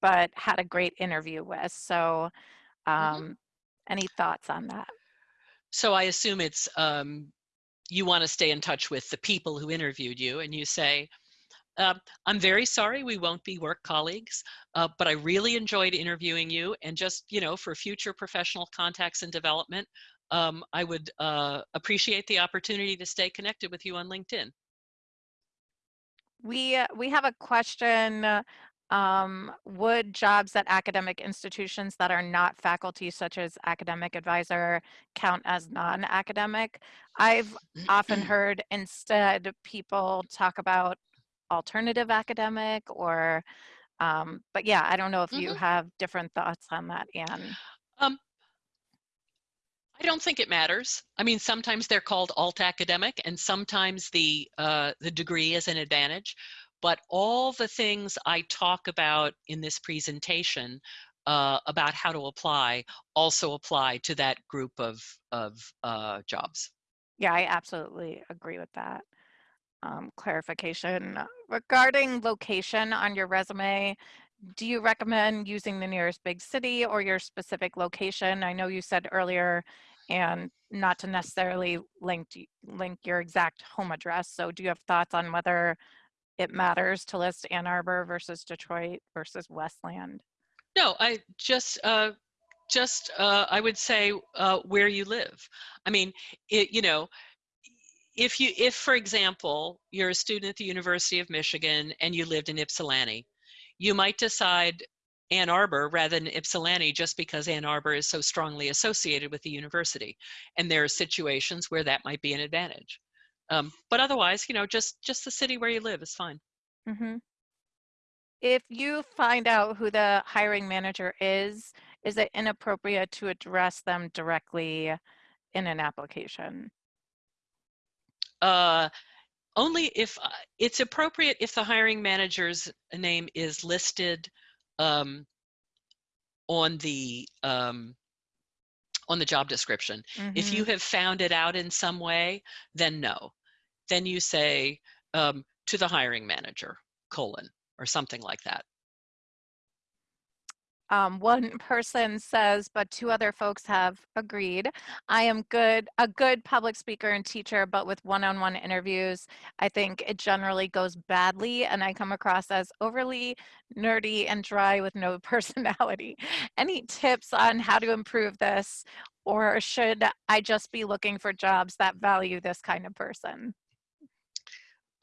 but had a great interview with? So mm-hmm. um, mm -hmm. any thoughts on that? So I assume it's um, you want to stay in touch with the people who interviewed you and you say, uh, I'm very sorry we won't be work colleagues, uh, but I really enjoyed interviewing you and just, you know, for future professional contacts and development, um, I would uh, appreciate the opportunity to stay connected with you on LinkedIn. We, uh, we have a question. Um, would jobs at academic institutions that are not faculty, such as academic advisor, count as non-academic? I've often heard instead people talk about alternative academic or, um, but yeah, I don't know if mm -hmm. you mm-hmm. have different thoughts on that, Anne. Um, I don't think it matters. I mean, sometimes they're called alt academic and sometimes the, uh, the degree is an advantage, but all the things I talk about in this presentation uh, about how to apply also apply to that group of, of uh, jobs. Yeah, I absolutely agree with that. Um, clarification regarding location on your resume, do you recommend using the nearest big city or your specific location? I know you said earlier and not to necessarily link link your exact home address. So do you have thoughts on whether it matters to list Ann Arbor versus Detroit versus Westland? No, I just uh, just uh, I would say uh, where you live. I mean, it, you know, if you if for example you're a student at the University of Michigan and you lived in Ypsilanti, you might decide Ann Arbor rather than Ypsilanti just because Ann Arbor is so strongly associated with the university. And there are situations where that might be an advantage. Um, but otherwise, you know, just just the city where you live is fine. Mm -hmm. If you find out who the hiring manager is, is it inappropriate to address them directly in an application? Uh, only if uh, it's appropriate if the hiring manager's name is listed um, on the um, on the job description. Mm -hmm. If you mm-hmm. have found it out in some way, then no. Then you say um, to the hiring manager, colon, or something like that um, one person says, but two other folks have agreed. I am good, a good public speaker and teacher, but with one-on-one -on -one interviews, I think it generally goes badly and I come across as overly nerdy and dry with no personality. Any tips on how to improve this or should I just be looking for jobs that value this kind of person?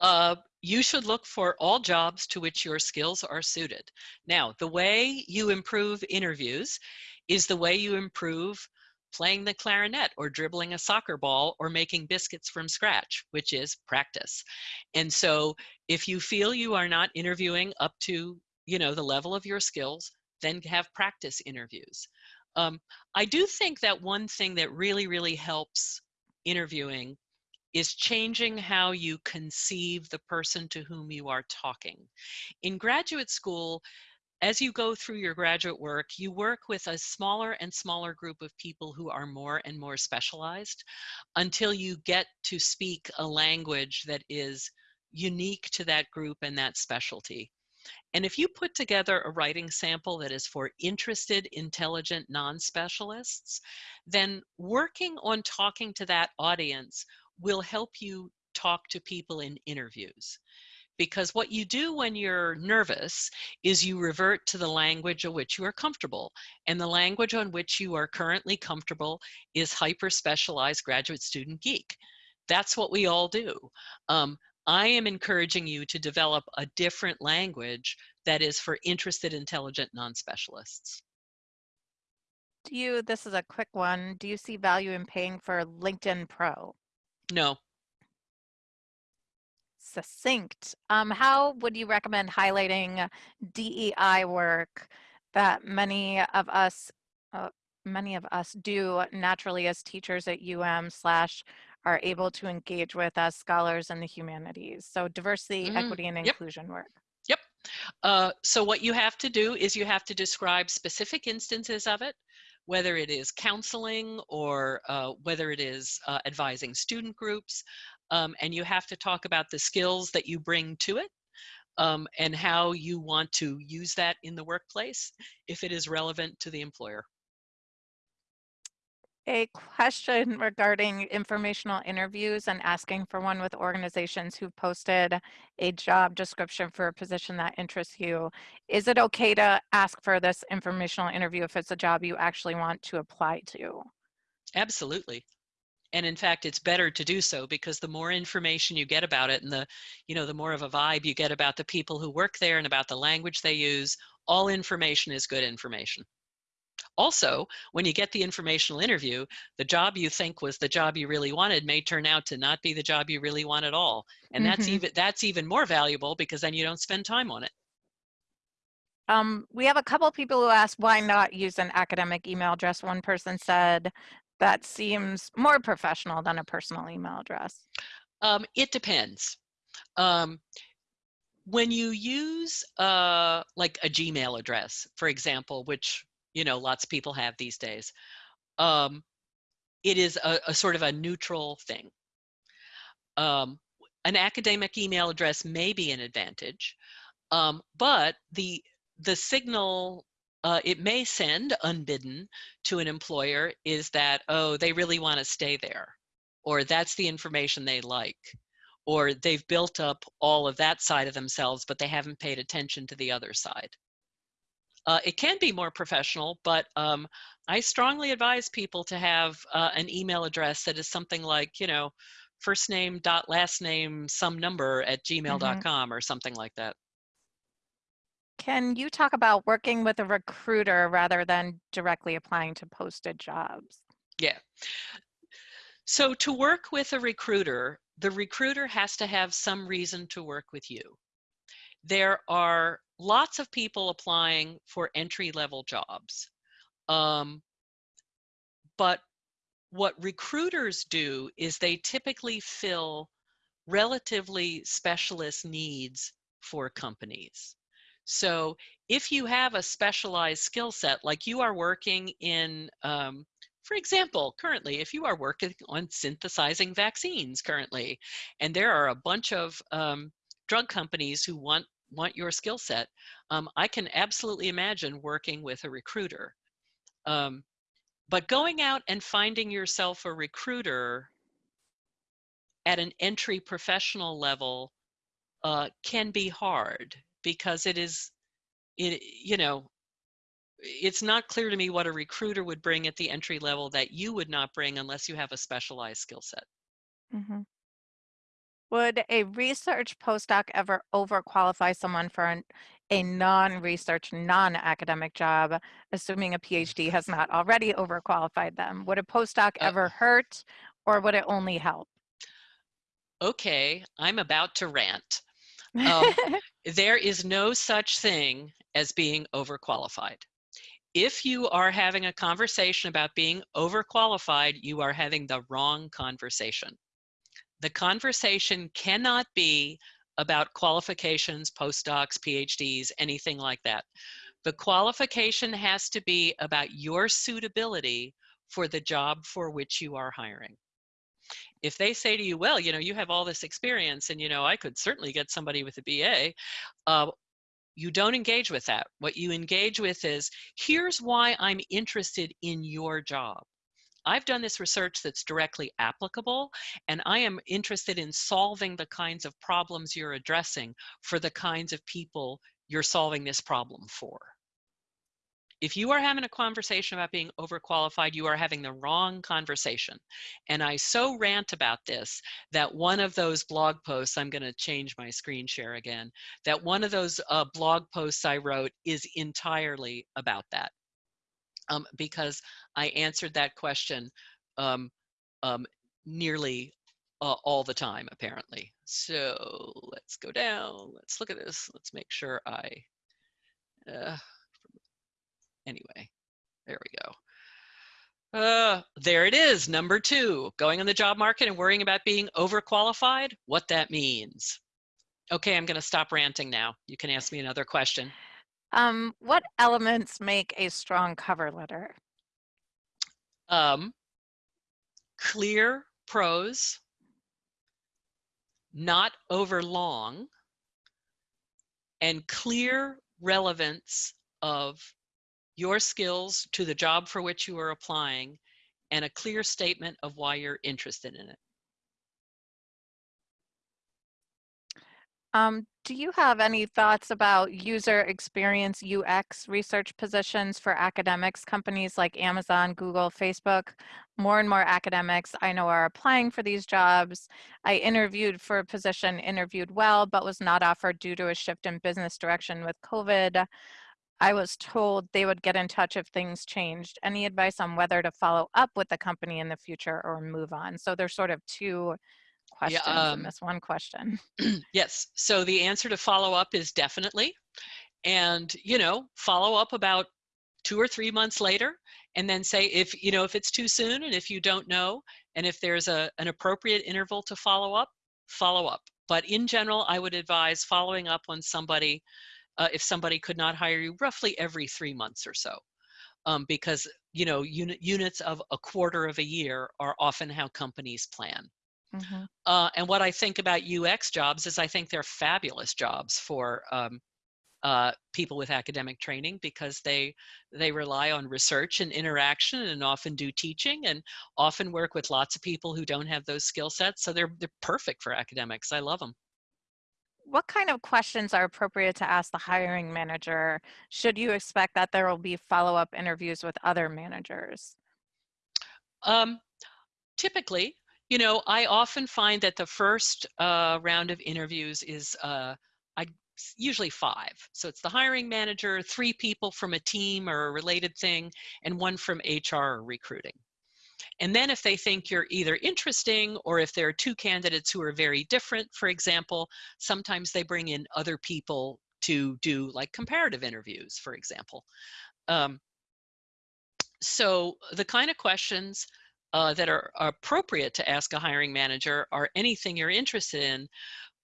Uh, you should look for all jobs to which your skills are suited. Now, the way you improve interviews is the way you improve playing the clarinet or dribbling a soccer ball or making biscuits from scratch, which is practice. And so if you feel you are not interviewing up to, you know, the level of your skills, then have practice interviews. Um, I do think that one thing that really, really helps interviewing is changing how you conceive the person to whom you are talking. In graduate school, as you go through your graduate work, you work with a smaller and smaller group of people who are more and more specialized until you get to speak a language that is unique to that group and that specialty. And if you put together a writing sample that is for interested, intelligent non-specialists, then working on talking to that audience will help you talk to people in interviews. Because what you do when you're nervous is you revert to the language of which you are comfortable. And the language on which you are currently comfortable is hyper-specialized graduate student geek. That's what we all do. Um, I am encouraging you to develop a different language that is for interested, intelligent non-specialists. Do you, this is a quick one, do you see value in paying for LinkedIn Pro? No. succinct. Um, how would you recommend highlighting DEI work that many of us, uh, many of us do naturally as teachers at UM slash are able to engage with as scholars in the humanities? So diversity, Mm, equity, and yep. inclusion work. Yep. Uh, so what you have to do is you have to describe specific instances of it, whether it is counseling or uh, whether it is uh, advising student groups, um, and you have to talk about the skills that you bring to it um, and how you want to use that in the workplace if it is relevant to the employer. A question regarding informational interviews and asking for one with organizations who've posted a job description for a position that interests you. Is it okay to ask for this informational interview if it's a job you actually want to apply to? Absolutely. And in fact, it's better to do so because the more information you get about it and the, you know, the more of a vibe you get about the people who work there and about the language they use, all information is good information. Also, when you get the informational interview, the job you think was the job you really wanted may turn out to not be the job you really want at all. And that's Mhm. even that's even more valuable because then you don't spend time on it. Um, we have a couple people who asked why not use an academic email address. One person said that seems more professional than a personal email address. Um, it depends. Um, when you use uh, like a Gmail address, for example, which you know lots of people have these days, um, it is a, a sort of a neutral thing. Um, an academic email address may be an advantage, um, but the the signal uh, it may send unbidden to an employer is that oh they really want to stay there, or that's the information they like, or they've built up all of that side of themselves, but they haven't paid attention to the other side. Uh, it can be more professional, but um, I strongly advise people to have uh, an email address that is something like, you know, first name dot last name some number at gmail.com or something like that. Can you talk about working with a recruiter rather than directly applying to posted jobs? Yeah. So to work with a recruiter, the recruiter has to have some reason to work with you. There are lots of people applying for entry level jobs. Um, but what recruiters do is they typically fill relatively specialist needs for companies. So if you have a specialized skill set, like you are working in, um, for example, currently, if you are working on synthesizing vaccines currently, and there are a bunch of um, drug companies who want want your skill set, um, I can absolutely imagine working with a recruiter. Um, but going out and finding yourself a recruiter at an entry professional level uh, can be hard because it is, it, you know, it's not clear to me what a recruiter would bring at the entry level that you would not bring unless you have a specialized skill set. Mhm. Would a research postdoc ever overqualify someone for an, a non-research, non-academic job, assuming a PhD has not already overqualified them? Would a postdoc Uh, ever hurt or would it only help? Okay, I'm about to rant. Um, there is no such thing as being overqualified. If you are having a conversation about being overqualified, you are having the wrong conversation. The conversation cannot be about qualifications, postdocs, PhDs, anything like that. The qualification has to be about your suitability for the job for which you are hiring. If they say to you, well, you know, you have all this experience and, you know, I could certainly get somebody with a BA, uh, you don't engage with that. What you engage with is, here's why I'm interested in your job. I've done this research that's directly applicable, and I am interested in solving the kinds of problems you're addressing for the kinds of people you're solving this problem for. If you are having a conversation about being overqualified, you are having the wrong conversation. And I so rant about this that one of those blog posts, I'm going to change my screen share again, that one of those uh, blog posts I wrote is entirely about that. Um, because I answered that question um, um, nearly uh, all the time, apparently. So let's go down. Let's look at this. Let's make sure I, uh, anyway, there we go. Uh, there it is, number two, going on the job market and worrying about being overqualified, what that means. Okay, I'm gonna stop ranting now. You can ask me another question. Um, what elements make a strong cover letter? Um, clear prose, not over long, and clear relevance of your skills to the job for which you are applying and a clear statement of why you're interested in it. Um, do you have any thoughts about user experience UX research positions for academics, companies like Amazon, Google, Facebook? More and more academics I know are applying for these jobs. I interviewed for a position, interviewed well, but was not offered due to a shift in business direction with COVID. I was told they would get in touch if things changed. Any advice on whether to follow up with the company in the future or move on? So there's sort of two questions um, in this one question. yes. So the answer to follow up is definitely. And, you know, follow up about two or three months later and then say if, you know, if it's too soon and if you don't know and if there's a, an appropriate interval to follow up, follow up. But in general, I would advise following up on somebody uh, if somebody could not hire you roughly every three months or so. Um, because you know unit, units of a quarter of a year are often how companies plan. Mm -hmm. uh, and what I think about UX jobs is I think they're fabulous jobs for um, uh, people with academic training because they they rely on research and interaction and often do teaching and often work with lots of people who don't have those skill sets. So they're they're perfect for academics. I love them what kind of questions are appropriate to ask the hiring manager? Should you expect that there will be follow-up interviews with other managers? Um, typically, you know, I often find that the first uh, round of interviews is uh, I usually five. So it's the hiring manager, three people from a team or a related thing, and one from HR or recruiting. And then if they think you're either interesting or if there are two candidates who are very different, for example, sometimes they bring in other people to do like comparative interviews, for example. Um, so the kind of questions uh, that are, are appropriate to ask a hiring manager are anything you're interested in.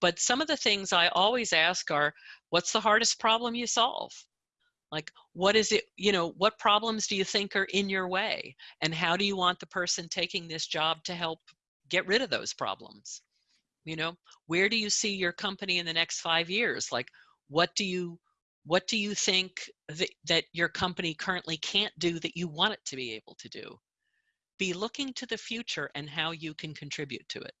But some of the things I always ask are, what's the hardest problem you solve? like what is it you know what problems do you think are in your way and how do you want the person taking this job to help get rid of those problems you know where do you see your company in the next five years like what do you what do you think that, that your company currently can't do that you want it to be able to do be looking to the future and how you can contribute to it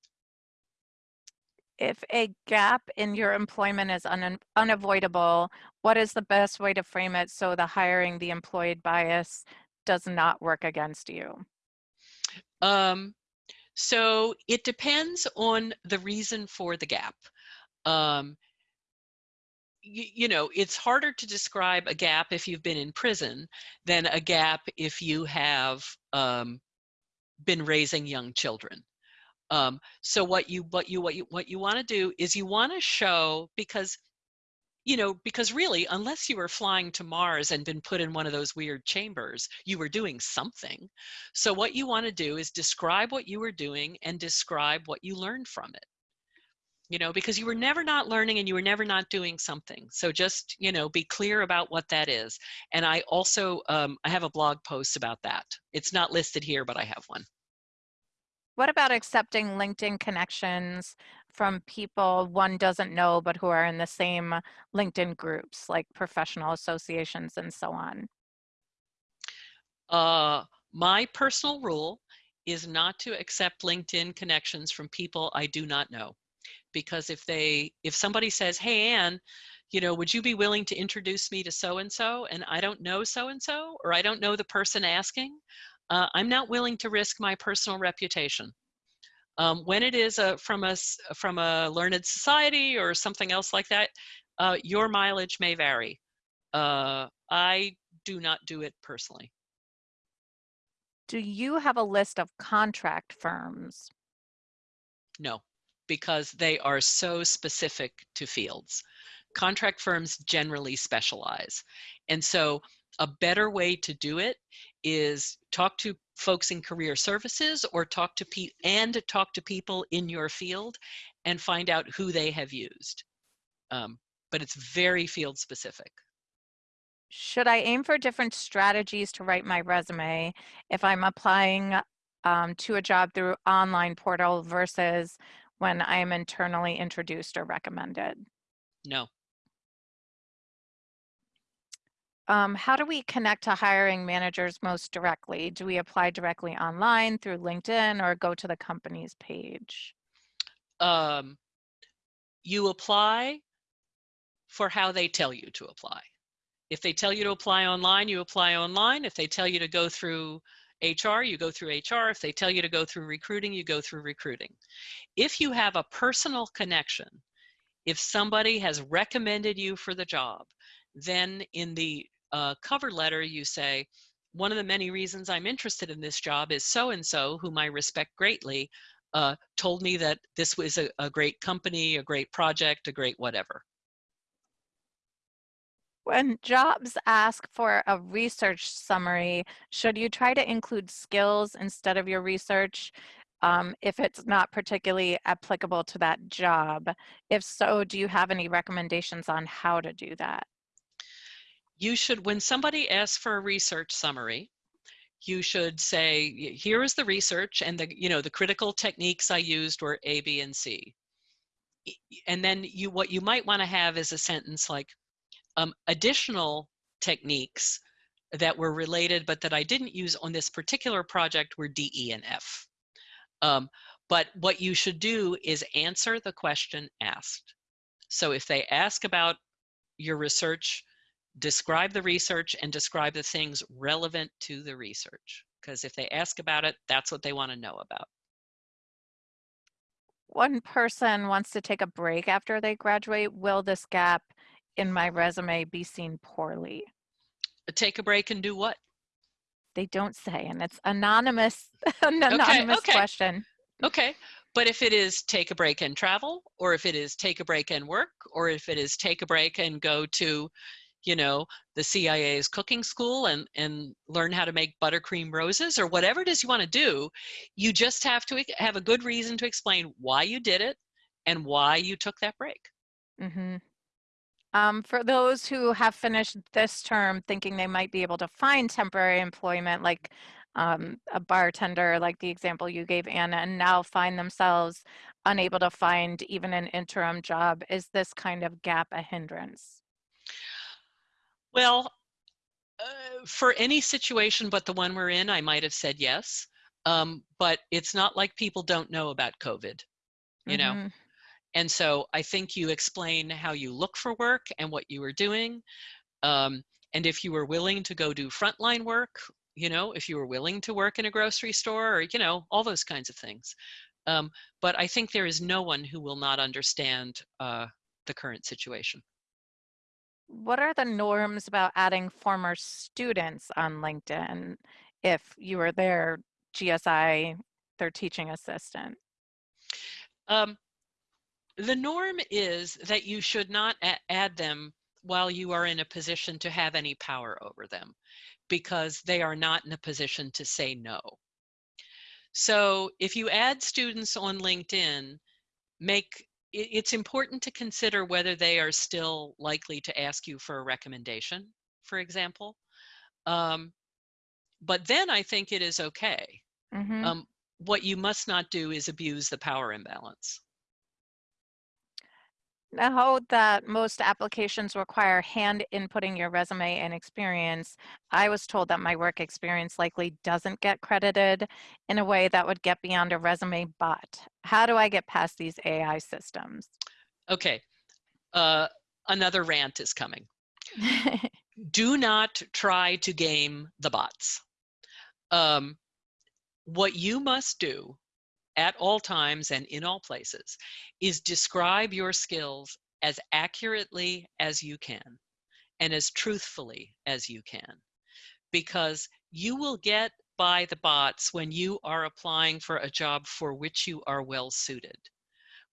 if a gap in your employment is un unavoidable, what is the best way to frame it so the hiring the employed bias does not work against you? Um, so it depends on the reason for the gap. Um, you know, it's harder to describe a gap if you've been in prison than a gap if you have um, been raising young children. Um, so what you what you what you what you want to do is you want to show because you know because really unless you were flying to Mars and been put in one of those weird chambers you were doing something so what you want to do is describe what you were doing and describe what you learned from it you know because you were never not learning and you were never not doing something so just you know be clear about what that is and i also um, i have a blog post about that it's not listed here but i have one what about accepting LinkedIn connections from people one doesn't know, but who are in the same LinkedIn groups, like professional associations and so on? Uh, my personal rule is not to accept LinkedIn connections from people I do not know. Because if they, if somebody says, hey, Anne, you know, would you be willing to introduce me to so-and-so and I don't know so-and-so or I don't know the person asking, uh, I'm not willing to risk my personal reputation. Um, when it is a, from, a, from a learned society or something else like that, uh, your mileage may vary. Uh, I do not do it personally. Do you have a list of contract firms? No, because they are so specific to fields. Contract firms generally specialize. And so a better way to do it is talk to folks in career services or talk to pe and talk to people in your field and find out who they have used. Um, but it's very field specific. Should I aim for different strategies to write my resume if I'm applying um, to a job through online portal versus when I am internally introduced or recommended? No. Um, how do we connect to hiring managers most directly? Do we apply directly online through LinkedIn or go to the company's page? Um, you apply for how they tell you to apply. If they tell you to apply online, you apply online. If they tell you to go through HR, you go through HR. If they tell you to go through recruiting, you go through recruiting. If you have a personal connection, if somebody has recommended you for the job, then in the uh, cover letter you say, one of the many reasons I'm interested in this job is so-and-so, whom I respect greatly, uh, told me that this was a, a great company, a great project, a great whatever. When jobs ask for a research summary, should you try to include skills instead of your research um, if it's not particularly applicable to that job? If so, do you have any recommendations on how to do that? You should, when somebody asks for a research summary, you should say, here is the research and the, you know, the critical techniques I used were A, B, and C. And then you, what you might want to have is a sentence like, um, additional techniques that were related but that I didn't use on this particular project were D, E, and F. Um, but what you should do is answer the question asked. So if they ask about your research, describe the research and describe the things relevant to the research. Because if they ask about it, that's what they want to know about. One person wants to take a break after they graduate. Will this gap in my resume be seen poorly? Take a break and do what? They don't say, and it's anonymous, an anonymous okay. question. Okay, but if it is take a break and travel, or if it is take a break and work, or if it is take a break and go to, you know, the CIA's cooking school and, and learn how to make buttercream roses, or whatever it is you want to do, you just have to have a good reason to explain why you did it and why you took that break. Mm -hmm. Um, for those who have finished this term thinking they might be able to find temporary employment, like um, a bartender, like the example you gave, Anna, and now find themselves unable to find even an interim job, is this kind of gap a hindrance? Well, uh, for any situation but the one we're in, I might have said yes. Um, but it's not like people don't know about COVID, you mm -hmm. know? And so I think you explain how you look for work and what you were doing. Um, and if you were willing to go do frontline work, you know, if you were willing to work in a grocery store or, you know, all those kinds of things. Um, but I think there is no one who will not understand uh, the current situation. What are the norms about adding former students on LinkedIn if you were their GSI, their teaching assistant? Um, the norm is that you should not add them while you are in a position to have any power over them because they are not in a position to say no. So if you add students on LinkedIn, make it's important to consider whether they are still likely to ask you for a recommendation, for example. Um, but then I think it is okay. Mm -hmm. um, what you must not do is abuse the power imbalance. Now that most applications require hand inputting your resume and experience, I was told that my work experience likely doesn't get credited in a way that would get beyond a resume, but how do I get past these AI systems? Okay, uh, another rant is coming. do not try to game the bots. Um, what you must do at all times and in all places is describe your skills as accurately as you can and as truthfully as you can because you will get by the bots when you are applying for a job for which you are well suited.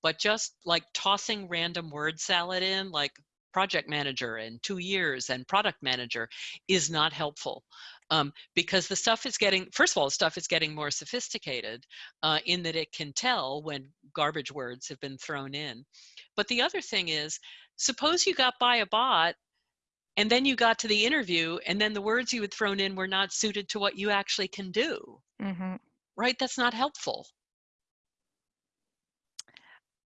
But just like tossing random word salad in, like project manager and two years and product manager is not helpful um, because the stuff is getting, first of all, stuff is getting more sophisticated uh, in that it can tell when garbage words have been thrown in. But the other thing is, suppose you got by a bot and then you got to the interview and then the words you had thrown in were not suited to what you actually can do. hmm Right? That's not helpful.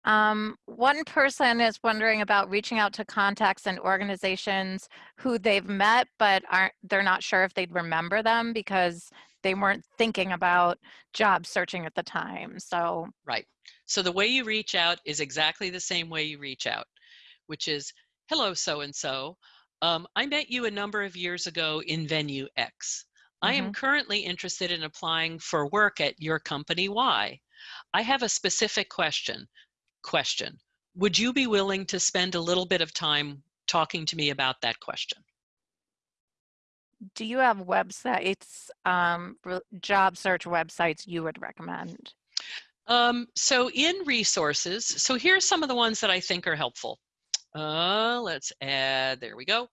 Um, one person is wondering about reaching out to contacts and organizations who they've met, but aren't, they're not sure if they'd remember them because they weren't thinking about job searching at the time. So, Right. So the way you reach out is exactly the same way you reach out, which is, hello, so-and-so. Um, I met you a number of years ago in venue X. I am currently interested in applying for work at your company Y. I have a specific question. Question. Would you be willing to spend a little bit of time talking to me about that question? do you have websites, um, job search websites you would recommend? Um, so in resources, so here's some of the ones that I think are helpful. Uh, let's add, there we go.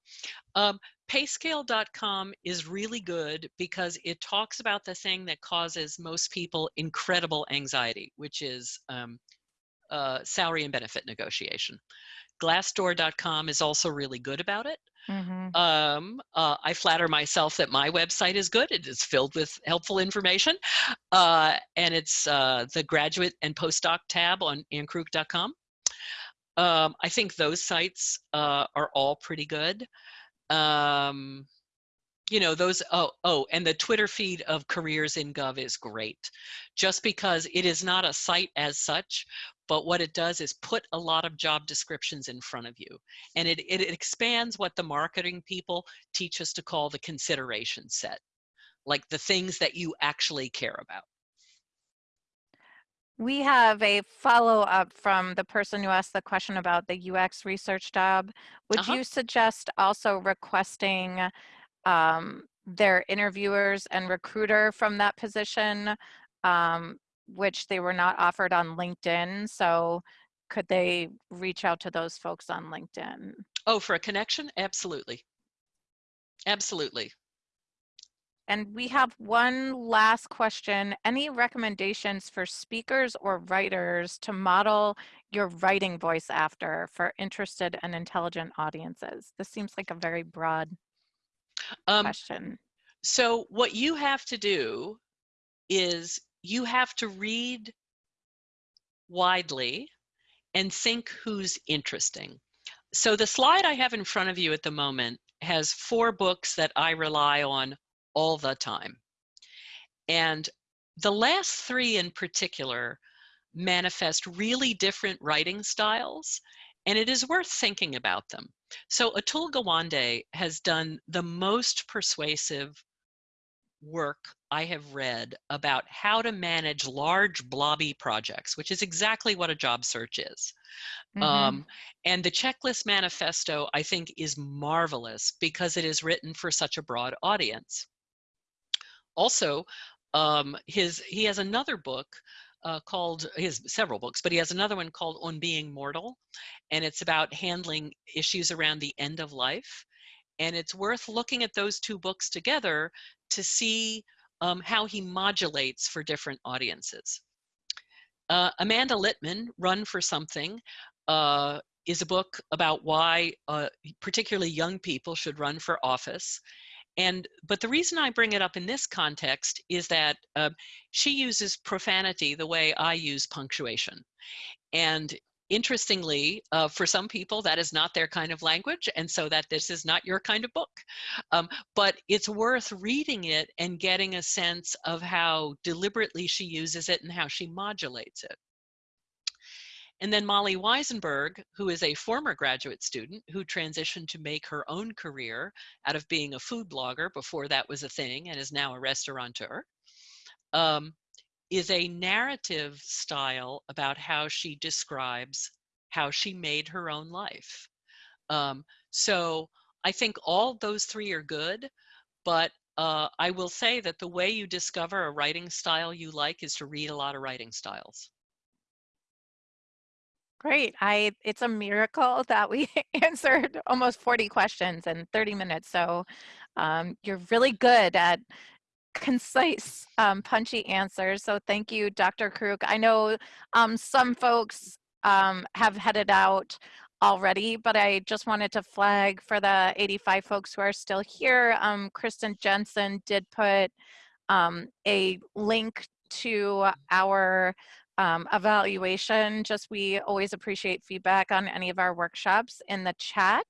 Um, payscale.com is really good because it talks about the thing that causes most people incredible anxiety, which is um, uh, salary and benefit negotiation. Glassdoor.com is also really good about it. hmm Um, uh, I flatter myself that my website is good. It is filled with helpful information. Uh, and it's uh, the graduate and postdoc tab on annekrook.com. Um, I think those sites uh, are all pretty good. Um, you know, those, oh, oh, and the Twitter feed of Careers in Gov is great. Just because it is not a site as such, but what it does is put a lot of job descriptions in front of you. And it, it expands what the marketing people teach us to call the consideration set, like the things that you actually care about. We have a follow-up from the person who asked the question about the UX research job. Would Uh-huh. you suggest also requesting um, their interviewers and recruiter from that position, um, which they were not offered on LinkedIn? So could they reach out to those folks on LinkedIn? Oh, for a connection? Absolutely. Absolutely. And we have one last question. Any recommendations for speakers or writers to model your writing voice after for interested and intelligent audiences? This seems like a very broad Um, question. So what you have to do is you have to read widely and think who's interesting. So the slide I have in front of you at the moment has four books that I rely on all the time. And the last three in particular manifest really different writing styles, and it is worth thinking about them. So Atul Gawande has done the most persuasive work I have read about how to manage large blobby projects, which is exactly what a job search is. Mhm. Um, and the checklist manifesto, I think, is marvelous because it is written for such a broad audience. Also, um, his he has another book uh, called has several books, but he has another one called On Being Mortal, and it's about handling issues around the end of life. And it's worth looking at those two books together to see um, how he modulates for different audiences. Uh, Amanda Litman, Run for Something, uh, is a book about why uh, particularly young people should run for office. And but the reason I bring it up in this context is that uh, she uses profanity the way I use punctuation. And interestingly, uh, for some people, that is not their kind of language, and so that this is not your kind of book. Um, but it's worth reading it and getting a sense of how deliberately she uses it and how she modulates it. And then Molly Wizenberg, who is a former graduate student who transitioned to make her own career out of being a food blogger before that was a thing and is now a restaurateur, um, is a narrative style about how she describes how she made her own life. Um, so I think all those three are good, but Uh, I will say that the way you discover a writing style you like is to read a lot of writing styles. Great. I it's a miracle that we answered almost 40 questions in 30 minutes. So um, you're really good at concise, um, punchy answers. So thank you, Dr. Kruk. I know um, some folks um, have headed out already, but I just wanted to flag for the 85 folks who are still here. Um, Kristen Jensen did put um, a link to our um, evaluation. Just we always appreciate feedback on any of our workshops in the chat.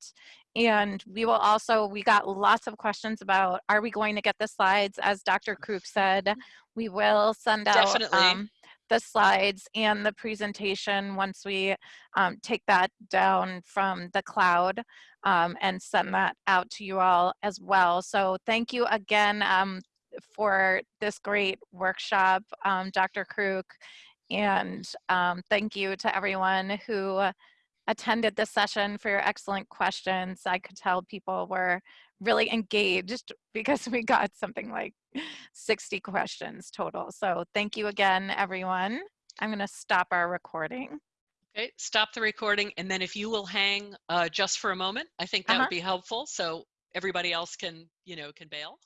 And we will also, we got lots of questions about, are we going to get the slides? As Dr. Kruk said, we will send out Definitely. um, the slides and the presentation once we um, take that down from the cloud um, and send that out to you all as well. So thank you again um, for this great workshop, um, Dr. Kruk. And um, thank you to everyone who attended this session for your excellent questions. I could tell people were really engaged because we got something like 60 questions total. So thank you again, everyone. I'm gonna stop our recording. Okay, stop the recording. And then if you will hang uh, just for a moment, I think that Uh-huh. would be helpful. So everybody else can, you know, can bail.